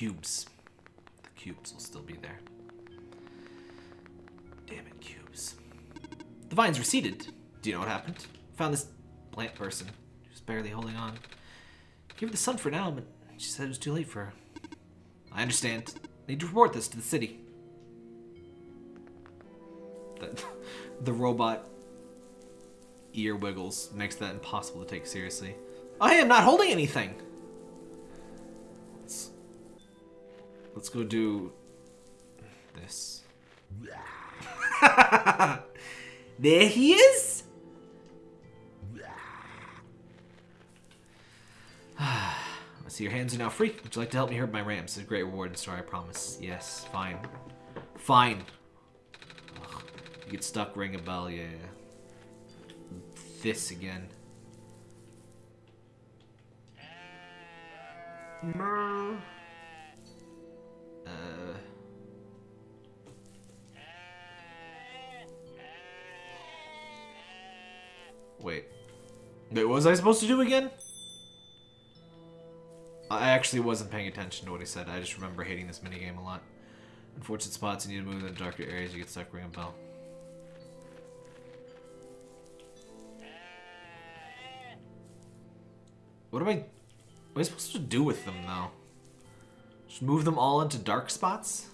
Cubes. The cubes will still be there. Damn it, cubes. The vines receded. Do you know what happened? Found this plant person. She was barely holding on. Give her the sun for now, but she said it was too late for her. I understand. Need to report this to the city. The, the robot ear wiggles makes that impossible to take seriously. I am not holding anything! Let's go do this. there he is! I see your hands are now free. Would you like to help me herd my rams? It's a great reward in store, I promise. Yes, fine. Fine. Ugh, you get stuck, ring a bell, yeah. This again. Uh. Wait. What was I supposed to do again? I actually wasn't paying attention to what he said. I just remember hating this minigame a lot. Unfortunate spots, you need to move in the darker areas, you get stuck ring a bell. What am I... What am I supposed to do with them, though? Just move them all into dark spots?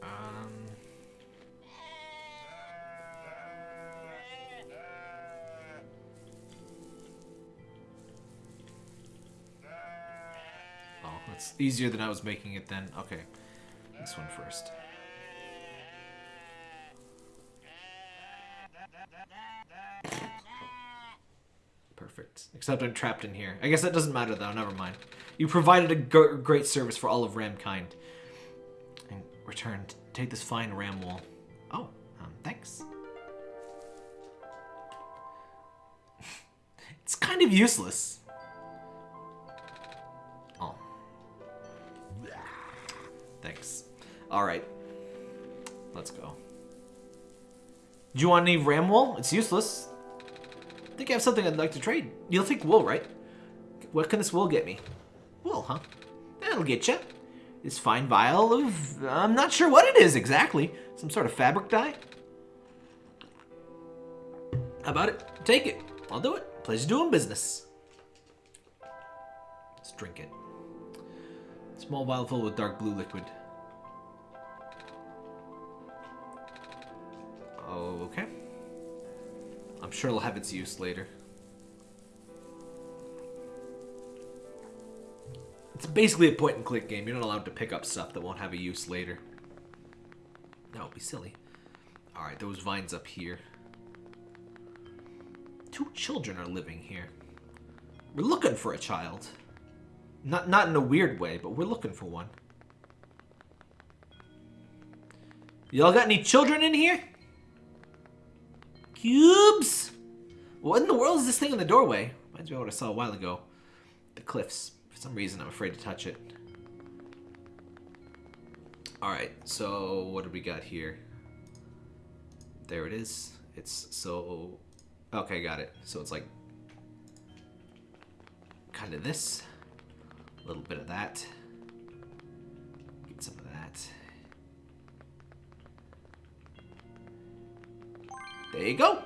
Um... Oh. it's easier than I was making it then. Okay. This one first. Perfect. Except I'm trapped in here. I guess that doesn't matter though, never mind. You provided a great service for all of Ramkind. And return, t- take this fine ram wool. Oh, um, thanks. it's kind of useless. Oh. Thanks. Alright. Let's go. Do you want any ram wool? It's useless. I think I have something I'd like to trade. You'll take wool, right? What can this wool get me? Wool, huh? That'll get you. This fine vial of... I'm not sure what it is exactly. Some sort of fabric dye? How about it? Take it. I'll do it. Pleasure doing business. Let's drink it. Small vial filled with dark blue liquid. Sure it'll have its use later. It's basically a point and click game. You're not allowed to pick up stuff that won't have a use later. That would be silly. Alright, those vines up here. Two children are living here. We're looking for a child. Not not in a weird way, but we're looking for one. Y'all got any children in here? Cubes? What in the world is this thing in the doorway? Reminds me of what I saw a while ago. The cliffs. For some reason, I'm afraid to touch it. Alright, so what do we got here? There it is. It's so... Okay, got it. So it's like... Kind of this. A little bit of that. Get some of that. There you go.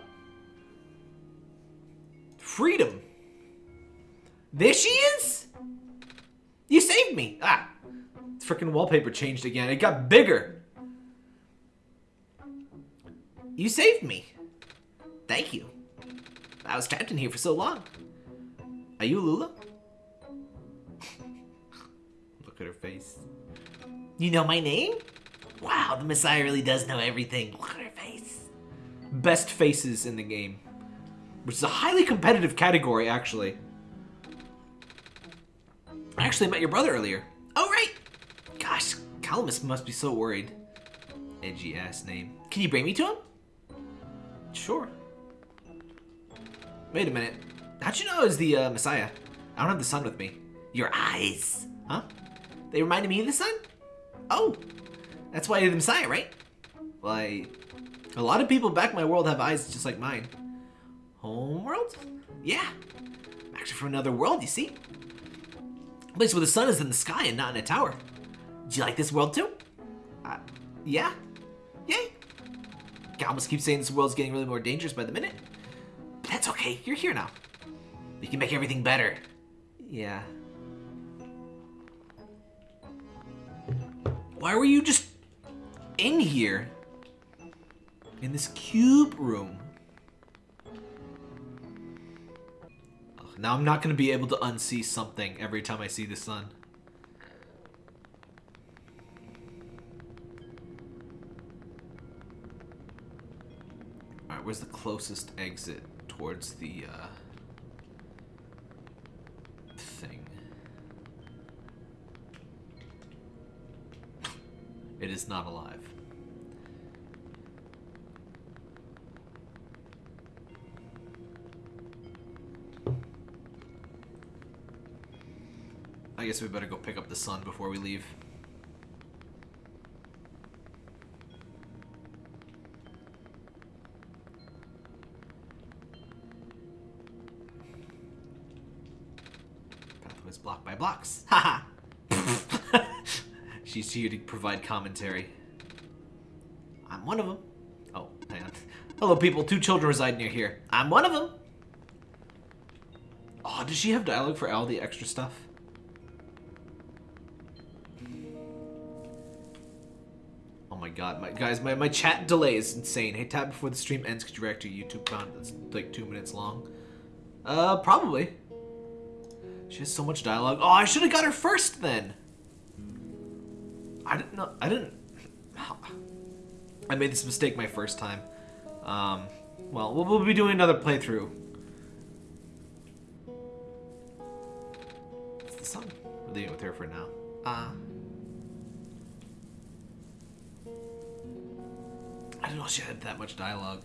Freedom. There she is. You saved me. Ah, freaking wallpaper changed again. It got bigger. You saved me. Thank you. I was trapped in here for so long. Are you Lula? Look at her face. You know my name? Wow, the Messiah really does know everything. Look at her face. Best faces in the game. Which is a highly competitive category, actually. I actually met your brother earlier. Oh, right. Gosh, Calamus must be so worried. Edgy ass name. Can you bring me to him? Sure. Wait a minute. How'd you know I was the uh, Messiah? I don't have the sun with me. Your eyes. Huh? They reminded me of the sun? Oh. That's why you're the Messiah, right? Well, I... A lot of people back in my world have eyes just like mine. Homeworld? Yeah. I'm actually from another world, you see? A place where the sun is in the sky and not in a tower. Do you like this world too? Uh, yeah. Yay. Calamus keeps saying this world's getting really more dangerous by the minute. But that's okay, you're here now. We can make everything better. Yeah. Why were you just in here? In this cube room? Ugh, now I'm not going to be able to unsee something every time I see the sun. Alright, where's the closest exit towards the, uh... thing? It is not alive. I guess we better go pick up the sun before we leave. Pathways blocked by blocks. Haha! She's here to provide commentary. I'm one of them. Oh, hang on. Hello, people. Two children reside near here. I'm one of them. Oh, does she have dialogue for all the extra stuff? My god, my guys, my, my chat delay is insane. Hey, tap before the stream ends, could you react to YouTube comment that's like two minutes long? Uh, probably. She has so much dialogue. Oh, I should have got her first then. I didn't know. I didn't. I made this mistake my first time. Um, well, we'll, we'll be doing another playthrough. It's the sun. We're leaving it with her for now. Uh, I didn't know she had that much dialogue.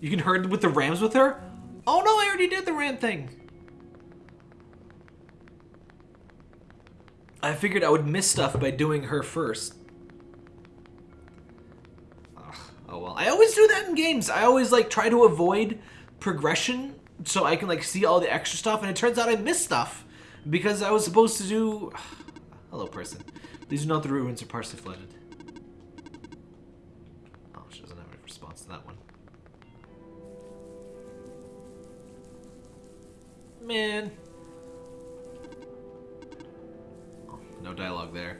You can herd with the rams with her? Oh no, I already did the ram thing. I figured I would miss stuff by doing her first. Ugh, oh well. I always do that in games. I always like try to avoid progression so I can like see all the extra stuff and it turns out I missed stuff because I was supposed to do Hello person. These are not the ruins are partially flooded. Oh, she doesn't have a response to that one. Man. Oh, no dialogue there.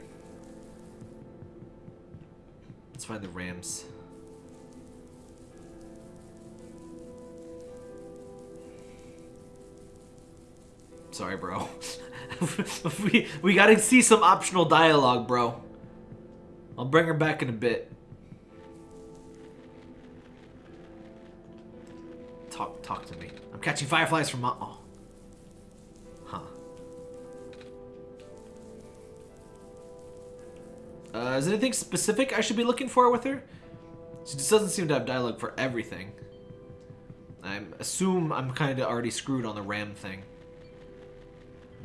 Let's find the Rams. Sorry, bro. we we gotta see some optional dialogue, bro. I'll bring her back in a bit. Talk talk to me. I'm catching fireflies from my oh. Huh. Uh, is there anything specific I should be looking for with her? She just doesn't seem to have dialogue for everything. I assume I'm kind of already screwed on the ram thing.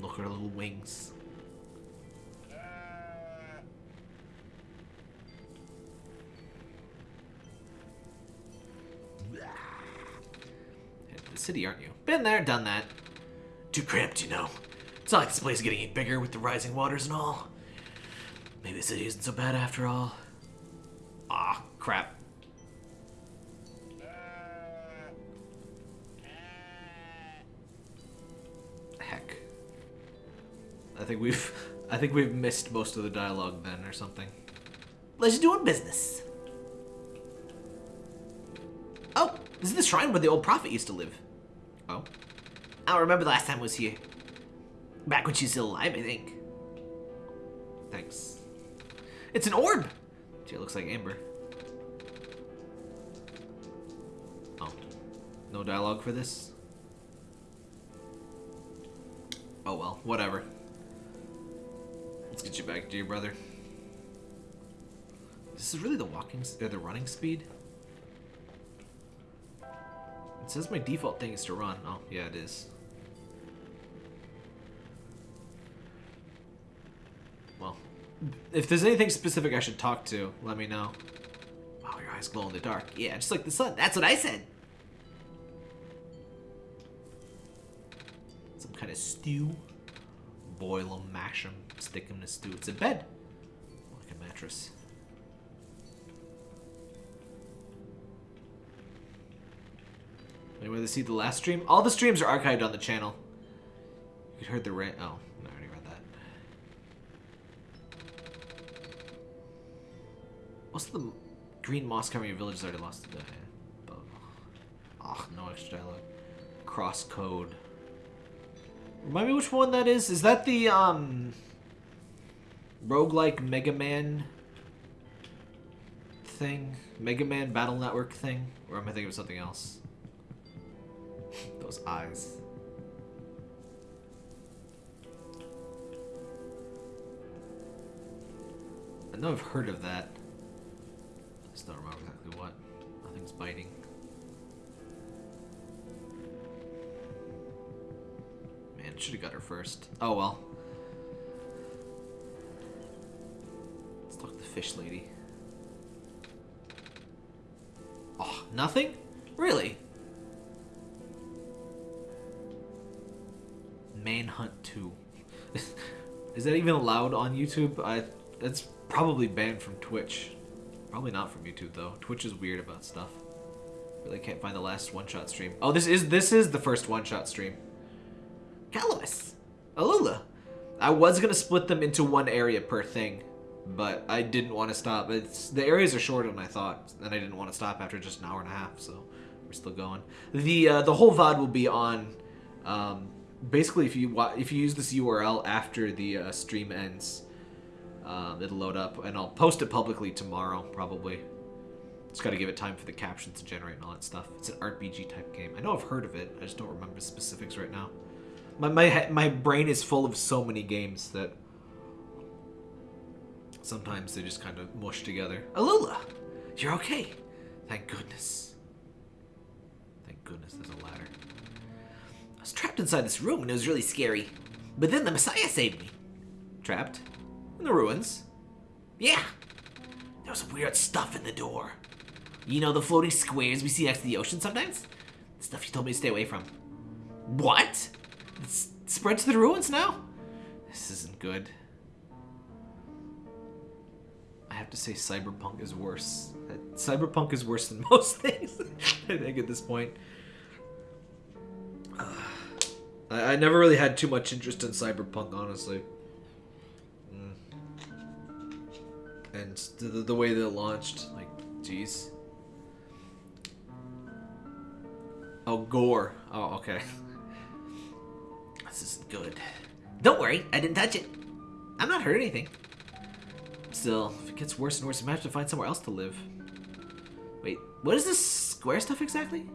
Look at her little wings. The city, aren't you? Been there, done that. Too cramped, you know. It's not like this place is getting any bigger with the rising waters and all. Maybe the city isn't so bad after all. Ah, crap. Think we've I think we've missed most of the dialogue then or something. Let's doing business. Oh, this is the shrine where the old prophet used to live. Oh. I don't remember the last time I was here. Back when she's still alive, I think. Thanks. It's an orb! Gee, it looks like Amber. Oh. No dialogue for this? Oh well, whatever. You back to your brother. This is really the walking, or the running speed? It says my default thing is to run. Oh, yeah, it is. Well, if there's anything specific I should talk to, let me know. Wow, your eyes glow in the dark. Yeah, just like the sun. That's what I said. Some kind of stew. Boil them, mash them, stick them in stew. It's a bed. Like a mattress. Anyone to see the last stream? All the streams are archived on the channel. You heard the rant. Oh, I already read that. What's the green moss covering your village has already lost? Uh, oh, no extra dialogue. CrossCode. Remind me which one that is? Is that the um roguelike Mega Man thing? Mega Man Battle Network thing? Or am I thinking of something else? Those eyes. I know I've heard of that. I just don't remember exactly what. Nothing's biting. Should have got her first. Oh well. Let's talk to the fish lady. Oh, nothing? Really? Manhunt 2. Is that even allowed on YouTube? I that's probably banned from Twitch. Probably not from YouTube though. Twitch is weird about stuff. Really can't find the last one-shot stream. Oh, this is this is the first one-shot stream. Calois. Alula. I was gonna split them into one area per thing, but I didn't want to stop. It's the areas are shorter than I thought, and I didn't want to stop after just an hour and a half. So we're still going. The uh, the whole VOD will be on. Um, basically, if you if you use this URL after the uh, stream ends, um, it'll load up, and I'll post it publicly tomorrow, probably. Just got to give it time for the captions to generate and all that stuff. It's an RPG type game. I know I've heard of it. I just don't remember specifics right now. My my my brain is full of so many games that sometimes they just kind of mush together. Alula, you're okay. Thank goodness. Thank goodness there's a ladder. I was trapped inside this room and it was really scary. But then the Messiah saved me. Trapped? In the ruins? Yeah. There was weird stuff in the door. You know the floating squares we see next to the ocean sometimes? The stuff you told me to stay away from. What? It's spread to the ruins now? This isn't good. I have to say Cyberpunk is worse. Cyberpunk is worse than most things, I think, at this point. I, I never really had too much interest in Cyberpunk, honestly. Mm. And the, the, way that it launched, like, jeez. Oh, gore. Oh, okay. This isn't good. Don't worry, I didn't touch it. I'm not hurt anything. Still, if it gets worse and worse, I might have to find somewhere else to live. Wait, what is this square stuff exactly?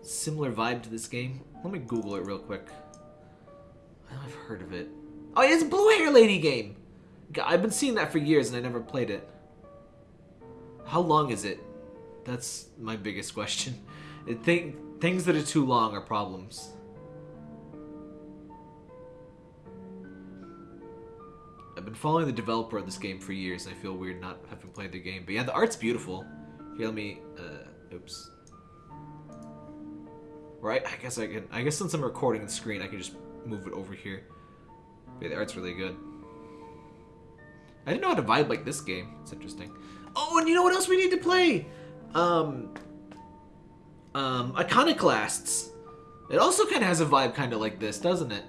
Similar vibe to this game. Let me Google it real quick. I know I've heard of it. Oh, yeah, it's Blue Hair Lady game. I've been seeing that for years and I never played it. How long is it? That's my biggest question. It think things that are too long are problems. Been following the developer of this game for years. and I feel weird not having played the game. But yeah, the art's beautiful. Here, let me. Uh, oops. Right? I guess I can. I guess since I'm recording the screen, I can just move it over here. But yeah, the art's really good. I didn't know how to vibe like this game. It's interesting. Oh, and you know what else we need to play? Um. Um, Iconoclasts. It also kind of has a vibe kind of like this, doesn't it?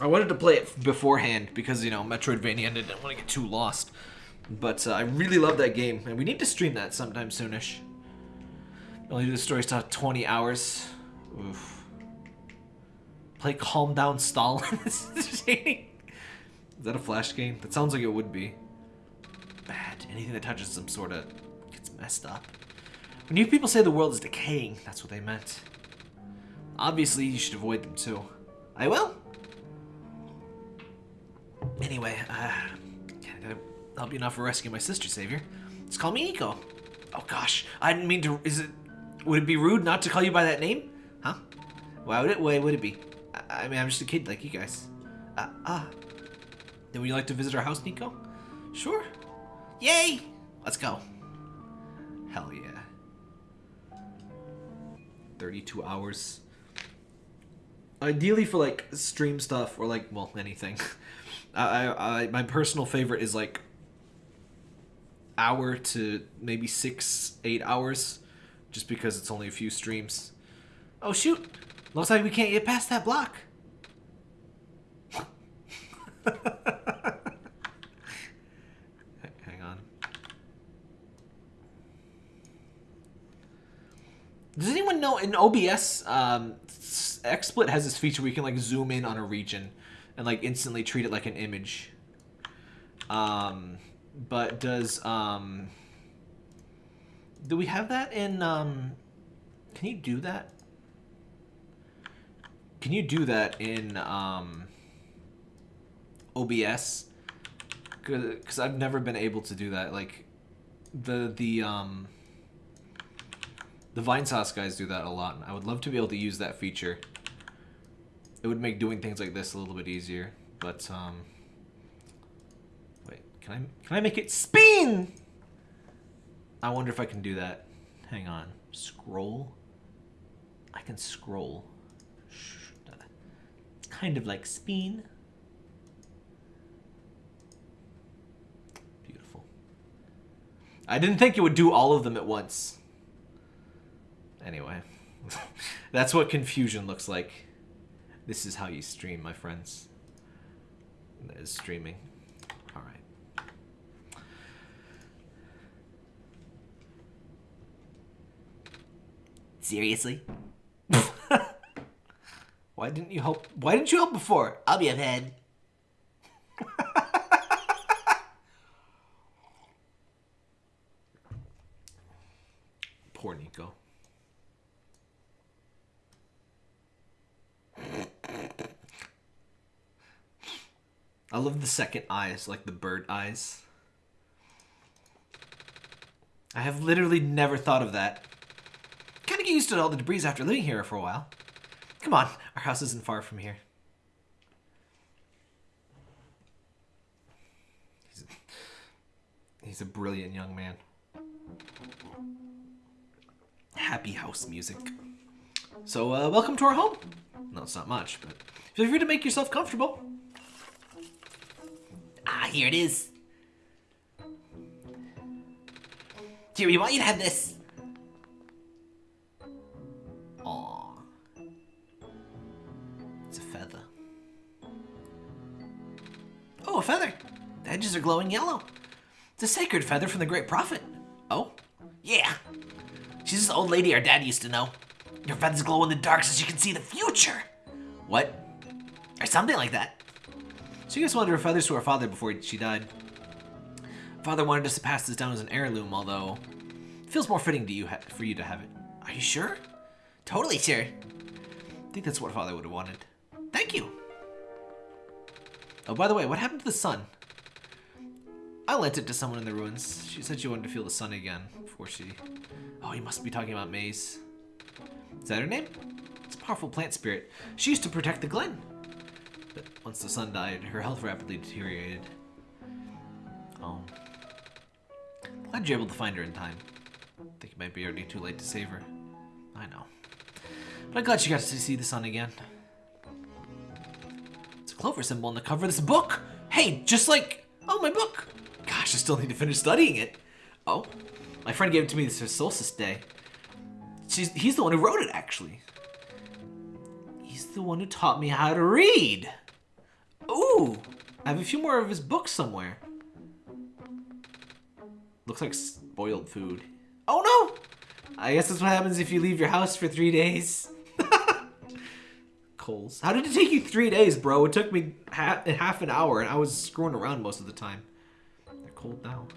I wanted to play it beforehand because, you know, Metroidvania and I didn't want to get too lost. But uh, I really love that game, and we need to stream that sometime soonish. Only do the story stuff 20 hours. Oof. Play Calm Down Stalin. Is. That a Flash game? That sounds like it would be. Bad. Anything that touches some sort of gets messed up. When you people say the world is decaying, that's what they meant. Obviously, you should avoid them too. I will. Anyway, uh, I help you enough for rescuing my sister, Savior? Just call me Niko. Oh gosh, I didn't mean to. Is it? Would it be rude not to call you by that name? Huh? Why would it? Why would it be? I, I mean, I'm just a kid like you guys. Uh, ah. Then would you like to visit our house, Niko? Sure. Yay! Let's go. Hell yeah. 32 hours. Ideally for like stream stuff or like well anything. I, I, my personal favorite is like hour to maybe six eight hours, just because it's only a few streams. Oh shoot! Looks like we can't get past that block. Hang on. Does anyone know in OBS, um, XSplit has this feature where you can like zoom in on a region and like instantly treat it like an image. Um, but does um, do we have that in um? Can you do that? Can you do that in um? OBS? Because I've never been able to do that. Like the the um the Vinesauce guys do that a lot. I would love to be able to use that feature. It would make doing things like this a little bit easier. But um wait, can I can I make it spin? I wonder if I can do that. Hang on. Scroll. I can scroll. Kind of like spin. Beautiful. I didn't think it would do all of them at once. Anyway, that's what confusion looks like. This is how you stream, my friends. Is streaming. All right. Seriously? Why didn't you help? Why didn't you help before? I'll be ahead. Poor Niko. I love the second eyes, like the bird eyes. I have literally never thought of that. Kind of get used to all the debris after living here for a while. Come on, our house isn't far from here. He's a, he's a brilliant young man. Happy house music. So, uh, welcome to our home. No, it's not much, but feel free to make yourself comfortable. Ah, here it is. Here, we want you to have this. Aw. It's a feather. Oh, a feather. The edges are glowing yellow. It's a sacred feather from the Great Prophet. Oh? Yeah. She's this old lady our dad used to know. Your feathers glow in the dark so she can see the future. What? Or something like that. So you guys wanted her feathers to her father before she died. Father wanted us to pass this down as an heirloom, although it feels more fitting to you for you to have it. Are you sure? Totally sure. I think that's what father would have wanted. Thank you. Oh, by the way, what happened to the sun? I lent it to someone in the ruins. She said she wanted to feel the sun again before she. Oh, you must be talking about Maize. Is that her name? It's a powerful plant spirit. She used to protect the glen. But once the sun died, her health rapidly deteriorated. Oh. Glad you're able to find her in time. I think it might be already too late to save her. I know. But I'm glad she got to see the sun again. It's a clover symbol on the cover of this book. Hey, just like oh my book. Gosh, I still need to finish studying it. Oh, my friend gave it to me this solstice day. She's, he's the one who wrote it, actually. He's the one who taught me how to read. Ooh, I have a few more of his books somewhere. Looks like spoiled food. Oh no! I guess that's what happens if you leave your house for three days. Coals. How did it take you three days, bro? It took me half, half an hour, and I was screwing around most of the time. They're cold now.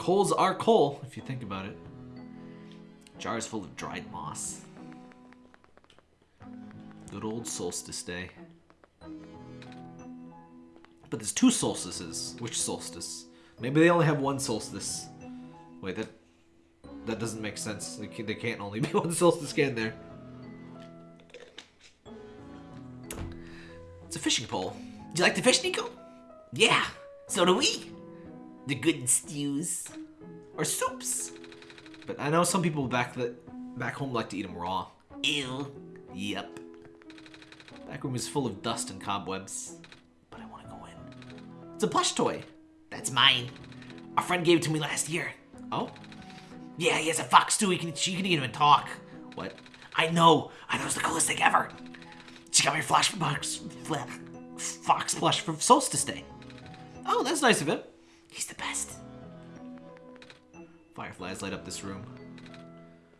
Coals are coal, if you think about it. Jars full of dried moss. Good old solstice day. But there's two solstices. Which solstice? Maybe they only have one solstice. Wait, that that doesn't make sense. They can't, they can't only be one solstice, can there? It's a fishing pole. Do you like to fish, Niko? Yeah, so do we. They're good stews. Or soups. But I know some people back that back home like to eat them raw. Ew. Yep. Back room is full of dust and cobwebs. But I want to go in. It's a plush toy. That's mine. Our friend gave it to me last year. Oh? Yeah, he has a fox too. He can, she can even talk. What? I know. I know it's the coolest thing ever. She got me a flash box, Fox plush for Solstice Day. Oh, that's nice of him. He's the best. Fireflies light up this room.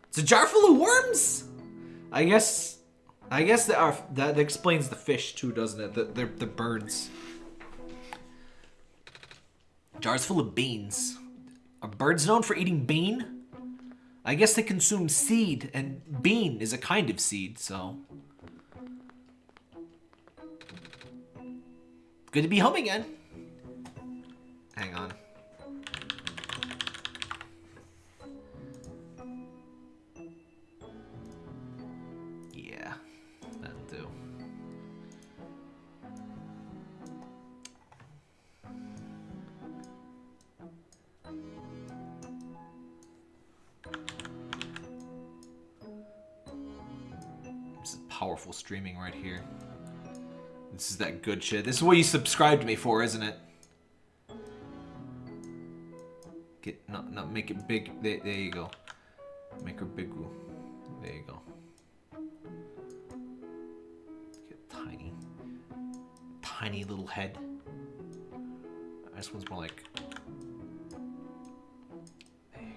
It's a jar full of worms. I guess. I guess that are, uh, that explains the fish too, doesn't it? The the, the birds. Jars full of beans. Are birds known for eating bean? I guess they consume seed, and bean is a kind of seed, so. Good to be home again. Hang on. Yeah, that'll do. This is powerful streaming right here. This is that good shit. This is what you subscribed to me for, isn't it? Not not make it big. There, there you go. Make her big. There you go. Get tiny, tiny little head. This one's more like. There you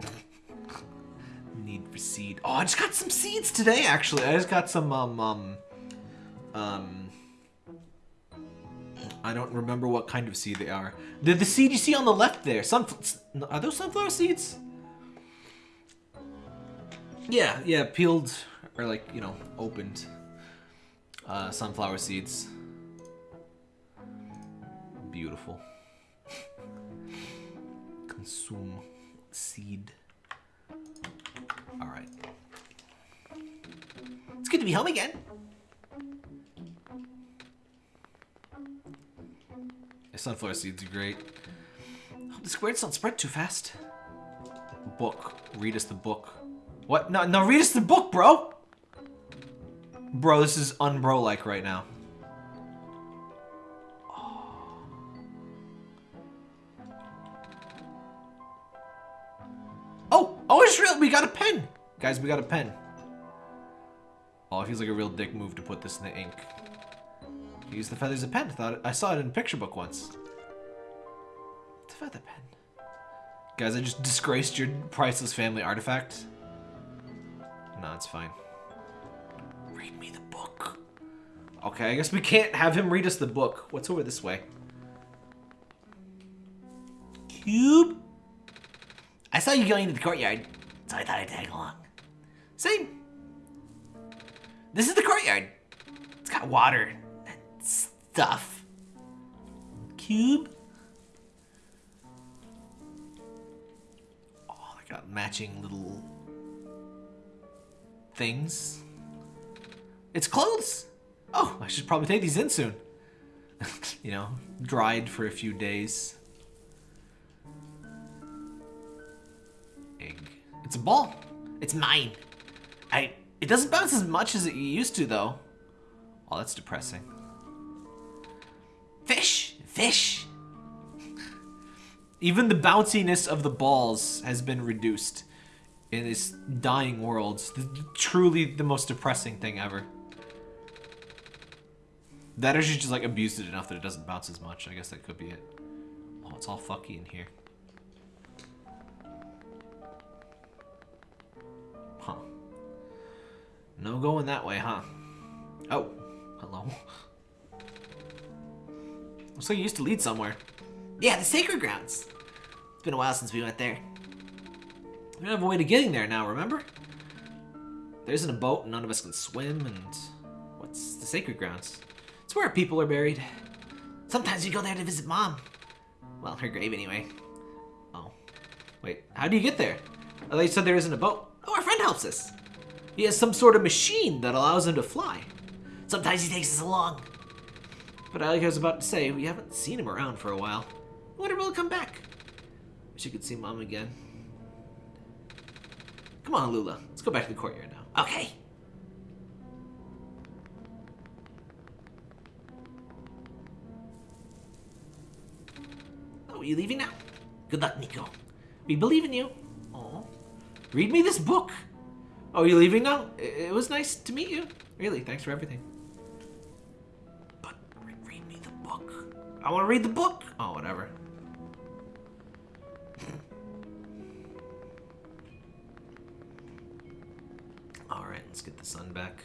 go. Need for seed. Oh, I just got some seeds today. Actually, I just got some um um um I don't remember what kind of seed they are. The, the seed you see on the left there, sun, are those sunflower seeds? Yeah, yeah, peeled, or like, you know, opened, uh, sunflower seeds. Beautiful. Consume seed. Alright. It's good to be home again. Sunflower seeds are great. Oh, the squares don't spread too fast. Book. Read us the book. What? No, no, read us the book, bro! Bro, this is unbro-like right now. Oh! Oh, it's real! We got a pen! Guys, we got a pen. Oh, it feels like a real dick move to put this in the ink. Use the feathers of pen. Thought I saw it in a picture book once. It's a feather pen. Guys, I just disgraced your priceless family artifact. No, it's fine. Read me the book. Okay, I guess we can't have him read us the book. What's over this way? Cube? I saw you going into the courtyard, so I thought I'd tag along. Same. This is the courtyard. It's got water stuff. Cube? Oh, I got matching little things. It's clothes. Oh, I should probably take these in soon. you know, dried for a few days. Egg. It's a ball. It's mine. I. It doesn't bounce as much as it used to, though. Oh, that's depressing. Fish! Fish! Even the bounciness of the balls has been reduced in this dying world. The- truly the most depressing thing ever. That or just like abused it enough that it doesn't bounce as much. I guess that could be it. Oh, it's all fucky in here. Huh. No going that way, huh? Oh, hello. Looks like you used to lead somewhere. Yeah, the sacred grounds. It's been a while since we went there. We don't have a way to getting there now, remember? There isn't a boat and none of us can swim and... What's the sacred grounds? It's where people are buried. Sometimes we go there to visit mom. Well, her grave anyway. Oh. Wait, how do you get there? Oh, Thought you said there isn't a boat. Oh, our friend helps us. He has some sort of machine that allows him to fly. Sometimes he takes us along. But like I was about to say, we haven't seen him around for a while. I wonder will he come back? Wish you could see Mom again. Come on, Lula. Let's go back to the courtyard now. Okay. Oh, are you leaving now? Good luck, Niko. We believe in you. Oh. Read me this book. Oh, you leaving now? It was nice to meet you. Really, thanks for everything. I want to read the book. Oh, whatever. All right, let's get the sun back.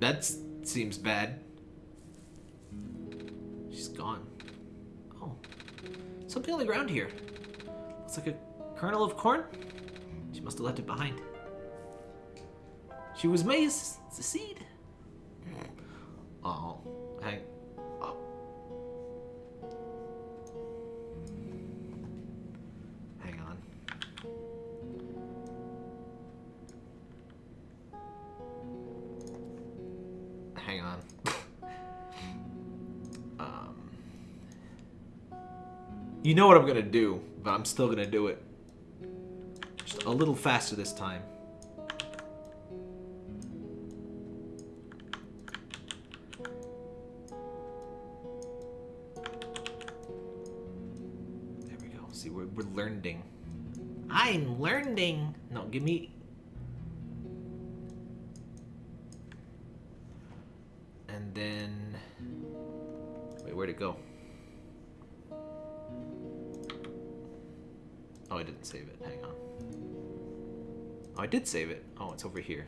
That seems bad. She's gone. Something on the ground here. Looks like a kernel of corn. She must have left it behind. She was maize. It's a seed. You know what I'm gonna do, but I'm still gonna do it. Just a little faster this time. There we go. See, we're, we're learning. I'm learning. No, give me. And then... Wait, where'd it go? I didn't save it. Hang on. Oh, I did save it. Oh, it's over here.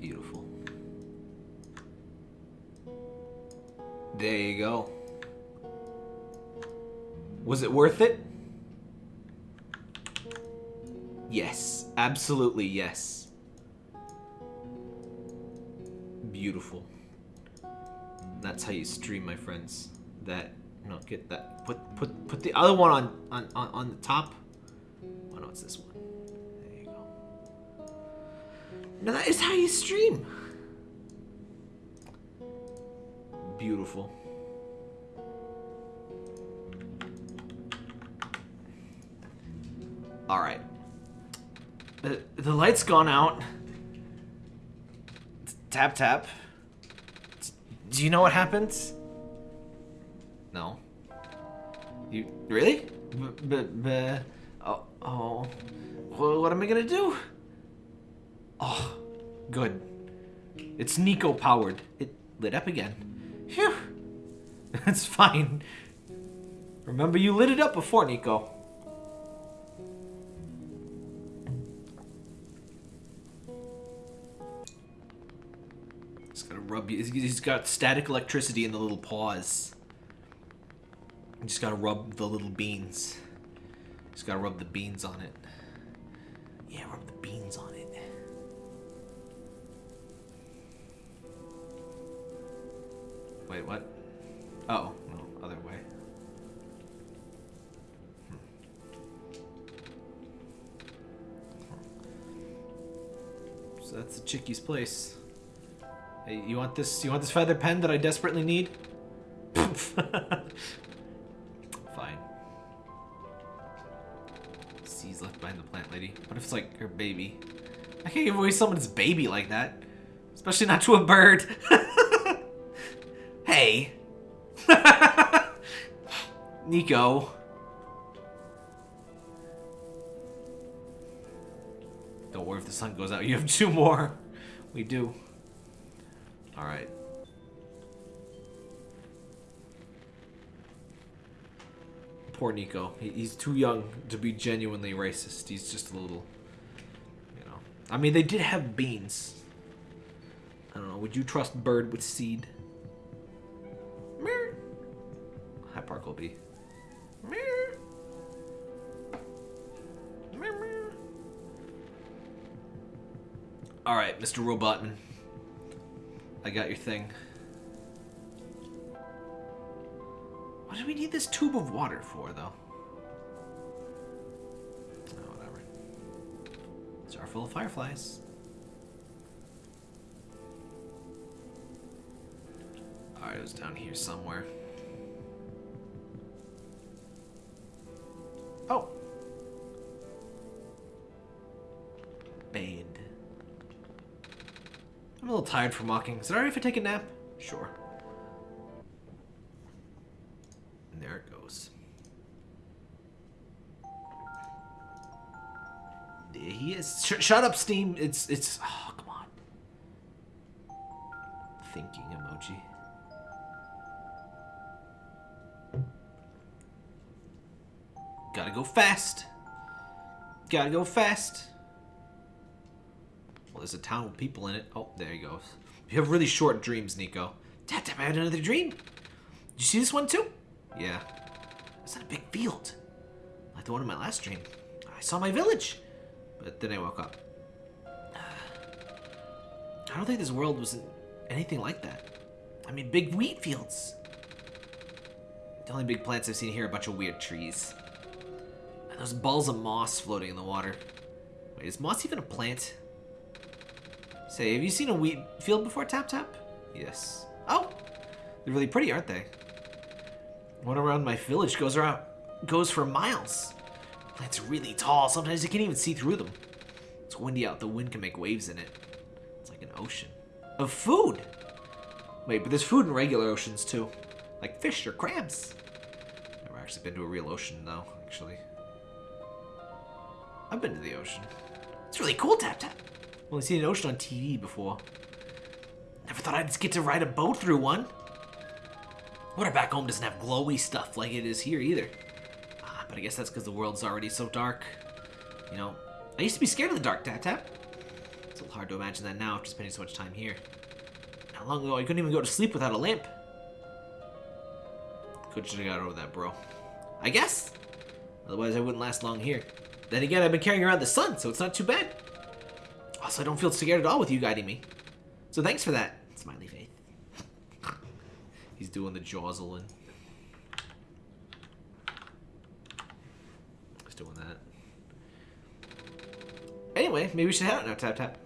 Beautiful. There you go. Was it worth it? Yes, absolutely yes. Stream, my friends. That no, get that. Put put put the other one on on on, on the top. Oh no, it's this one. There you go. Now that is how you stream. Beautiful. All right. The, the light's gone out. Tap tap. Do you know what happens? Really? B- b- oh, oh. Well, what am I gonna do? Oh, good. It's Niko powered. It lit up again. Phew. That's fine. Remember, you lit it up before, Niko. He's gotta rub. you. he's got static electricity in the little paws. You just gotta rub the little beans. Just gotta rub the beans on it. Yeah, rub the beans on it. Wait, what? Oh, no, other way. Hmm. So that's the Chickie's place. Hey, you want this? You want this feather pen that I desperately need? like her baby? I can't give away someone's baby like that. Especially not to a bird. hey. Niko. Don't worry if the sun goes out. You have two more. We do. Alright. Poor Niko. He's too young to be genuinely racist. He's just a little. I mean, they did have beans. I don't know. Would you trust bird with seed? Meow. Hi, Parkleby. Meow. All right, Mr. Robotman. I got your thing. What do we need this tube of water for, though? Jar full of fireflies. Alright, it was down here somewhere. Oh! Bade. I'm a little tired from walking. Is it alright if I take a nap? Sure. Is. Sh shut up, Steam. It's it's. Oh, come on. Thinking emoji. Gotta go fast. Gotta go fast. Well, there's a town with people in it. Oh, there he goes. You have really short dreams, Niko. Dad, I had another dream. Did you see this one too? Yeah. It's in a big field. Like the one in my last dream. I saw my village. But then I woke up. I don't think this world was anything like that. I mean, big wheat fields. The only big plants I've seen here are a bunch of weird trees. And those balls of moss floating in the water. Wait, is moss even a plant? Say, have you seen a wheat field before, Tap Tap? Yes. Oh, they're really pretty, aren't they? One around my village goes around, goes for miles. Are really tall. Sometimes you can't even see through them. It's windy out. The wind can make waves in it. It's like an ocean of food. Wait, but there's food in regular oceans too, like fish or crabs. Never actually been to a real ocean, though, actually. I've been to the ocean. It's really cool, Tap Tap. Only seen an ocean on TV before. Never thought I'd get to ride a boat through one. Water back home doesn't have glowy stuff like it is here either. But I guess that's because the world's already so dark. You know, I used to be scared of the dark, Tap Tap. It's a little hard to imagine that now after spending so much time here. Not long ago, I couldn't even go to sleep without a lamp. Could should have got over that, bro. I guess. Otherwise, I wouldn't last long here. Then again, I've been carrying around the sun, so it's not too bad. Also, I don't feel scared at all with you guiding me. So thanks for that, Smiley Faith. He's doing the Jocelyn. He's doing that. Anyway, maybe we should head out now, Tap Tap.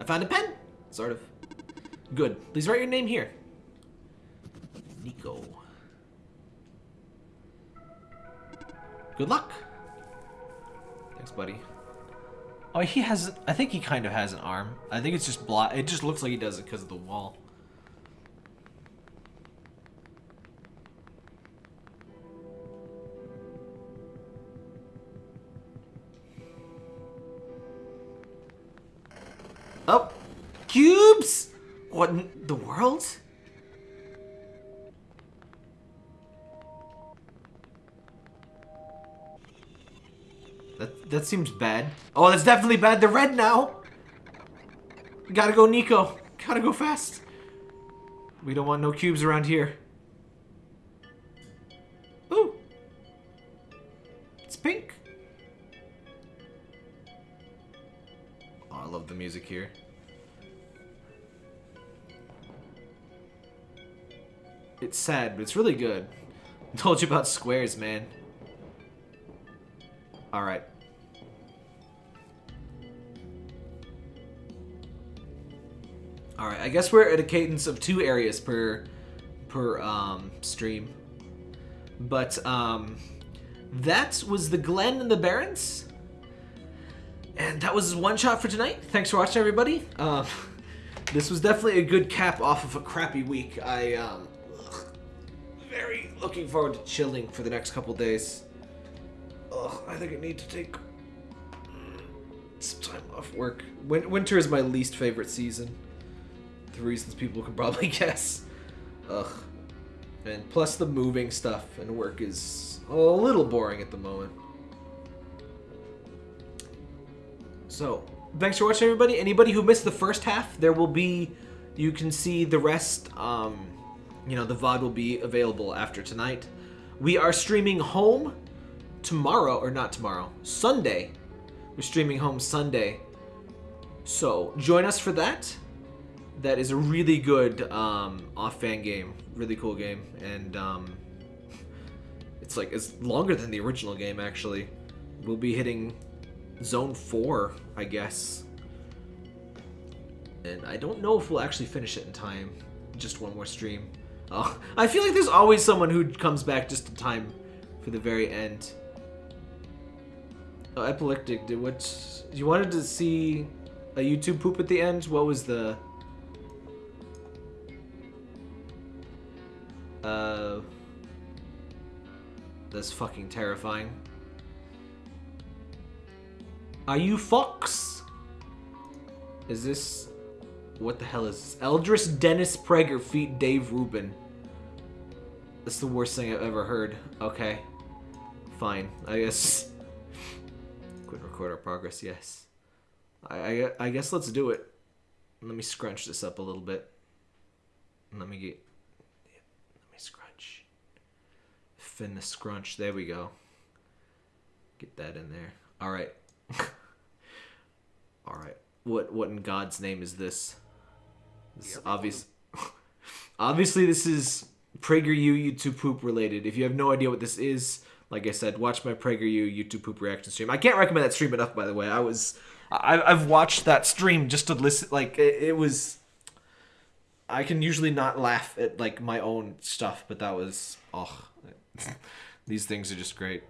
I found a pen! Sort of. Good. Please write your name here. Niko. Good luck. Thanks, buddy. Oh, he has. I think he kind of has an arm. I think it's just black. It just looks like he does it because of the wall. Oh, cubes! What in the world? That that seems bad. Oh, that's definitely bad. They're red now. Gotta go, Niko. Gotta go fast. We don't want no cubes around here. Ooh. It's pink. I love the music here. It's sad, but it's really good. Told you about squares, man. Alright. Alright, I guess we're at a cadence of two areas per per um, stream. But um, that was the Glen and the Barrens. And that was one shot for tonight. Thanks for watching, everybody. Um, this was definitely a good cap off of a crappy week. I um, ugh, very looking forward to chilling for the next couple days. Ugh, I think I need to take some time off work. Win- winter is my least favorite season. The reasons people can probably guess. Ugh. And plus the moving stuff and work is a little boring at the moment. So, thanks for watching, everybody. Anybody who missed the first half, there will be, you can see the rest. Um, you know, the VOD will be available after tonight. We are streaming home tomorrow, or not tomorrow, Sunday. We're streaming home Sunday. So, join us for that. That is a really good um, off-fan game. Really cool game. And um, it's like, it's longer than the original game, actually. We'll be hitting Zone 4, I guess. And I don't know if we'll actually finish it in time. Just one more stream. Oh, I feel like there's always someone who comes back just in time for the very end. Oh, epileptic. Did what? You wanted to see a YouTube poop at the end? What was the? Uh. That's fucking terrifying. Are you Fox? Is this... What the hell is this? Eldritch Dennis Prager feat Dave Rubin. That's the worst thing I've ever heard. Okay. Fine. I guess... Quit record our progress, yes. I, I, I guess let's do it. Let me scrunch this up a little bit. Let me get... Let me scrunch. Fin the scrunch. There we go. Get that in there. Alright. Alright. What what in God's name is this? This is obvious. Obviously, this is PragerU YouTube poop related. If you have no idea what this is, like I said, watch my PragerU YouTube poop reaction stream. I can't recommend that stream enough, by the way. I was, I, I've watched that stream just to listen. Like it, it was. I can usually not laugh at like my own stuff, but that was oh, these things are just great.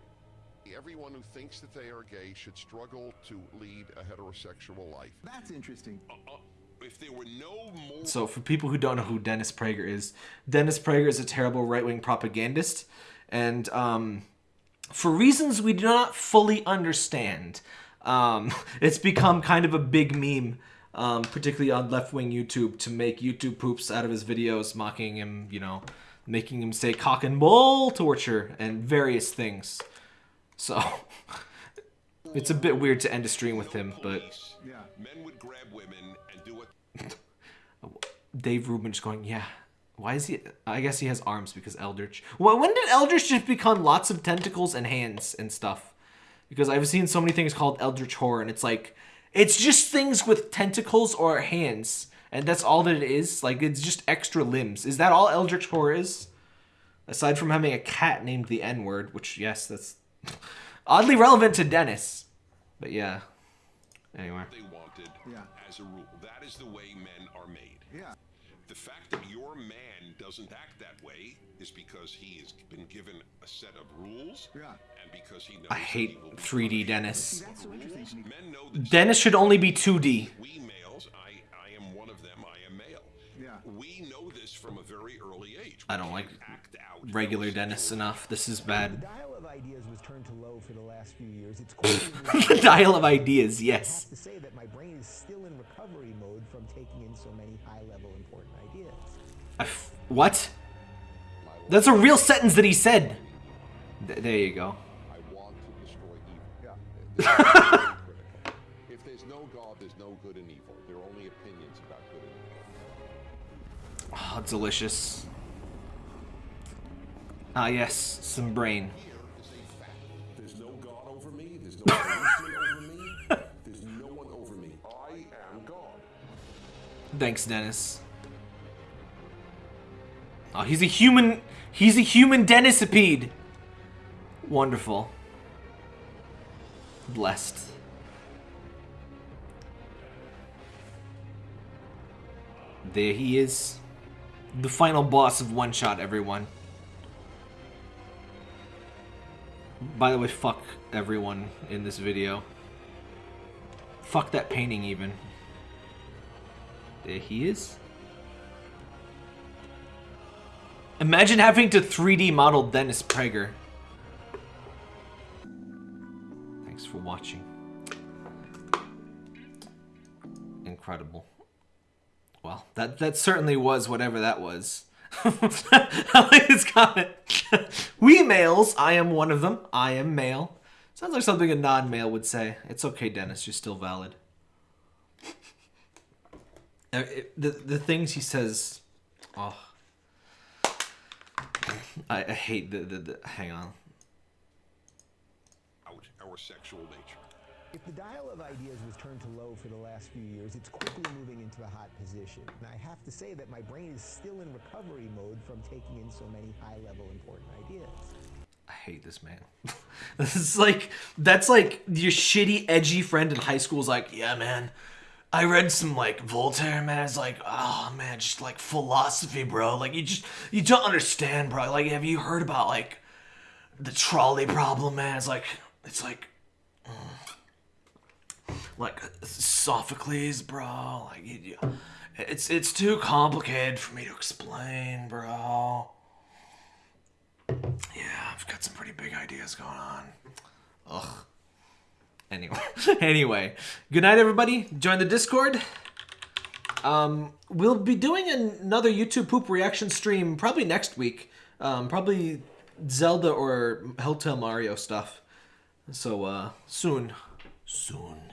Everyone who thinks that they are gay should struggle to lead a heterosexual life. That's interesting. Uh, uh, if there were no more So, for people who don't know who Dennis Prager is, Dennis Prager is a terrible right wing propagandist. And um, for reasons we do not fully understand, um, it's become kind of a big meme, um, particularly on left wing YouTube, to make YouTube poops out of his videos, mocking him, you know, making him say cock and bull torture and various things. So, it's a bit weird to end a stream with him, but. Dave Rubin just going, yeah. Why is he? I guess he has arms because Eldritch. Well, when did Eldritch just become lots of tentacles and hands and stuff? Because I've seen so many things called Eldritch horror, and it's like, it's just things with tentacles or hands, and that's all that it is. Like it's just extra limbs. Is that all Eldritch horror is? Aside from having a cat named the N word, which yes, that's oddly relevant to Dennis. But yeah. Anyway. they wanted Yeah. as a rule. That is the way men are made. Yeah. The fact that your man doesn't act that way is because he has been given a set of rules. Yeah. And because he knows I that hate he will 3D. Dennis. That's so interesting. Men know this. Dennis should only be 2D. We males, I, I am one of them. I am male. Yeah. We know this from a very early age. I don't like act out regular Dennis enough. This is The bad. Dial of ideas was turned to low for the last few years. It's quickly the dial of ideas, I yes. have to say that my brain is still in recovery mode from taking in so many high-level important ideas. I f- what? That's a real sentence that he said. Th- there you go. I want to destroy evil. This is very critical. If there's no God, there's no good and evil. There are only opinions about good and evil. Oh, delicious. Ah, yes, some brain. Thanks, Dennis. Oh, he's a human. He's a human Dennisipede. Wonderful. Blessed. There he is. The final boss of One Shot, everyone. By the way, fuck everyone in this video. Fuck that painting, even. There he is. Imagine having to 3D model Dennis Prager. Thanks for watching. Incredible. Well, that that certainly was whatever that was. I like this comment. we males, I am one of them. I am male. Sounds like something a non-male would say. It's okay, Dennis. You're still valid. Uh, it- the the things he says, oh, I, I hate the, the the. Hang on. Out our sexual nature. If the dial of ideas was turned to low for the last few years, it's quickly moving into the hot position. And I have to say that my brain is still in recovery mode from taking in so many high-level important ideas. I hate this man. this is like that's like your shitty edgy friend in high school is like, yeah, man. I read some like Voltaire, man. It's like, oh man, just like philosophy, bro. Like you just you don't understand, bro. Like, have you heard about like the trolley problem, man? It's like it's like mm, like Sophocles, bro. Like you, it's it's too complicated for me to explain, bro. Yeah, I've got some pretty big ideas going on. Ugh. Anyway, anyway, good night, everybody. Join the Discord. Um, we'll be doing another YouTube poop reaction stream probably next week. Um, probably Zelda or Hotel Mario stuff. So uh, soon, soon.